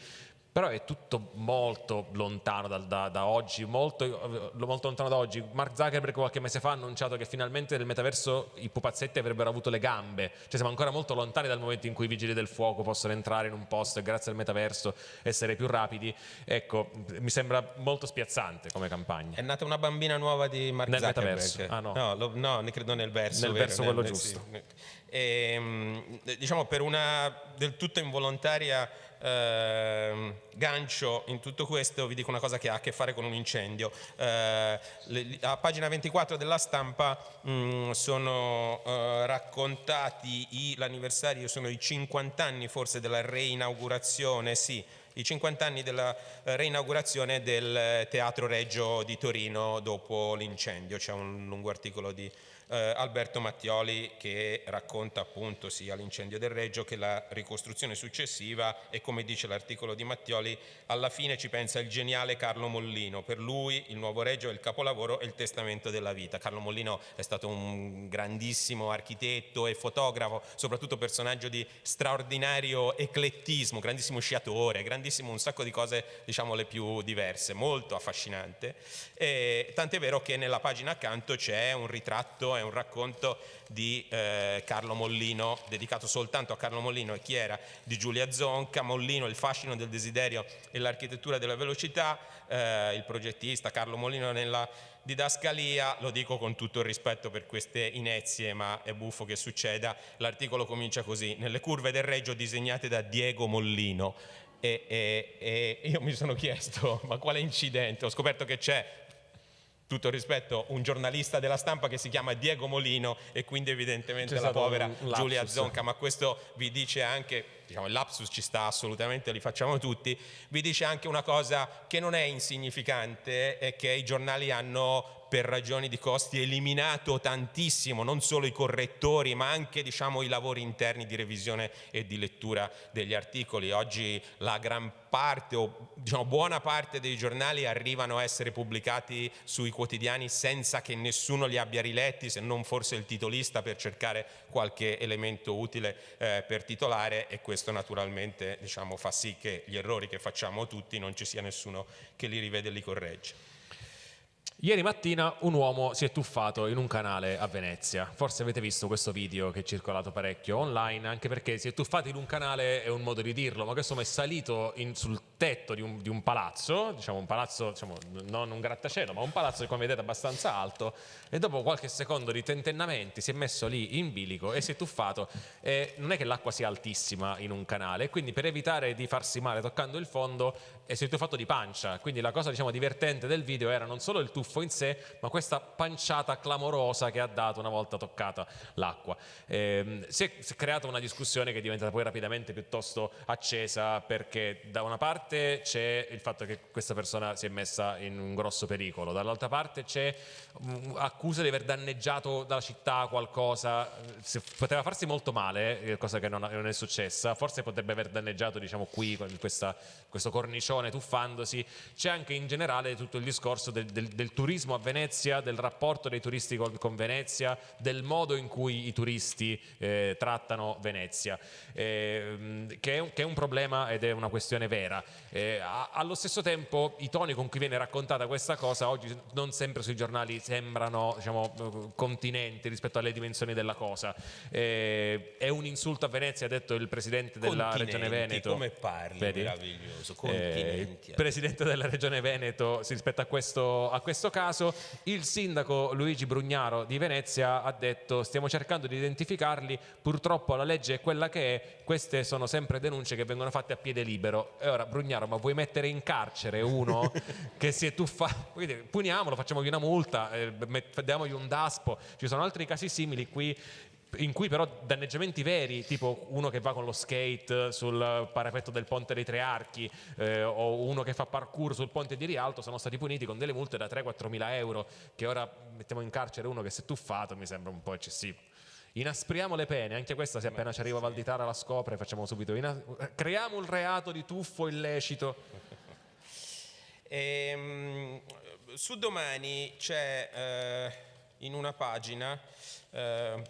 però è tutto molto lontano da, da, da oggi, molto, molto, lontano da oggi. Mark Zuckerberg qualche mese fa ha annunciato che finalmente nel metaverso i pupazzetti avrebbero avuto le gambe, cioè siamo ancora molto lontani dal momento in cui i vigili del fuoco possono entrare in un posto e grazie al metaverso essere più rapidi. Ecco, mi sembra molto spiazzante come campagna. È nata una bambina nuova di Mark nel Zuckerberg. Metaverso. Ah, no. No, lo, no, ne credo nel verso. Nel vero, verso quello nel, giusto. Sì. E, diciamo per una del tutto involontaria eh, gancio in tutto questo vi dico una cosa che ha a che fare con un incendio. Eh, le, a pagina 24 della stampa mh, sono eh, raccontati l'anniversario sono i 50 anni forse della reinaugurazione sì i 50 anni della reinaugurazione del Teatro Reggio di Torino dopo l'incendio, c'è un lungo articolo di eh, Alberto Mattioli che racconta appunto sia l'incendio del Reggio che la ricostruzione successiva e come dice l'articolo di Mattioli alla fine ci pensa il geniale Carlo Mollino, per lui il nuovo Reggio è il capolavoro e il testamento della vita. Carlo Mollino è stato un grandissimo architetto e fotografo, soprattutto personaggio di straordinario eclettismo, grandissimo sciatore, grandissimo un sacco di cose diciamo le più diverse, molto affascinante. E, tant'è vero che nella pagina accanto c'è un ritratto, è un racconto di eh, Carlo Mollino, dedicato soltanto a Carlo Mollino e chi era? Di Giulia Zonca, Mollino, il fascino del desiderio e l'architettura della velocità, eh, il progettista Carlo Mollino nella didascalia, lo dico con tutto il rispetto per queste inezie, ma è buffo che succeda, l'articolo comincia così, nelle curve del Reggio disegnate da Diego Mollino, e, e, e, io mi sono chiesto ma quale incidente? Ho scoperto che c'è tutto rispetto, un giornalista della stampa che si chiama Diego Molino e quindi evidentemente la povera Giulia Zonca, ma questo vi dice anche, diciamo il lapsus ci sta assolutamente, li facciamo tutti, vi dice anche una cosa che non è insignificante, è che i giornali hanno per ragioni di costi eliminato tantissimo non solo i correttori ma anche diciamo, i lavori interni di revisione e di lettura degli articoli. Oggi la gran parte o diciamo, buona parte dei giornali arrivano a essere pubblicati sui quotidiani senza che nessuno li abbia riletti se non forse il titolista per cercare qualche elemento utile eh, per titolare e questo naturalmente diciamo, fa sì che gli errori che facciamo tutti non ci sia nessuno che li rivede e li corregge. Ieri mattina un uomo si è tuffato in un canale a Venezia. Forse avete visto questo video che è circolato parecchio online, anche perché si è tuffato in un canale è un modo di dirlo, ma questo è salito in, sul tetto di un, di un, palazzo, diciamo un palazzo, diciamo, non un grattacielo, ma un palazzo come vedete abbastanza alto, e dopo qualche secondo di tentennamenti si è messo lì in bilico e si è tuffato. E non è che l'acqua sia altissima in un canale, quindi per evitare di farsi male toccando il fondo si è tuffato di pancia. Quindi la cosa diciamo, divertente del video era non solo il tuffo in sé, ma questa panciata clamorosa che ha dato una volta toccata l'acqua. Eh, si, si è creata una discussione che è diventata poi rapidamente piuttosto accesa perché da una parte c'è il fatto che questa persona si è messa in un grosso pericolo, dall'altra parte c'è accusa di aver danneggiato dalla città qualcosa, poteva farsi molto male, eh, cosa che non, è successa, forse potrebbe aver danneggiato diciamo qui questa, questo cornicione tuffandosi, c'è anche in generale tutto il discorso del, del, del turismo a Venezia, del rapporto dei turisti con, con Venezia, del modo in cui i turisti eh, trattano Venezia, eh, che, è un, che, è un, problema ed è una questione vera. Eh, allo stesso tempo i toni con cui viene raccontata questa cosa oggi non sempre sui giornali sembrano diciamo, continenti rispetto alle dimensioni della cosa. Eh, è un insulto a Venezia, ha detto il presidente della regione Veneto. Come parli, Vedi? meraviglioso. Eh, Continenti. Eh, presidente della regione Veneto rispetto a questo, a questo caso. Il sindaco Luigi Brugnaro di Venezia ha detto stiamo cercando di identificarli, purtroppo la legge è quella che è, queste sono sempre denunce che vengono fatte a piede libero. E ora Brugnaro, ma vuoi mettere in carcere uno che si è tuffato? Puniamolo, facciamogli una multa, eh, diamogli un daspo. Ci sono altri casi simili qui in cui però danneggiamenti veri, tipo uno che va con lo skate sul parapetto del ponte dei tre archi eh, o uno che fa parkour sul ponte di Rialto, sono stati puniti con delle multe da 3-4 mila euro, che ora mettiamo in carcere uno che si è tuffato, mi sembra un po' eccessivo. Inaspriamo le pene, anche questa se appena ci arriva Valditara la scopre, facciamo subito, creiamo un reato di tuffo illecito. Ehm, su domani c'è eh, in una pagina eh,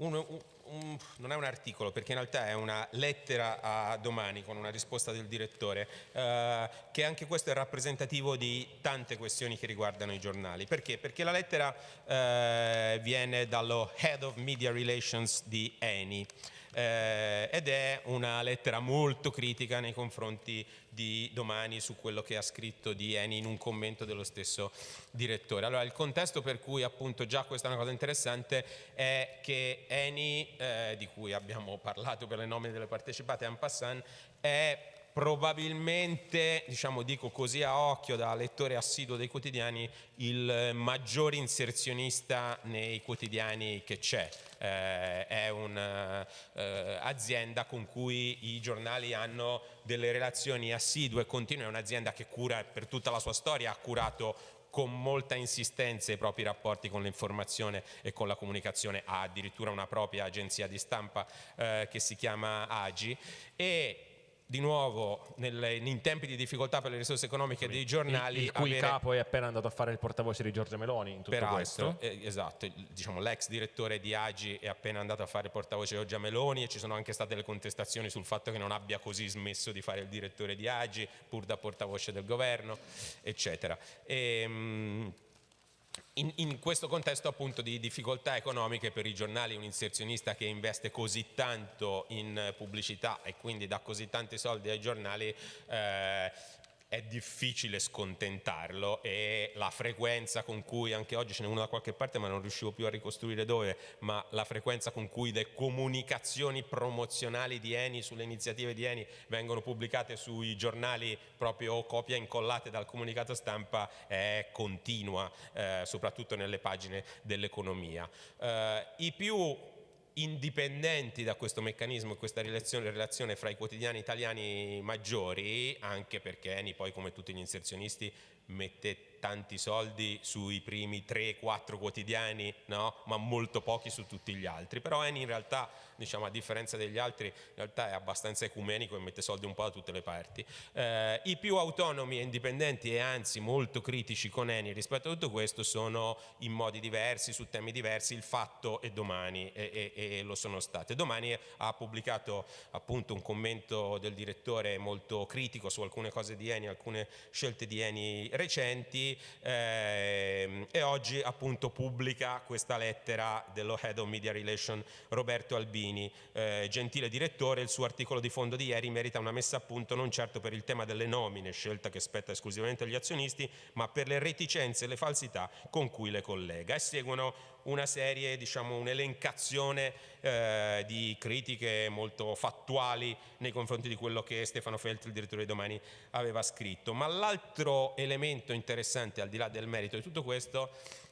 un, un, un, non è un articolo perché in realtà è una lettera a domani con una risposta del direttore eh, che anche questo è rappresentativo di tante questioni che riguardano i giornali. Perché? Perché la lettera eh, viene dallo Head of Media Relations di Eni eh, ed è una lettera molto critica nei confronti di Domani su quello che ha scritto di Eni in un commento dello stesso direttore. Allora il contesto per cui appunto già questa è una cosa interessante è che Eni, eh, di cui abbiamo parlato per le nomine delle partecipate en passant, è probabilmente, diciamo, dico così a occhio da lettore assiduo dei quotidiani, il maggior inserzionista nei quotidiani che c'è. Eh, è un'azienda eh, con cui i giornali hanno delle relazioni assidue e continue, è un'azienda che cura per tutta la sua storia, ha curato con molta insistenza i propri rapporti con l'informazione e con la comunicazione, ha addirittura una propria agenzia di stampa eh, che si chiama AGI e di nuovo nel, in tempi di difficoltà per le risorse economiche dei giornali il, il cui avere... capo è appena andato a fare il portavoce di Giorgia Meloni in tutto Peraltro, questo. eh, esatto, diciamo, l'ex direttore di Agi è appena andato a fare il portavoce di Giorgia Meloni e ci sono anche state le contestazioni sul fatto che non abbia così smesso di fare il direttore di Agi pur da portavoce del governo eccetera. E, mh, in, in, questo contesto appunto di difficoltà economiche per i giornali un inserzionista che investe così tanto in pubblicità e quindi dà così tanti soldi ai giornali eh, è difficile scontentarlo e la frequenza con cui, anche oggi ce n'è uno da qualche parte ma non riuscivo più a ricostruire dove, ma la frequenza con cui le comunicazioni promozionali di Eni sulle iniziative di Eni vengono pubblicate sui giornali proprio copia incollate dal comunicato stampa è continua, eh, soprattutto nelle pagine dell'economia. Eh, I più indipendenti da questo meccanismo e questa relazione, relazione, fra i quotidiani italiani maggiori, anche perché Eni poi come tutti gli inserzionisti mette tanti soldi sui primi 3-4 quotidiani, no? ma molto pochi su tutti gli altri. Però Eni in realtà, diciamo, a differenza degli altri, in realtà è abbastanza ecumenico e mette soldi un po' da tutte le parti. Eh, I più autonomi e indipendenti e anzi molto critici con Eni rispetto a tutto questo sono in modi diversi, su temi diversi, il fatto e domani e, e, e lo sono state. Domani ha pubblicato appunto un commento del direttore molto critico su alcune cose di Eni, alcune scelte di Eni recenti eh, e oggi appunto pubblica questa lettera dello Head of Media Relation Roberto Albini, eh, gentile direttore, il suo articolo di fondo di ieri merita una messa a punto non certo per il tema delle nomine, scelta che spetta esclusivamente agli azionisti, ma per le reticenze e le falsità con cui le collega. E seguono una serie, diciamo un'elencazione eh, di critiche molto fattuali nei confronti di quello che Stefano Feltri, il direttore di Domani, aveva scritto. Ma l'altro elemento interessante, al di là del merito di tutto questo,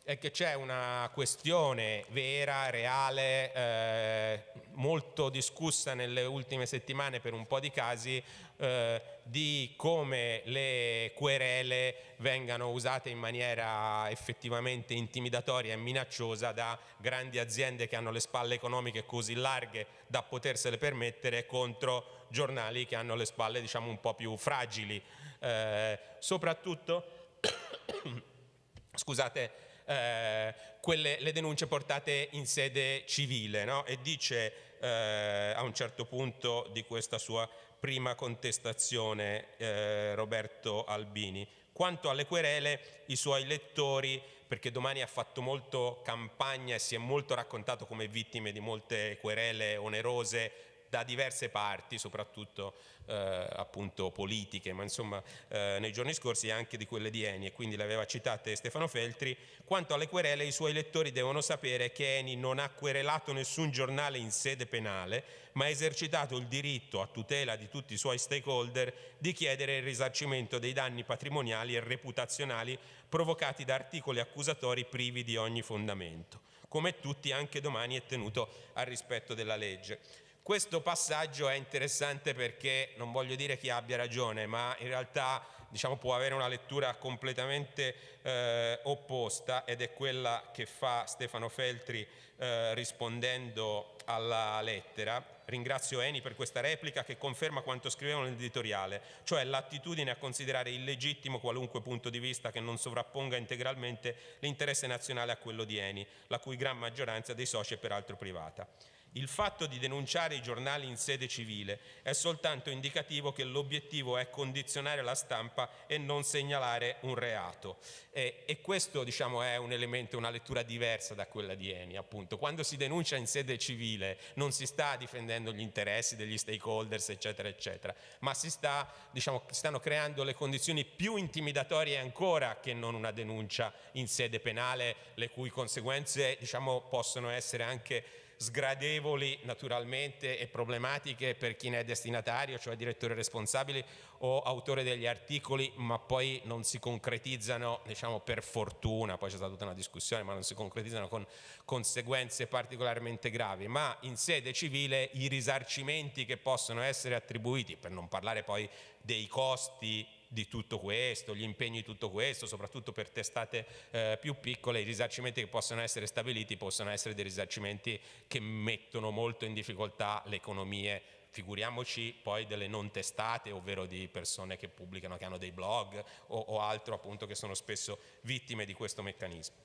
è che c'è una questione vera, reale, eh, molto discussa nelle ultime settimane per un po' di casi, eh, di come le querele vengano usate in maniera effettivamente intimidatoria e minacciosa da grandi aziende che hanno le spalle economiche così larghe da potersele permettere contro giornali che hanno le spalle diciamo un po' più fragili. Eh, soprattutto scusate, eh, quelle, le denunce portate in sede civile no? e dice eh, a un certo punto di questa sua prima contestazione eh, Roberto Albini. Quanto alle querele, i suoi lettori, perché domani ha fatto molto campagna e si è molto raccontato come vittime di molte querele onerose da diverse parti, soprattutto eh, appunto politiche, ma insomma eh, nei giorni scorsi anche di quelle di Eni e quindi le aveva citate Stefano Feltri. Quanto alle querele i suoi lettori devono sapere che Eni non ha querelato nessun giornale in sede penale, ma ha esercitato il diritto a tutela di tutti i suoi stakeholder di chiedere il risarcimento dei danni patrimoniali e reputazionali provocati da articoli accusatori privi di ogni fondamento. Come tutti anche domani è tenuto al rispetto della legge. Questo passaggio è interessante perché non voglio dire chi abbia ragione, ma in realtà diciamo, può avere una lettura completamente eh, opposta ed è quella che fa Stefano Feltri eh, rispondendo alla lettera. Ringrazio Eni per questa replica che conferma quanto scrivevo nell'editoriale, cioè l'attitudine a considerare illegittimo qualunque punto di vista che non sovrapponga integralmente l'interesse nazionale a quello di Eni, la cui gran maggioranza dei soci è peraltro privata. Il fatto di denunciare i giornali in sede civile è soltanto indicativo che l'obiettivo è condizionare la stampa e non segnalare un reato. E, e questo diciamo, è un elemento, una lettura diversa da quella di Eni. Appunto. Quando si denuncia in sede civile non si sta difendendo gli interessi degli stakeholders, eccetera, eccetera, ma si, sta, diciamo, stanno creando le condizioni più intimidatorie ancora che non una denuncia in sede penale, le cui conseguenze diciamo, possono essere anche sgradevoli naturalmente e problematiche per chi ne è destinatario, cioè direttore responsabile o autore degli articoli, ma poi non si concretizzano, diciamo per fortuna, poi c'è stata tutta una discussione, ma non si concretizzano con conseguenze particolarmente gravi, ma in sede civile i risarcimenti che possono essere attribuiti, per non parlare poi dei costi di tutto questo, gli impegni di tutto questo, soprattutto per testate eh, più piccole, i risarcimenti che possono essere stabiliti possono essere dei risarcimenti che mettono molto in difficoltà le economie figuriamoci poi delle non testate, ovvero di persone che pubblicano, che hanno dei blog o, o altro appunto che sono spesso vittime di questo meccanismo.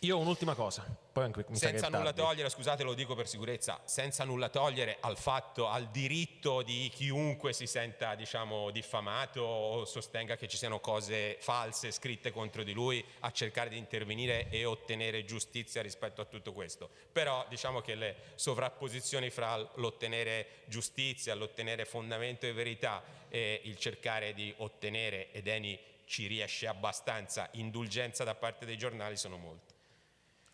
Io ho un'ultima cosa, poi anche mi senza nulla togliere, scusate lo dico per sicurezza, senza nulla togliere al fatto, al diritto di chiunque si senta diciamo diffamato o sostenga che ci siano cose false scritte contro di lui a cercare di intervenire e ottenere giustizia rispetto a tutto questo. Però diciamo che le sovrapposizioni fra l'ottenere giustizia, l'ottenere fondamento e verità e il cercare di ottenere, ed Eni ci riesce abbastanza, indulgenza da parte dei giornali sono molte.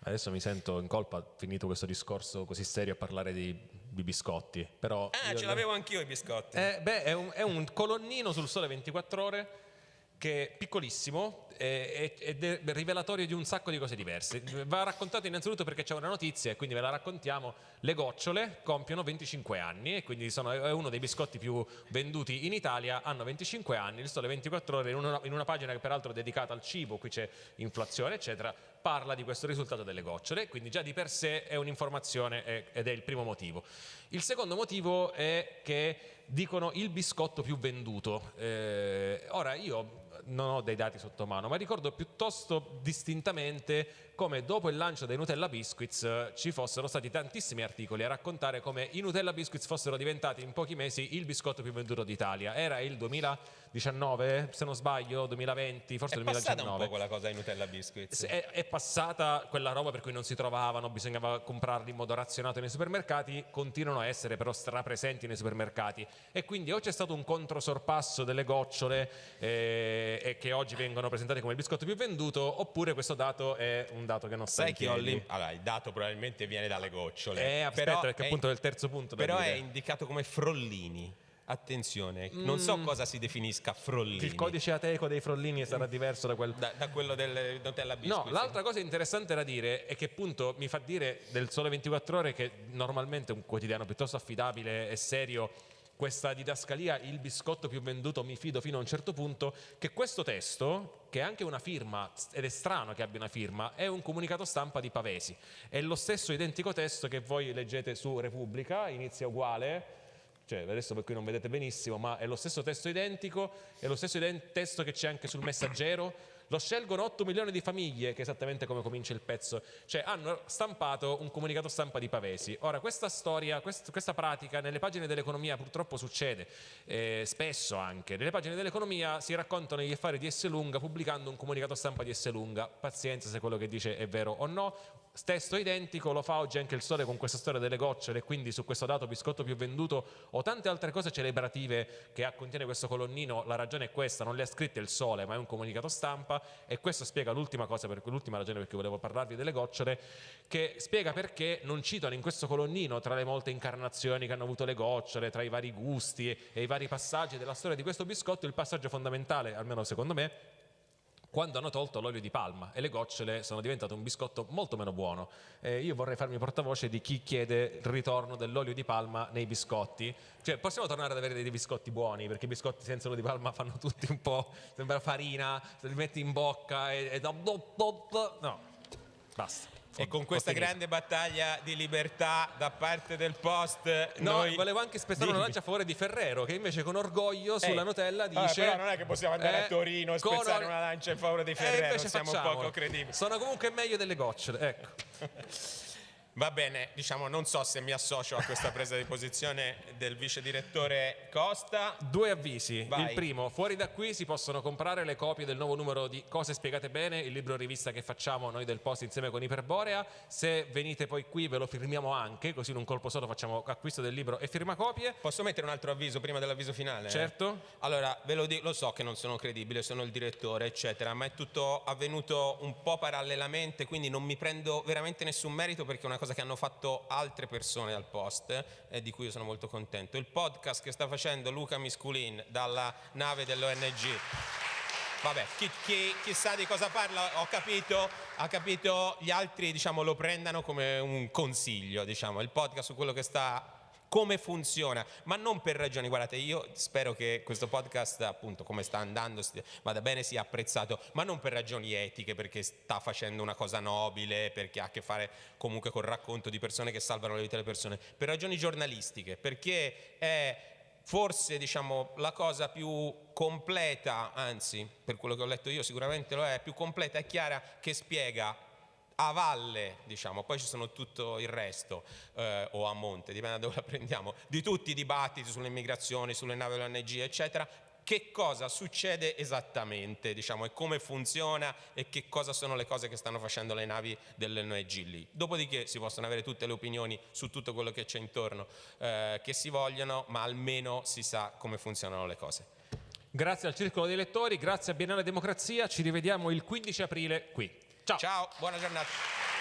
Adesso mi sento in colpa, finito questo discorso così serio, a parlare di, di biscotti. Però ah, ce l'avevo anch'io i biscotti. Eh, beh, è un, è un colonnino sul sole 24 ore che è piccolissimo ed è rivelatorio di un sacco di cose diverse. Va raccontato innanzitutto perché c'è una notizia e quindi ve la raccontiamo. Le gocciole compiono 25 anni e quindi sono, è uno dei biscotti più venduti in Italia, hanno 25 anni, il sole 24 ore in una, in una pagina che peraltro è dedicata al cibo, qui c'è inflazione eccetera, parla di questo risultato delle gocciole, quindi già di per sé è un'informazione ed è il primo motivo. Il secondo motivo è che dicono il biscotto più venduto. Eh, ora io non ho dei dati sotto mano, ma ricordo piuttosto distintamente come dopo il lancio dei Nutella Biscuits eh, ci fossero stati tantissimi articoli a raccontare come i Nutella Biscuits fossero diventati in pochi mesi il biscotto più venduto d'Italia. Era il 2019, se non sbaglio, 2020, forse è 2019. È passata un po' quella cosa ai Nutella Biscuits. È, è, passata quella roba per cui non si trovavano, bisognava comprarli in modo razionato nei supermercati, continuano a essere però strapresenti nei supermercati e quindi o c'è stato un controsorpasso delle gocciole eh, e che oggi vengono presentate come il biscotto più venduto oppure questo dato è un dato che non Sai che ho lì? Allora, il dato probabilmente viene dalle gocciole. Eh, aspetta, però perché è, appunto è il terzo punto Però dire. è indicato come frollini. Attenzione, mm. non so mm. cosa si definisca frollini. Il codice ateco dei frollini sarà diverso da, quel... da, da quello del Nutella Biscuits. No, l'altra cosa interessante da dire è che appunto mi fa dire del Sole 24 Ore che normalmente è un quotidiano piuttosto affidabile e serio questa didascalia il biscotto più venduto mi fido fino a un certo punto che questo testo che è anche una firma ed è strano che abbia una firma è un comunicato stampa di Pavesi. È lo stesso identico testo che voi leggete su Repubblica inizia uguale cioè adesso per cui non vedete benissimo ma è lo stesso testo identico è lo stesso testo che c'è anche sul messaggero lo scelgono 8 milioni di famiglie, che è esattamente come comincia il pezzo, cioè hanno stampato un comunicato stampa di Pavesi. Ora, questa storia, quest, questa pratica nelle pagine dell'economia purtroppo succede, eh, spesso anche, nelle pagine dell'economia si raccontano gli affari di Esselunga pubblicando un comunicato stampa di Esselunga, pazienza se quello che dice è vero o no, stesso identico, lo fa oggi anche il Sole con questa storia delle gocciole quindi su questo dato biscotto più venduto o tante altre cose celebrative che contiene questo colonnino, la ragione è questa, non le ha scritte il Sole ma è un comunicato stampa e questo spiega l'ultima cosa, per l'ultima ragione per cui volevo parlarvi delle gocciole, che spiega perché non citano in questo colonnino tra le molte incarnazioni che hanno avuto le gocciole, tra i vari gusti e i vari passaggi della storia di questo biscotto, il passaggio fondamentale, almeno secondo me, quando hanno tolto l'olio di palma e le gocciole sono diventate un biscotto molto meno buono. Eh, io vorrei farmi portavoce di chi chiede il ritorno dell'olio di palma nei biscotti. Cioè, possiamo tornare ad avere dei biscotti buoni, perché i biscotti senza olio di palma fanno tutti un po', sembra farina, se li metti in bocca e... no, basta. E con questa grande battaglia di libertà da parte del post, no, noi... volevo anche spezzare una lancia a favore di Ferrero, che invece con orgoglio sulla Ehi. Nutella Vabbè, dice. però non è che possiamo andare eh, a Torino e spezzare or- una lancia in favore di Eh, Ferrero, invece siamo facciamolo. poco credibili. Sono comunque meglio delle gocciole, ecco. Va bene, diciamo, non so se mi associo a questa presa di posizione del vice direttore Costa. Due avvisi. Vai. Il primo, fuori da qui si possono comprare le copie del nuovo numero di Cose spiegate bene, il libro rivista che facciamo noi del Post insieme con Iperborea. Se venite poi qui ve lo firmiamo anche, così in un colpo solo facciamo acquisto del libro e firma copie. Posso mettere un altro avviso prima dell'avviso finale? Certo. Allora, ve lo dico, lo so che non sono credibile, sono il direttore, eccetera, ma è tutto avvenuto un po' parallelamente, quindi non mi prendo veramente nessun merito perché è una cosa che hanno fatto altre persone al post e di cui io sono molto contento. Il podcast che sta facendo Luca Misculin dalla nave dell'ONG. Vabbè, chi, chi- chi sa di cosa parla, ho capito, ha capito, gli altri diciamo, lo prendano come un consiglio, diciamo, il podcast su quello che sta come funziona, ma non per ragioni, guardate, io spero che questo podcast, appunto, come sta andando, vada bene, sia apprezzato, ma non per ragioni etiche, perché sta facendo una cosa nobile, perché ha a che fare comunque col racconto di persone che salvano le vite delle persone, per ragioni giornalistiche, perché è forse diciamo la cosa più completa, anzi per quello che ho letto io sicuramente lo è, più completa e chiara che spiega a valle, diciamo, poi ci sono tutto il resto, eh, o a monte, dipende da dove la prendiamo, di tutti i dibattiti sulle immigrazioni, sulle navi dell'ONG, eccetera, che cosa succede esattamente, diciamo, e come funziona e che cosa sono le cose che stanno facendo le navi dell'ONG lì. Dopodiché si possono avere tutte le opinioni su tutto quello che c'è intorno eh, che si vogliono, ma almeno si sa come funzionano le cose. Grazie al Circolo dei Lettori, grazie a Biennale Democrazia, ci rivediamo il 15 aprile qui. Ciao. Ciao, buona giornata.